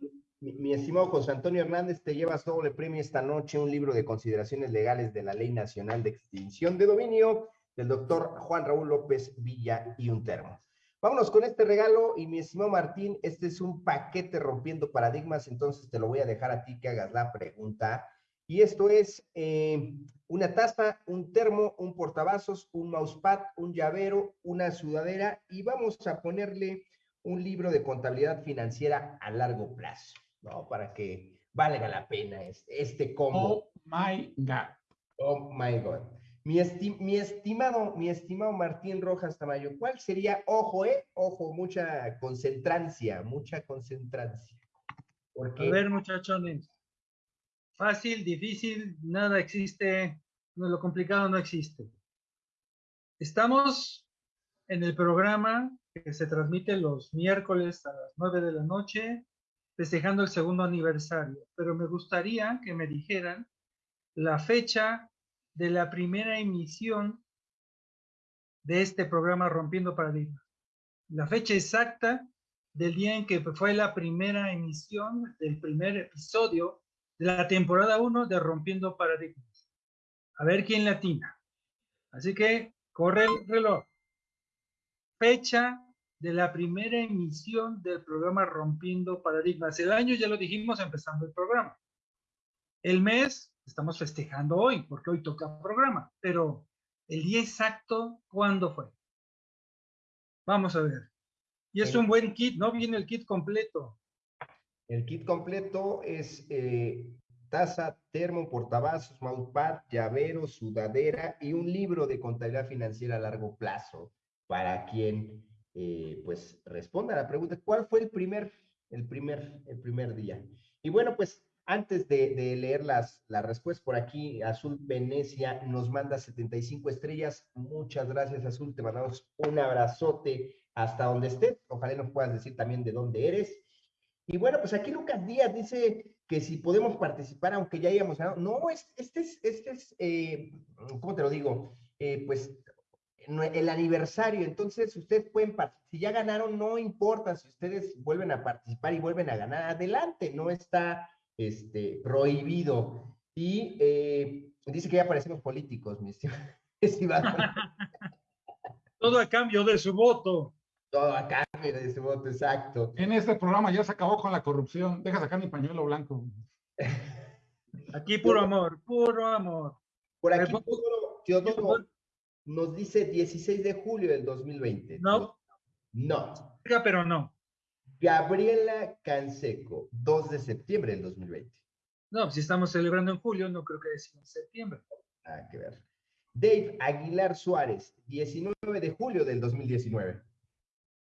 mi, estimado José Antonio Hernández, te llevas doble premio esta noche, un libro de consideraciones legales de la Ley Nacional de Extinción de Dominio del doctor Juan Raúl López Villa y un termo. Vámonos con este regalo y mi estimado Martín, este es un paquete rompiendo paradigmas, entonces te lo voy a dejar a ti que hagas la pregunta. Y esto es eh, una taza, un termo, un portavasos, un mousepad, un llavero, una sudadera y vamos a ponerle un libro de contabilidad financiera a largo plazo, ¿no? Para que valga la pena este, este combo. Oh my God. Oh my God. Mi, estimado, mi estimado Martín Rojas Tamayo, ¿cuál sería, ojo, eh, ojo, mucha concentrancia, mucha concentrancia? A ver, muchachones, fácil, difícil, nada existe, no, lo complicado no existe. Estamos en el programa que se transmite los miércoles a las nueve de la noche, festejando el segundo aniversario, pero me gustaría que me dijeran la fecha de la primera emisión de este programa Rompiendo Paradigmas. La fecha exacta del día en que fue la primera emisión del primer episodio de la temporada 1 de Rompiendo Paradigmas. A ver quién latina. Así que corre el reloj. Fecha de la primera emisión del programa Rompiendo Paradigmas. El año ya lo dijimos empezando el programa. El mes estamos festejando hoy, porque hoy toca programa, pero el día exacto, ¿cuándo fue? Vamos a ver. Y es un buen kit, ¿no? Viene el kit completo. El kit completo es eh, taza, termo, portavasos, mousepad, llavero, sudadera y un libro de contabilidad financiera a largo plazo para quien eh, pues responda a la pregunta, ¿cuál fue el primer, el primer, el primer día? Y bueno, pues antes de, leer las, las respuestas por aquí, Azul Venecia nos manda 75 estrellas. Muchas gracias, Azul. Te mandamos un abrazote hasta donde estés. Ojalá nos puedas decir también de dónde eres. Y bueno, pues aquí Lucas Díaz dice que si podemos participar, aunque ya hayamos ganado. No, este es, este es eh, ¿cómo te lo digo? Eh, pues el aniversario. Entonces, ustedes pueden participar. Si ya ganaron, no importa. Si ustedes vuelven a participar y vuelven a ganar, adelante. No está este, prohibido. Y eh, dice que ya parecemos políticos, mi estimado. Todo a cambio de su voto. Todo a cambio de su voto, exacto. En este programa ya se acabó con la corrupción. Deja sacar mi pañuelo blanco. Aquí puro amor, puro amor. Por aquí, Teodoro, nos dice 16 de julio del 2020. No. No. Pero no. Gabriela Canseco, 2 de septiembre del 2020. No, si estamos celebrando en julio, no creo que en septiembre. Ah, que ver. Dave Aguilar Suárez, 19 de julio del 2019.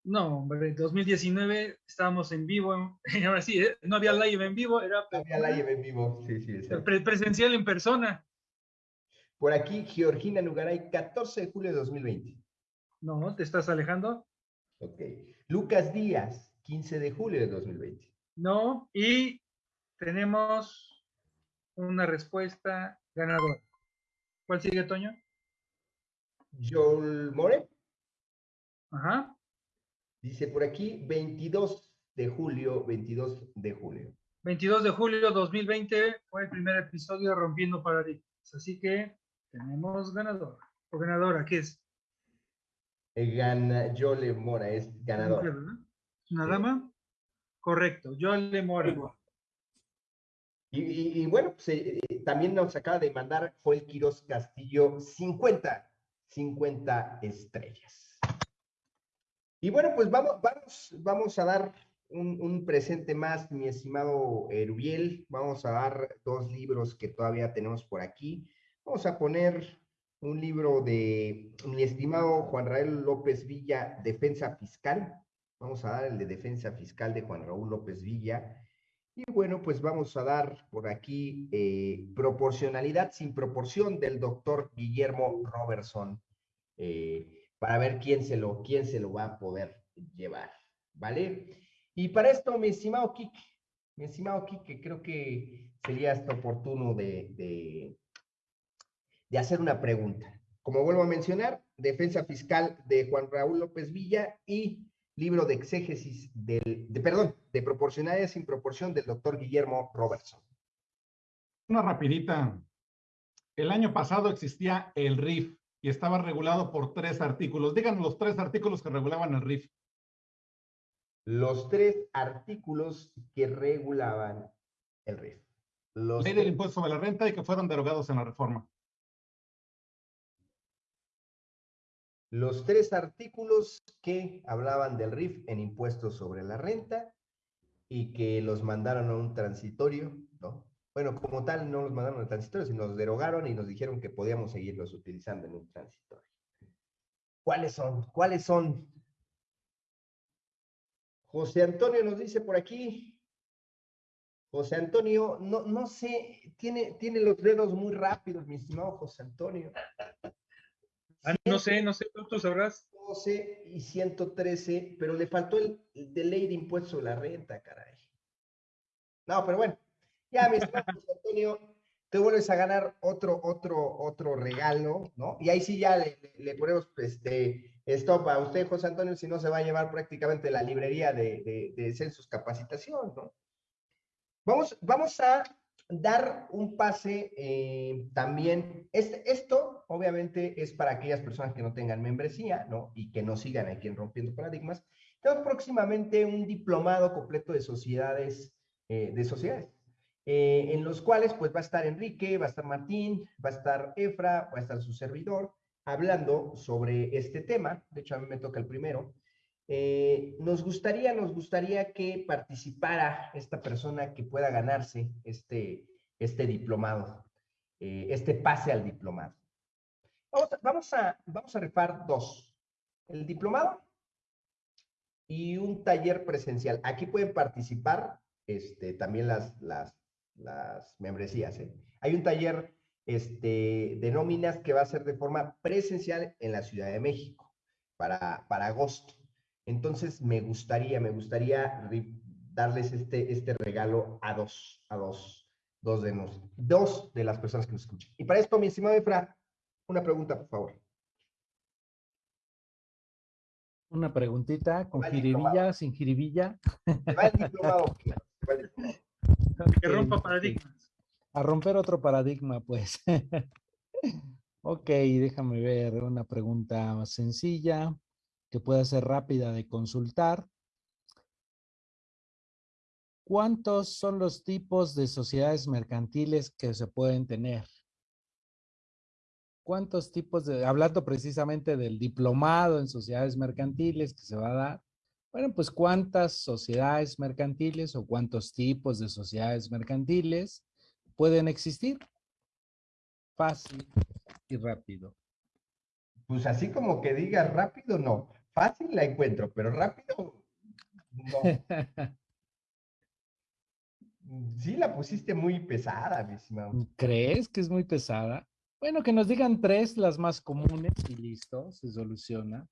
No, hombre, 2019 estábamos en vivo, ahora sí, ¿eh? no había live en vivo, era... había live en vivo, sí, sí. presencial en persona. Por aquí, Georgina Nugaray, 14 de julio de 2020. No, ¿te estás alejando? Ok. Lucas Díaz, 15 de julio de 2020. No, y tenemos una respuesta ganadora. ¿Cuál sigue, Toño? Joel More. Ajá. Dice por aquí 22 de julio, 22 de julio. 22 de julio 2020 fue el primer episodio de Rompiendo Paradigmas. Así que tenemos ganador. O ganadora, ¿qué es? Gana, Yole Mora es ganador. ¿Una dama? Correcto, yo le moro. Y, y, bueno, pues, eh, eh, también nos acaba de mandar Joel Quiroz Castillo 50, 50 estrellas. Y bueno, pues vamos, vamos, vamos a dar un, un, presente más, mi estimado Erubiel. Vamos a dar dos libros que todavía tenemos por aquí. Vamos a poner un libro de mi estimado Juan Raúl López Villa, Defensa Fiscal. Vamos a dar el de defensa fiscal de Juan Raúl López Villa. Y bueno, pues vamos a dar por aquí eh, proporcionalidad sin proporción del doctor Guillermo Robertson eh, para ver quién se, lo, quién se lo va a poder llevar, ¿vale? Y para esto, mi estimado Kike, mi estimado Kike, creo que sería esto oportuno de, de hacer una pregunta. Como vuelvo a mencionar, defensa fiscal de Juan Raúl López Villa y libro de exégesis del, de, perdón, de proporcionalidad sin proporción del doctor Guillermo Robertson. Una rapidita. El año pasado existía el RIF y estaba regulado por tres artículos. Díganos los tres artículos que regulaban el RIF. Los tres artículos que regulaban el RIF. Los Ley del impuesto sobre la renta y que fueron derogados en la reforma. Los tres artículos que hablaban del RIF en impuestos sobre la renta y que los mandaron a un transitorio, ¿no? Bueno, como tal, no los mandaron al transitorio, sino los derogaron y nos dijeron que podíamos seguirlos utilizando en un transitorio. ¿Cuáles son? ¿Cuáles son? José Antonio nos dice por aquí. José Antonio, no, no sé, tiene, tiene los dedos muy rápidos, mi estimado José Antonio. Ah, no sé, no sé, tú, sabrás. 12 y 113, pero le faltó el, de ley de impuesto a la renta, caray. No, pero bueno, ya, mi estimado Antonio, te vuelves a ganar otro, otro, otro regalo, ¿no? Y ahí sí ya le, ponemos este, stop a usted, José Antonio, si no se va a llevar prácticamente la librería de, de, de Census Capacitación, ¿no? Vamos, vamos a dar un pase eh, también. Este, esto, obviamente, es para aquellas personas que no tengan membresía, ¿no? Y que no sigan aquí en Rompiendo Paradigmas. Tenemos próximamente un diplomado completo de sociedades, eh, de sociedades, eh, en los cuales, pues, va a estar Enrique, va a estar Martín, va a estar Efra, va a estar su servidor, hablando sobre este tema. De hecho, a mí me toca el primero. Eh, nos gustaría, nos gustaría que participara esta persona que pueda ganarse este, este diplomado, eh, este pase al diplomado. Vamos a, vamos a, rifar dos. El diplomado y un taller presencial. Aquí pueden participar este, también las, las, las membresías. ¿eh? Hay un taller este, de nóminas que va a ser de forma presencial en la Ciudad de México para, para agosto. Entonces, me gustaría, me gustaría darles este, este regalo a dos, a dos, dos de, nos, dos de las personas que nos escuchan. Y para esto, mi estimado Efra, una pregunta, por favor. Una preguntita, con jiribilla, sin jiribilla. Va el diplomado. que rompa paradigmas. A romper otro paradigma, pues. ok, déjame ver una pregunta más sencilla que pueda ser rápida de consultar. ¿Cuántos son los tipos de sociedades mercantiles que se pueden tener? ¿Cuántos tipos de, hablando precisamente del diplomado en sociedades mercantiles que se va a dar? Bueno, pues cuántas sociedades mercantiles o cuántos tipos de sociedades mercantiles pueden existir. Fácil y rápido. Pues así como que diga rápido, no. Fácil la encuentro, pero rápido, no. Sí, la pusiste muy pesada, mi estimado. ¿Crees que es muy pesada? Bueno, que nos digan tres, las más comunes y listo, se soluciona.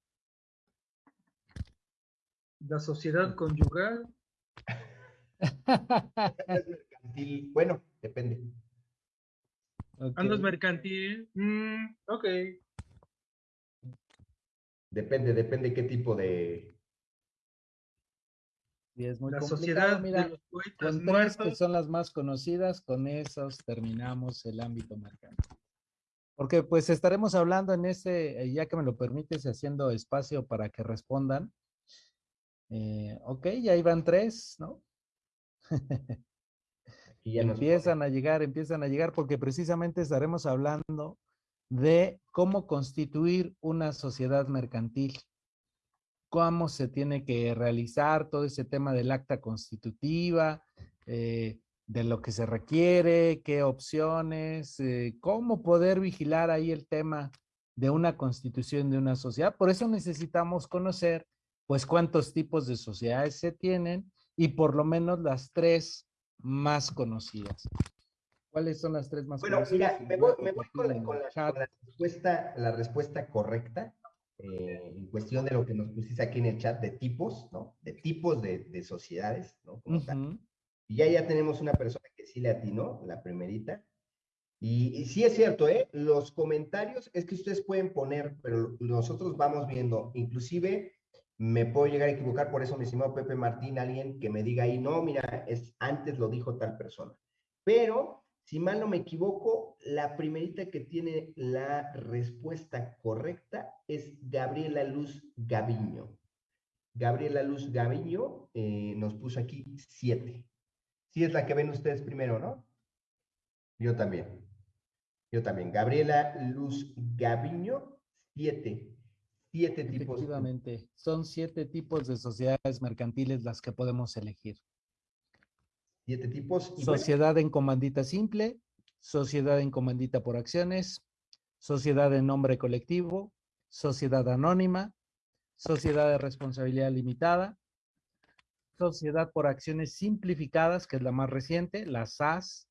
La sociedad conyugal. mercantil. Bueno, depende. Andas mercantil. Mm, ok. Depende, depende qué tipo de. Y es muy la sociedad Mira, de los poetas con tres muertos. que son las más conocidas, con esos terminamos el ámbito mercantil. Porque pues estaremos hablando en ese, eh, ya que me lo permites, haciendo espacio para que respondan. Eh, ok, ya iban tres, ¿no? Y ya empiezan a llegar, empiezan a llegar, porque precisamente estaremos hablando de cómo constituir una sociedad mercantil, cómo se tiene que realizar todo ese tema del acta constitutiva, eh, de lo que se requiere, qué opciones, eh, cómo poder vigilar ahí el tema de una constitución de una sociedad. Por eso necesitamos conocer, pues, cuántos tipos de sociedades se tienen y por lo menos las tres más conocidas. ¿Cuáles son las tres más Bueno, mira, me voy, me voy con, la, con la- con la respuesta, la respuesta correcta eh, en cuestión de lo que nos pusiste aquí en el chat de tipos, ¿no? De tipos de, de sociedades, ¿no? Como tal. Ujú. Y ya, ya tenemos una persona que sí le atinó, la primerita. Y, y sí es cierto, ¿eh? Los comentarios es que ustedes pueden poner, pero nosotros vamos viendo, inclusive me puedo llegar a equivocar, por eso mi estimado Pepe Martín, alguien que me diga ahí, no, mira, es, antes lo dijo tal persona. Pero, si mal no me equivoco, la primerita que tiene la respuesta correcta es Gabriela Luz Gaviño. Gabriela Luz Gaviño eh, nos puso aquí siete. Sí es la que ven ustedes primero, ¿no? Yo también. Yo también. Gabriela Luz Gaviño, siete. Siete tipos. Efectivamente, son siete tipos de sociedades mercantiles las que podemos elegir. Siete tipos. y bueno, Sociedad en comandita simple, sociedad en comandita por acciones, sociedad en nombre colectivo, sociedad anónima, sociedad de responsabilidad limitada, sociedad por acciones simplificadas, que es la más reciente, la SAS,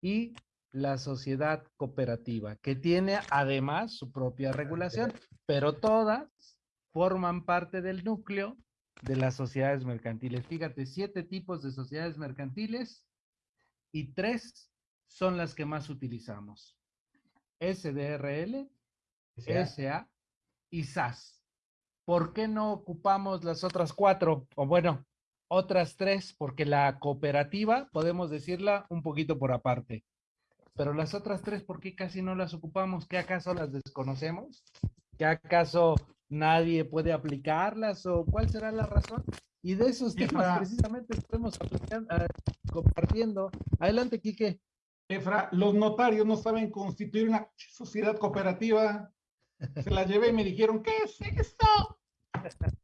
y la sociedad cooperativa, que tiene además su propia regulación, pero todas forman parte del núcleo de las sociedades mercantiles. Fíjate, siete tipos de sociedades mercantiles y tres son las que más utilizamos. SDRL, o sea, SA y SAS. ¿Por qué no ocupamos las otras cuatro? O bueno, otras tres, porque la cooperativa podemos decirla un poquito por aparte. Pero las otras tres, ¿por qué casi no las ocupamos? ¿Qué acaso las desconocemos? ¿Qué acaso nadie puede aplicarlas o cuál será la razón? Y de esos temas precisamente estamos ah, compartiendo. Adelante, Quique. Efra, los notarios no saben constituir una sociedad cooperativa. Se la llevé y me dijeron, ¿qué es esto?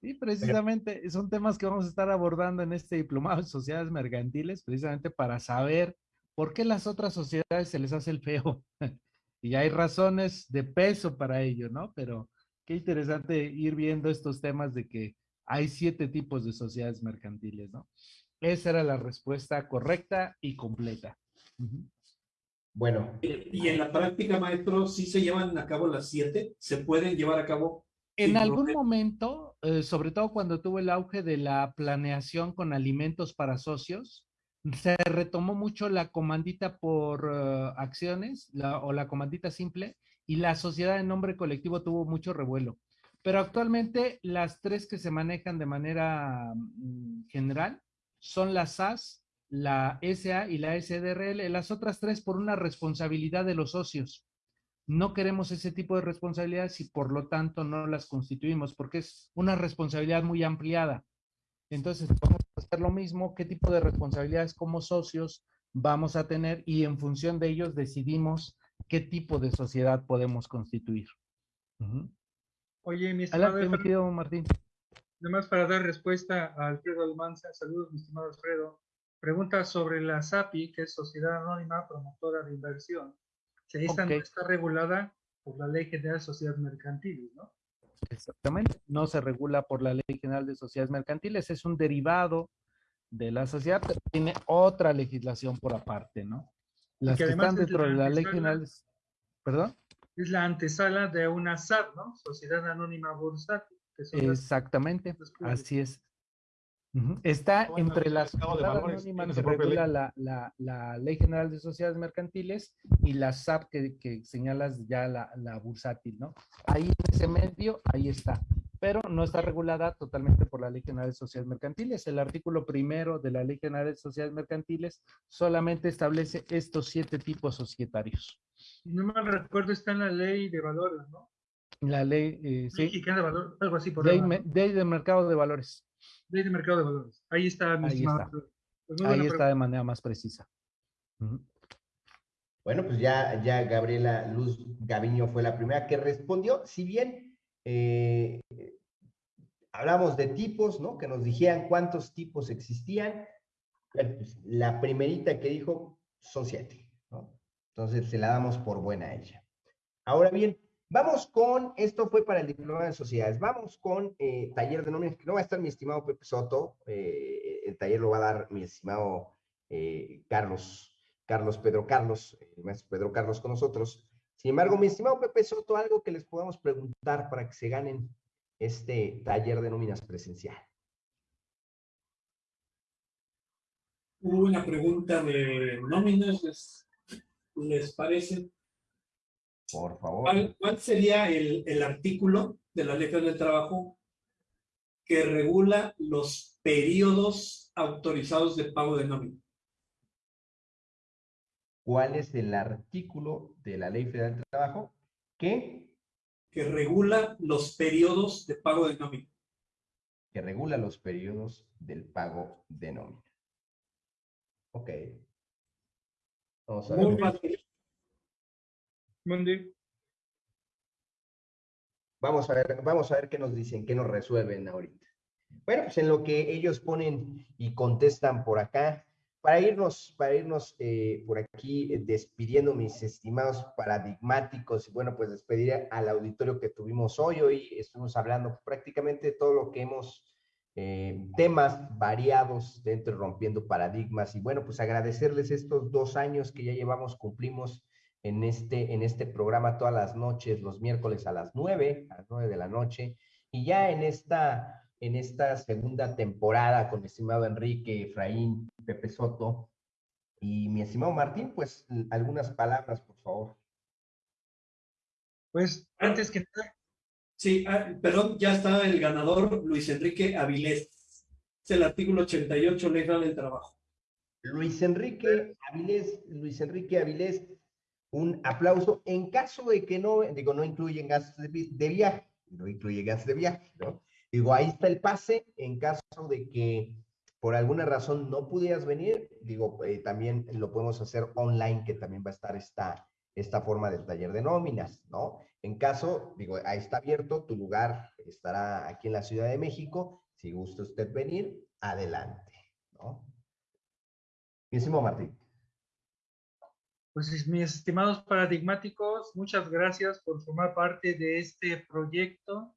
Sí, precisamente son temas que vamos a estar abordando en este diplomado de sociedades mercantiles, precisamente para saber por qué las otras sociedades se les hace el feo. y hay razones de peso para ello, ¿no? Pero qué interesante ir viendo estos temas de que hay siete tipos de sociedades mercantiles, ¿no? Esa era la respuesta correcta y completa. Bueno. ¿Y en la práctica, maestro, sí se llevan a cabo las siete? ¿Se pueden llevar a cabo en algún momento, eh, sobre todo cuando tuvo el auge de la planeación con alimentos para socios, se retomó mucho la comandita por eh, acciones o la comandita simple y la sociedad en nombre colectivo tuvo mucho revuelo. Pero actualmente las tres que se manejan de manera mm, general son la SAS, la SA y la SDRL, las otras tres por una responsabilidad de los socios no queremos ese tipo de responsabilidades y por lo tanto no las constituimos porque es una responsabilidad muy ampliada. Entonces, hacer lo mismo, qué tipo de responsabilidades como socios vamos a tener y en función de ellos decidimos qué tipo de sociedad podemos constituir. Oye, mi estimado Martín. Además, para dar respuesta a Alfredo Almanza, saludos, mi estimado Alfredo. Pregunta sobre la SAPI, que es Sociedad Anónima Promotora de Inversión que esta no está regulada por la Ley General de Sociedades Mercantiles, ¿no? Exactamente, no se regula por la Ley General de Sociedades Mercantiles, es un derivado de la sociedad, pero tiene otra legislación por aparte, ¿no? Las que, están dentro de la Ley General, ¿perdón? Es la antesala de una SAT, ¿no? Sociedad Anónima Bursátil. Exactamente, así es. Está entre las anónimas que regula la, la, Ley General de Sociedades Mercantiles y la SAP que, que señalas ya la, la, bursátil, ¿no? Ahí en ese medio, ahí está. Pero no está regulada totalmente por la Ley General de Sociedades Mercantiles. El artículo primero de la Ley General de Sociedades Mercantiles solamente establece estos siete tipos societarios. No me recuerdo, está en la Ley de Valores, ¿no? La ley, eh, sí. de Valores, algo así por ley, ley de Mercado de Valores. Ley de mercado de valores. Ahí está, mi Ahí está, pues Ahí está de manera más precisa. Bueno, pues ya, ya Gabriela Luz Gaviño fue la primera que respondió. Si bien eh, hablamos de tipos, ¿no? Que nos dijeran cuántos tipos existían. Pues, la primerita que dijo son siete, ¿no? Entonces se la damos por buena a ella. Ahora bien, Vamos con, esto fue para el diploma de sociedades, vamos con eh, taller de nóminas, que no va a estar mi estimado Pepe Soto, eh, el taller lo va a dar mi estimado eh, Carlos, Carlos Pedro Carlos, el maestro Pedro Carlos con nosotros. Sin embargo, mi estimado Pepe Soto, algo que les podamos preguntar para que se ganen este taller de nóminas presencial. Hubo una pregunta de nóminas, ¿les, les parece? Por favor. ¿Cuál, sería el, artículo de la Ley del Trabajo que regula los periodos autorizados de pago de nómina? ¿Cuál es el artículo de la Ley Federal del Trabajo que? Que regula los periodos de pago de nómina. Que regula los periodos del pago de nómina. Ok. Vamos a ver. Vamos a ver, vamos a ver qué nos dicen, qué nos resuelven ahorita. Bueno, pues en lo que ellos ponen y contestan por acá, para irnos, para irnos eh, por aquí eh, despidiendo mis estimados paradigmáticos y bueno, pues despedir al auditorio que tuvimos hoy. Hoy estuvimos hablando prácticamente de todo lo que hemos, eh, temas variados dentro de Rompiendo Paradigmas y bueno, pues agradecerles estos dos años que ya llevamos, cumplimos en este, en este programa todas las noches, los miércoles a las nueve, a las nueve de la noche. Y ya en esta, en esta segunda temporada con mi estimado Enrique, Efraín, Pepe Soto y mi estimado Martín, pues algunas palabras, por favor. Pues antes que Sí, ah, perdón, ya está el ganador Luis Enrique Avilés. Es el artículo 88, Ley del Trabajo. Luis Enrique Avilés, Luis Enrique Avilés, un aplauso. En caso de que no, digo, no incluyen gastos de, de viaje, no incluye gastos de viaje, ¿no? Digo, ahí está el pase. En caso de que por alguna razón no pudieras venir, digo, eh, también lo podemos hacer online, que también va a estar esta, esta forma del taller de nóminas, ¿no? En caso, digo, ahí está abierto, tu lugar estará aquí en la Ciudad de México. Si gusta usted venir, adelante, ¿no? Bienísimo, Martín. Pues mis estimados paradigmáticos, muchas gracias por formar parte de este proyecto,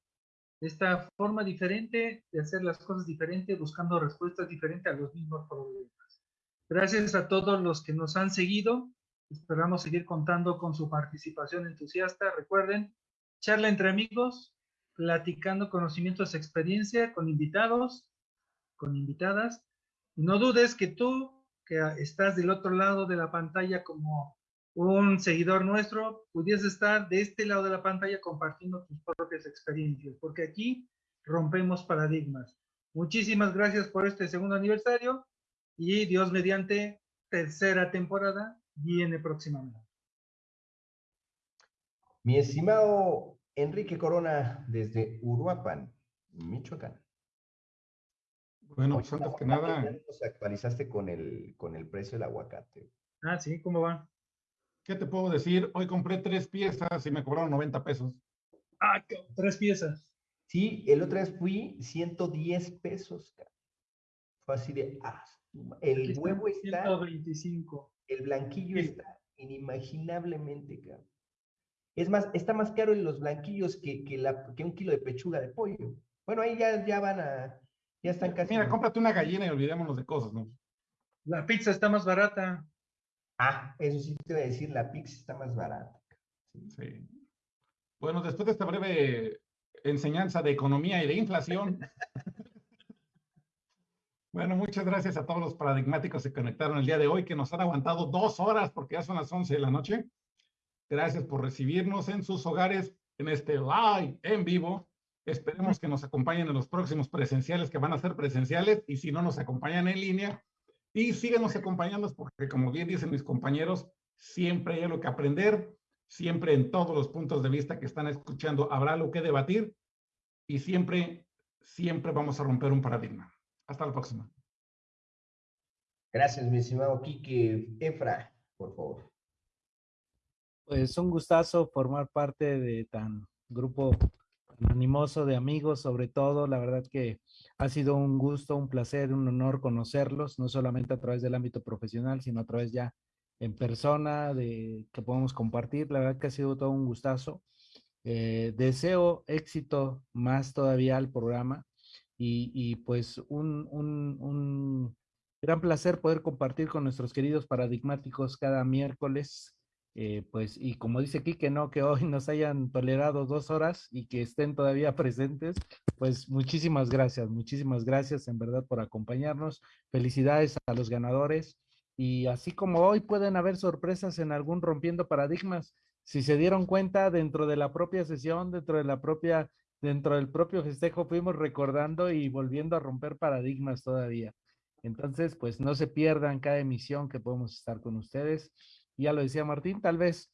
esta forma diferente de hacer las cosas diferentes, buscando respuestas diferentes a los mismos problemas. Gracias a todos los que nos han seguido. Esperamos seguir contando con su participación entusiasta. Recuerden, charla entre amigos, platicando conocimientos, experiencia con invitados, con invitadas. No dudes que tú que estás del otro lado de la pantalla como un seguidor nuestro, pudiese estar de este lado de la pantalla compartiendo tus propias experiencias, porque aquí rompemos paradigmas. Muchísimas gracias por este segundo aniversario y Dios mediante tercera temporada viene próximamente. Mi estimado Enrique Corona desde Uruapan, Michoacán. Bueno, pues antes que nada. Nos actualizaste con el, con el precio del aguacate. Ah, sí, ¿cómo va? ¿Qué te puedo decir? Hoy compré tres piezas y me cobraron 90 pesos. Ah, tres piezas. Sí, el otro vez fui 110 pesos. Fue así de, ah, el huevo está, 125. El blanquillo está inimaginablemente caro. Es más, está más caro en los blanquillos que, que, la, que un kilo de pechuga de pollo. Bueno, ahí ya, ya van a, ya están casi. Mira, cómprate una gallina y olvidémonos de cosas, ¿no? La pizza está más barata. Ah, eso sí te voy a decir, la pizza está más barata. Sí. Bueno, después de esta breve enseñanza de economía y de inflación. bueno, muchas gracias a todos los paradigmáticos que se conectaron el día de hoy, que nos han aguantado dos horas porque ya son las 11 de la noche. Gracias por recibirnos en sus hogares en este live en vivo. Esperemos que nos acompañen en los próximos presenciales que van a ser presenciales y si no nos acompañan en línea. Y síganos acompañando porque como bien dicen mis compañeros, siempre hay algo que aprender, siempre en todos los puntos de vista que están escuchando habrá algo que debatir y siempre, siempre vamos a romper un paradigma. Hasta la próxima. Gracias, mi estimado Quique. Efra, por favor. Pues un gustazo formar parte de tan grupo animoso de amigos, sobre todo, la verdad que ha sido un gusto, un placer, un honor conocerlos, no solamente a través del ámbito profesional, sino a través ya en persona, de que podemos compartir. La verdad que ha sido todo un gustazo. Eh, deseo éxito más todavía al programa y, y pues un, un gran placer poder compartir con nuestros queridos paradigmáticos cada miércoles eh, pues, y como dice aquí que no, que hoy nos hayan tolerado dos horas y que estén todavía presentes, pues muchísimas gracias, muchísimas gracias en verdad por acompañarnos. Felicidades a los ganadores. Y así como hoy pueden haber sorpresas en algún rompiendo paradigmas, si se dieron cuenta dentro de la propia sesión, dentro de la propia, dentro del propio festejo, fuimos recordando y volviendo a romper paradigmas todavía. Entonces, pues no se pierdan cada emisión que podemos estar con ustedes ya lo decía Martín, tal vez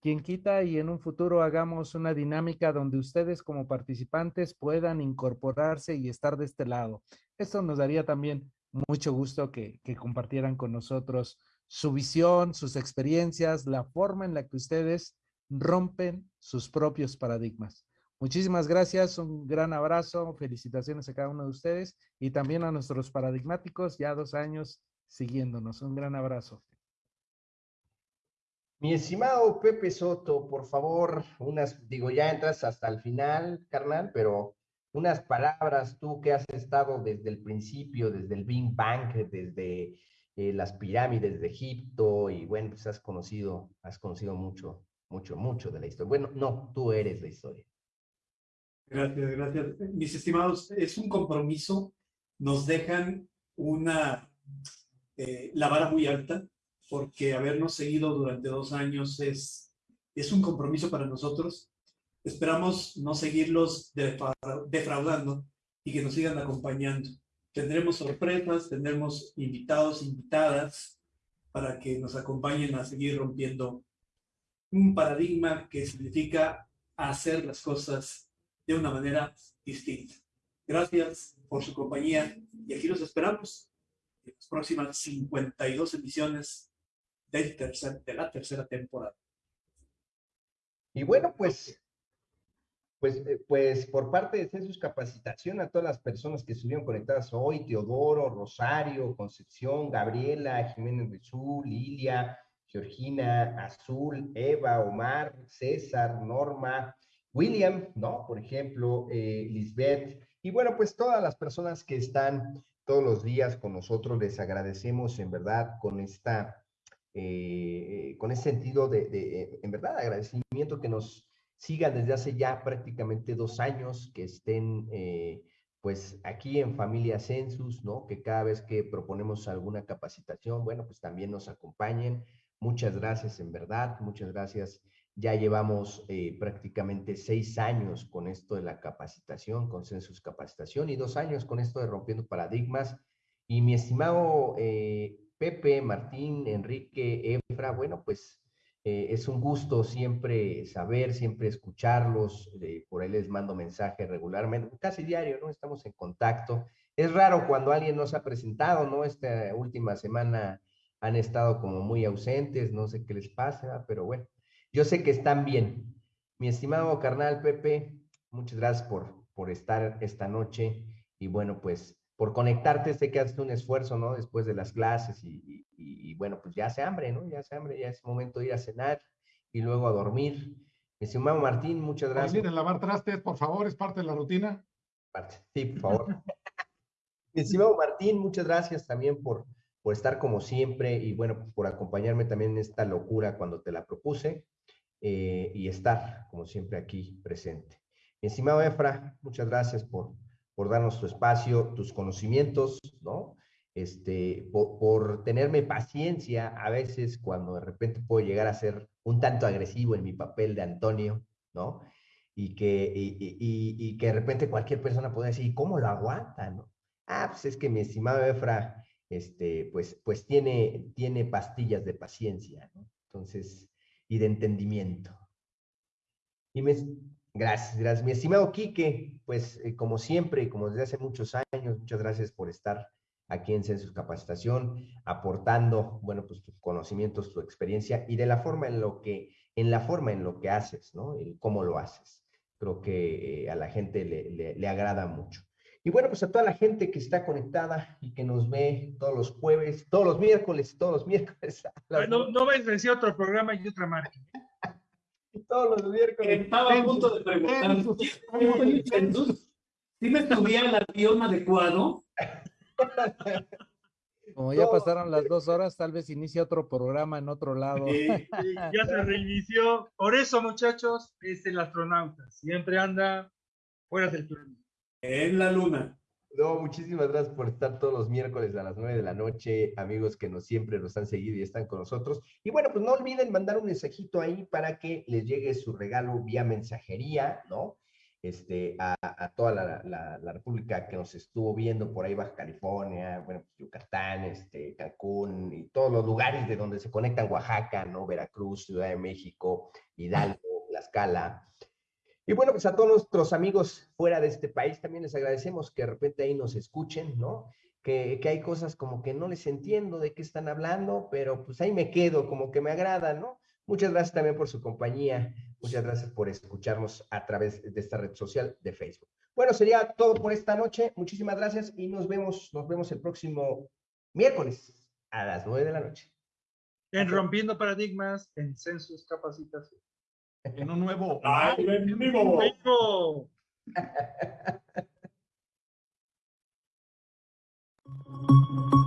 quien quita y en un futuro hagamos una dinámica donde ustedes como participantes puedan incorporarse y estar de este lado. Esto nos daría también mucho gusto que, que compartieran con nosotros su visión, sus experiencias, la forma en la que ustedes rompen sus propios paradigmas. Muchísimas gracias, un gran abrazo, felicitaciones a cada uno de ustedes y también a nuestros paradigmáticos, ya dos años siguiéndonos. Un gran abrazo. Mi estimado Pepe Soto, por favor, unas, digo, ya entras hasta el final, carnal, pero unas palabras, tú que has estado desde el principio, desde el Big Bang, desde eh, las pirámides de Egipto, y bueno, pues has conocido, has conocido mucho, mucho, mucho de la historia. Bueno, no, tú eres la historia. Gracias, gracias. Mis estimados, es un compromiso, nos dejan una, eh, la vara muy alta, porque habernos seguido durante dos años es, es un compromiso para nosotros. Esperamos no seguirlos defraudando y que nos sigan acompañando, tendremos sorpresas, tendremos invitados, invitadas, para que nos acompañen a seguir rompiendo un paradigma que significa hacer las cosas de una manera distinta. Gracias por su compañía y aquí los esperamos en las próximas 52 emisiones de la tercera temporada. Y bueno, pues, pues, eh, pues por parte de Census Capacitación a todas las personas que estuvieron conectadas hoy, Teodoro, Rosario, Concepción, Gabriela, Jiménez Rizú, Lilia, Georgina, Azul, Eva, Omar, César, Norma, William, ¿no? Por ejemplo, eh, Lisbeth. Y bueno, pues todas las personas que están todos los días con nosotros, les agradecemos en verdad con esta, eh, con ese sentido de, de, en verdad, agradecimiento que nos sigan desde hace ya prácticamente dos años, que estén eh, pues aquí en Familia Census, ¿no? Que cada vez que proponemos alguna capacitación, bueno, pues también nos acompañen. Muchas gracias en verdad, muchas gracias. Ya llevamos eh, prácticamente seis años con esto de la capacitación, con Census Capacitación, y dos años con esto de Rompiendo Paradigmas. Y mi estimado eh, Pepe, Martín, Enrique, Efra, bueno, pues eh, es un gusto siempre saber, siempre escucharlos. Eh, por ahí les mando mensaje regularmente, casi diario, ¿no? Estamos en contacto. Es raro cuando alguien nos ha presentado, ¿no? Esta última semana han estado como muy ausentes, no sé qué les pasa, pero bueno, yo sé que están bien. Mi estimado carnal Pepe, muchas gracias por, por estar esta noche y bueno, pues por conectarte, sé que haces un esfuerzo, ¿no? Después de las clases y, y, y, bueno, pues ya hace hambre, ¿no? Ya hace hambre, ya es momento de ir a cenar y luego a dormir. Mi estimado Martín, muchas gracias. Miren, lavar trastes, por favor, es parte de la rutina. Parte, sí, por favor. Mi estimado Martín, muchas gracias también por, por estar como siempre y bueno, pues por acompañarme también en esta locura cuando te la propuse eh, y estar como siempre aquí presente. Mi estimado Efra, muchas gracias por, por darnos tu espacio, tus conocimientos, ¿no? Este, por, tenerme paciencia a veces cuando de repente puedo llegar a ser un tanto agresivo en mi papel de Antonio, ¿no? Y que, y que de repente cualquier persona puede decir, ¿cómo lo aguanta, no? Ah, pues es que mi estimado Efra, este, pues, pues tiene, tiene pastillas de paciencia, ¿no? Entonces, y de entendimiento. Y me, Gracias, gracias. Mi estimado Quique, pues eh, como siempre, como desde hace muchos años, muchas gracias por estar aquí en Census Capacitación, aportando, bueno, pues tus conocimientos, tu experiencia y de la forma en lo que, en la forma en lo que haces, ¿no? El cómo lo haces. Creo que eh, a la gente le, le, le, agrada mucho. Y bueno, pues a toda la gente que está conectada y que nos ve todos los jueves, todos los miércoles, todos los miércoles. No, no vais a decir otro programa y otra marca todos los miércoles. Estaba a punto de preguntar, ¿sí me subía el avión adecuado? Como ya pasaron las dos horas, tal vez inicie otro programa en otro lado. Sí, sí, ya se reinició. Por eso, muchachos, es el astronauta. Siempre anda fuera del turno. En la luna. No, muchísimas gracias por estar todos los miércoles a las nueve de la noche, amigos que nos siempre nos han seguido y están con nosotros. Y bueno, pues no olviden mandar un mensajito ahí para que les llegue su regalo vía mensajería, ¿no? Este, a, a toda la, la, la, República que nos estuvo viendo por ahí, Baja California, bueno, pues Yucatán, este, Cancún y todos los lugares de donde se conectan Oaxaca, ¿no? Veracruz, Ciudad de México, Hidalgo, Tlaxcala. Y bueno, pues a todos nuestros amigos fuera de este país también les agradecemos que de repente ahí nos escuchen, ¿no? Que, que, hay cosas como que no les entiendo de qué están hablando, pero pues ahí me quedo, como que me agrada, ¿no? Muchas gracias también por su compañía, muchas gracias por escucharnos a través de esta red social de Facebook. Bueno, sería todo por esta noche, muchísimas gracias y nos vemos, nos vemos el próximo miércoles a las nueve de la noche. En Rompiendo Paradigmas, en Census Capacitación en un nuevo en vivo.